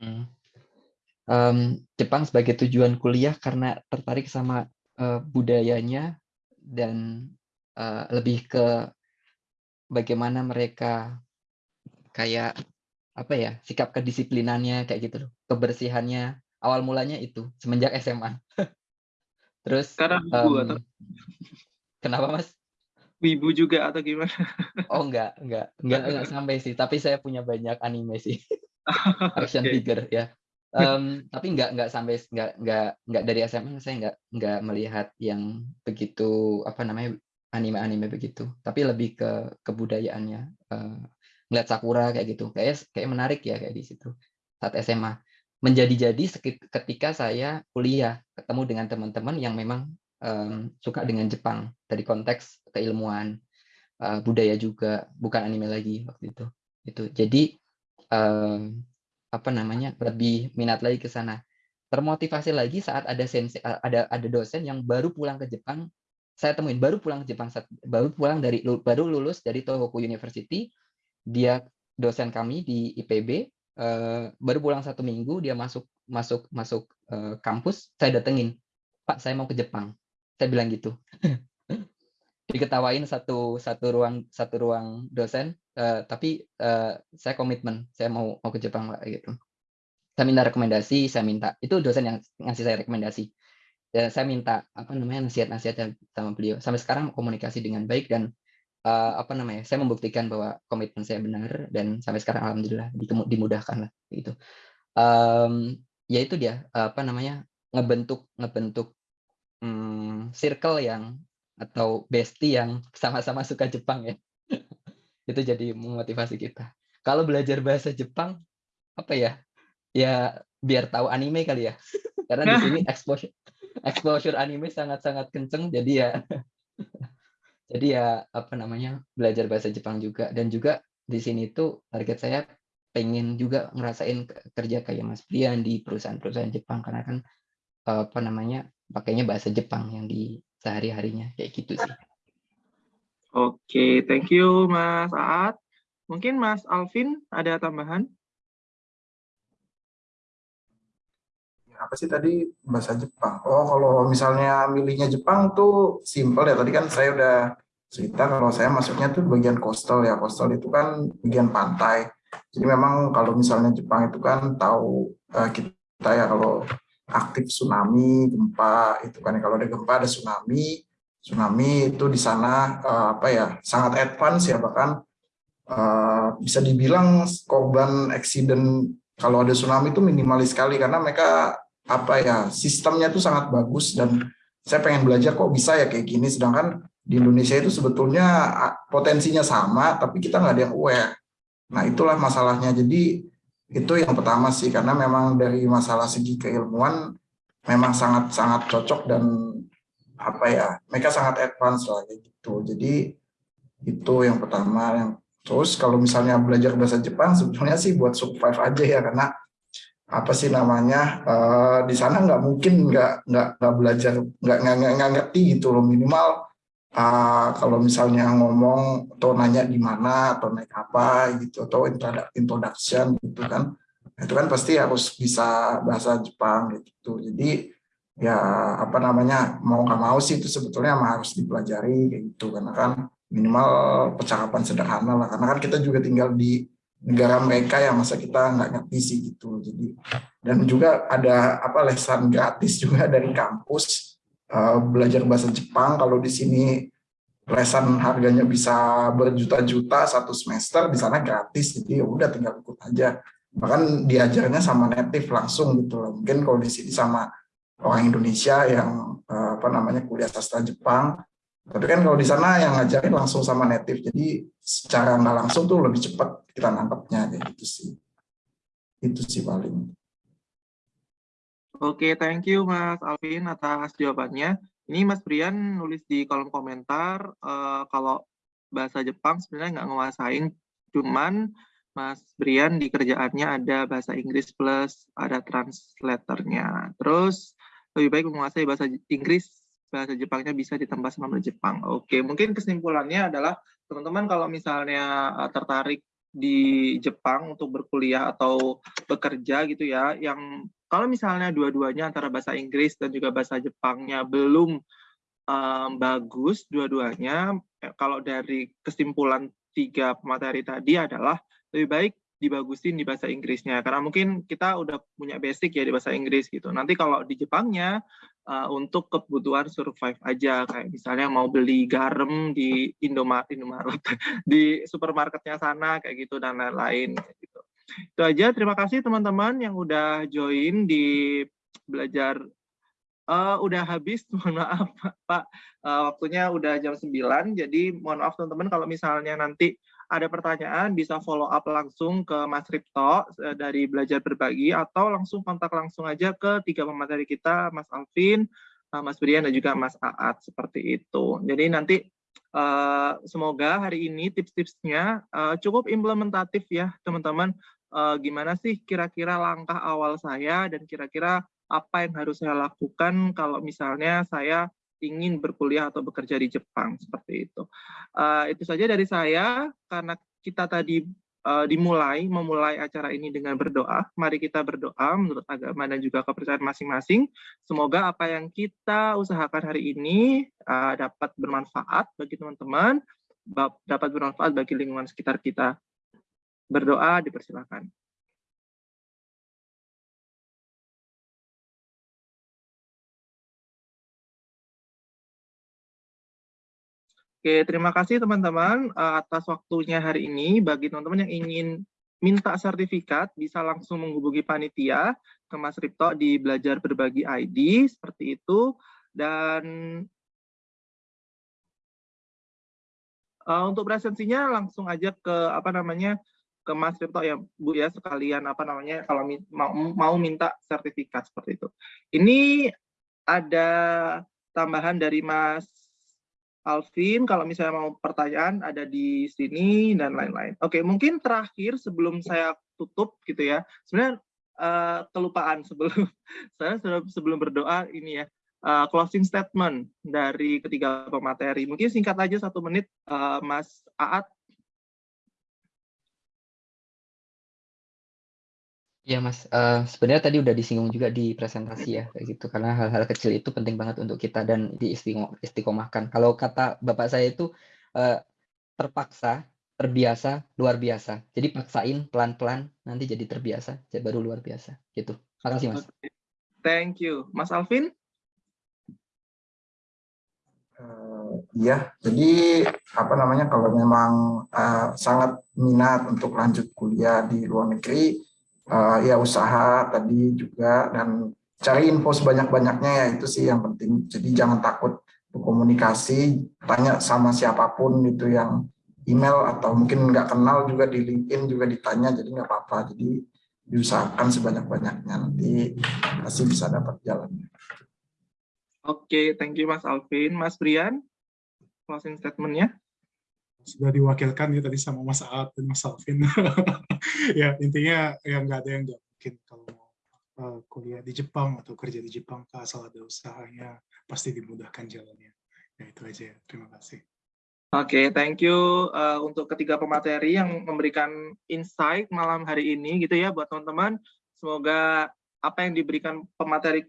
Hmm. Um, Jepang sebagai tujuan kuliah karena tertarik sama uh, budayanya dan uh, lebih ke bagaimana mereka kayak apa ya sikap kedisiplinannya kayak gitu loh kebersihannya awal mulanya itu semenjak SMA. Terus karena wibu um, atau kenapa Mas? Wibu juga atau gimana? Oh enggak, enggak, enggak, enggak sampai sih. Tapi saya punya banyak anime sih, action okay. figure ya. Um, tapi enggak enggak sampai enggak enggak enggak dari SMA saya enggak enggak melihat yang begitu apa namanya anime-anime begitu. Tapi lebih ke kebudayaannya. Uh, ngeliat sakura kayak gitu, kayak kayak menarik ya kayak di situ saat SMA menjadi-jadi ketika saya kuliah ketemu dengan teman-teman yang memang um, suka dengan Jepang dari konteks keilmuan uh, budaya juga bukan anime lagi waktu itu itu jadi um, apa namanya lebih minat lagi ke sana. Termotivasi lagi saat ada sensei ada ada dosen yang baru pulang ke Jepang saya temuin baru pulang ke Jepang baru pulang dari baru lulus dari Tohoku University dia dosen kami di IPB uh, baru pulang satu minggu dia masuk masuk masuk uh, kampus saya datengin pak saya mau ke Jepang. Saya bilang gitu diketawain satu satu ruang satu ruang dosen uh, tapi uh, saya komitmen saya mau mau ke Jepang pak gitu. Saya minta rekomendasi saya minta. Itu dosen yang ngasih saya rekomendasi. Dan saya minta apa namanya nasihat-nasihat sama beliau. Sampai sekarang komunikasi dengan baik dan uh, apa namanya saya membuktikan bahwa komitmen saya benar dan sampai sekarang alhamdulillah dimudahkan lah gitu. Um, ya itu dia apa namanya ngebentuk ngebentuk um, circle yang atau bestie yang sama-sama suka Jepang ya. Itu jadi memotivasi kita. Kalau belajar bahasa Jepang apa ya? Ya biar tahu anime kali ya. Karena di sini exposure exposure anime sangat-sangat kenceng jadi ya jadi ya apa namanya belajar bahasa Jepang juga. Dan juga di sini tuh target saya pengen juga ngerasain kerja kayak Mas Brian di perusahaan-perusahaan Jepang. Karena kan apa namanya pakainya bahasa Jepang yang di sehari-harinya kayak gitu sih. Oke, okay, thank you Mas Aat. Mungkin Mas Alvin ada tambahan? apa sih tadi bahasa Jepang? Oh, kalau misalnya milihnya Jepang tuh simple ya. Tadi kan saya udah cerita kalau saya masuknya tuh bagian coastal ya. Coastal itu kan bagian pantai. Jadi memang kalau misalnya Jepang itu kan tahu uh, kita ya kalau aktif tsunami, gempa itu kan. Kalau ada gempa ada tsunami. Tsunami itu di sana uh, apa ya sangat advance ya bahkan uh, bisa dibilang korban accident kalau ada tsunami itu minimalis sekali karena mereka apa ya sistemnya itu sangat bagus dan saya pengen belajar kok bisa ya kayak gini. Sedangkan di Indonesia itu sebetulnya potensinya sama tapi kita nggak ada yang aware. Nah itulah masalahnya. Jadi itu yang pertama sih karena memang dari masalah segi keilmuan memang sangat sangat cocok dan apa ya mereka sangat advance lah gitu. Jadi itu yang pertama. Yang terus kalau misalnya belajar bahasa Jepang sebetulnya sih buat survive aja ya karena apa sih namanya uh, di sana nggak mungkin nggak nggak nggak belajar nggak nggak ngerti gitu loh. Minimal uh, kalau misalnya ngomong atau nanya di mana atau naik apa gitu atau introduction gitu kan itu kan pasti harus bisa bahasa Jepang gitu. Jadi ya apa namanya mau nggak mau sih itu sebetulnya harus dipelajari gitu. Karena kan minimal percakapan sederhana lah. Karena kan kita juga tinggal di negara mereka yang masa kita nggak ngerti sih gitu. Jadi dan juga ada apa lesan gratis juga dari kampus uh, belajar bahasa Jepang kalau di sini lesan harganya bisa berjuta-juta satu semester di sana gratis jadi ya udah tinggal ikut aja bahkan diajarnya sama native langsung gitu loh mungkin kalau di sini sama orang Indonesia yang uh, apa namanya kuliah sastra Jepang. Tapi kan kalau di sana yang ngajarin langsung sama native, jadi secara nggak langsung tuh lebih cepat kita nangkepnya kayak gitu sih. Itu sih paling. Oke, thank you Mas Alvin atas jawabannya. Ini Mas Brian nulis di kolom komentar uh, kalau bahasa Jepang sebenarnya nggak nguasain, cuman Mas Brian di kerjaannya ada bahasa Inggris plus ada translatornya. Terus lebih baik menguasai bahasa Inggris, bahasa Jepangnya bisa ditambah sama Jepang. Oke, mungkin kesimpulannya adalah teman-teman kalau misalnya eh, tertarik di Jepang untuk berkuliah atau bekerja gitu ya, yang kalau misalnya dua-duanya antara bahasa Inggris dan juga bahasa Jepangnya belum um, bagus dua-duanya, eh, kalau dari kesimpulan tiga materi tadi adalah lebih baik dibagusin di bahasa Inggrisnya karena mungkin kita udah punya basic ya di bahasa Inggris gitu. Nanti kalau di Jepangnya uh, untuk kebutuhan survive aja kayak misalnya mau beli garam di Indomaret, Indomaret di supermarketnya sana kayak gitu dan lain-lain gitu. Itu aja. Terima kasih teman-teman yang udah join di belajar Uh, udah habis, mohon maaf Pak, uh, waktunya udah jam 9, jadi mohon maaf teman-teman kalau misalnya nanti ada pertanyaan bisa follow up langsung ke Mas Ripto eh, dari Belajar Berbagi atau langsung kontak langsung aja ke tiga pemateri kita, Mas Alvin, eh, Mas Brian, dan juga Mas Aat, seperti itu. Jadi nanti uh, semoga hari ini tips-tipsnya cukup implementatif ya teman-teman. Gimana sih kira-kira langkah awal saya dan kira-kira apa yang harus saya lakukan kalau misalnya saya ingin berkuliah atau bekerja di Jepang seperti itu. Uh, itu saja dari saya karena kita tadi uh, dimulai memulai acara ini dengan berdoa. Mari kita berdoa menurut agama dan juga kepercayaan masing-masing. Semoga apa yang kita usahakan hari ini uh, dapat bermanfaat bagi teman-teman, dapat bermanfaat bagi lingkungan sekitar kita. Berdoa dipersilakan. Oke, terima kasih teman-teman uh, atas waktunya hari ini. Bagi teman-teman yang ingin minta sertifikat, bisa langsung menghubungi panitia ke Mas Ripto di Belajar Berbagi ID, seperti itu. Dan uh, untuk presensinya langsung aja ke apa namanya ke Mas Ripto ya Bu ya sekalian apa namanya kalau mau, mau minta sertifikat seperti itu. Ini ada tambahan dari Mas Alvin, kalau misalnya mau pertanyaan ada di sini dan lain-lain. Oke, mungkin terakhir sebelum saya tutup gitu ya. Sebenarnya uh, kelupaan sebelum saya sebelum berdoa ini ya. Uh, closing statement dari ketiga pemateri. Mungkin singkat aja satu menit, uh, Mas Aat Ya Mas, uh, sebenarnya tadi udah disinggung juga di presentasi ya kayak gitu karena hal-hal kecil itu penting banget untuk kita dan diistiqomahkan. Kalau kata bapak saya itu uh, terpaksa, terbiasa, luar biasa. Jadi paksain pelan-pelan nanti jadi terbiasa, jadi baru luar biasa gitu. Makasih Mas. Thank you. Mas Alvin? Uh, iya, jadi apa namanya kalau memang uh, sangat minat untuk lanjut kuliah di luar negeri, uh, ya usaha tadi juga dan cari info sebanyak-banyaknya ya itu sih yang penting. Jadi jangan takut berkomunikasi, tanya sama siapa pun itu yang email atau mungkin nggak kenal juga di LinkedIn juga ditanya, jadi nggak apa-apa. Jadi diusahakan sebanyak-banyaknya nanti pasti bisa dapat jalannya. Oke, thank you Mas Alvin. Mas Brian, closing statement-nya? Sudah diwakilkan ya tadi sama Mas Aat dan Mas Alvin. ya intinya ya nggak ada yang nggak mungkin kalau uh, kuliah di Jepang atau kerja di Jepang asal ada usahanya pasti dimudahkan jalannya. Ya itu aja ya. Terima kasih. Oke, okay, thank you uh, untuk ketiga pemateri yang memberikan insight malam hari ini gitu ya buat teman-teman. Semoga apa yang diberikan pemateri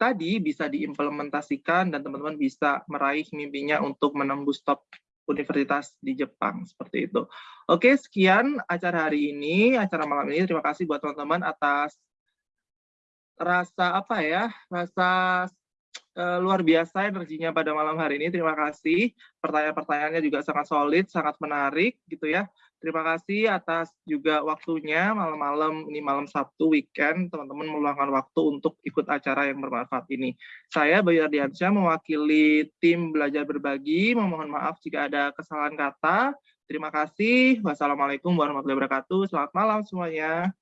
tadi bisa diimplementasikan dan teman-teman bisa meraih mimpinya untuk menembus top universitas di Jepang seperti itu. Oke, sekian acara hari ini, acara malam ini. Terima kasih buat teman-teman atas rasa apa ya, rasa uh, luar biasa energinya pada malam hari ini. Terima kasih. Pertanyaan-pertanyaannya juga sangat solid, sangat menarik gitu ya. Terima kasih atas juga waktunya malam-malam ini malam Sabtu weekend teman-teman meluangkan waktu untuk ikut acara yang bermanfaat ini. Saya Bayu Ardiansyah mewakili tim belajar berbagi. Memohon maaf jika ada kesalahan kata. Terima kasih. Wassalamualaikum warahmatullahi wabarakatuh. Selamat malam semuanya.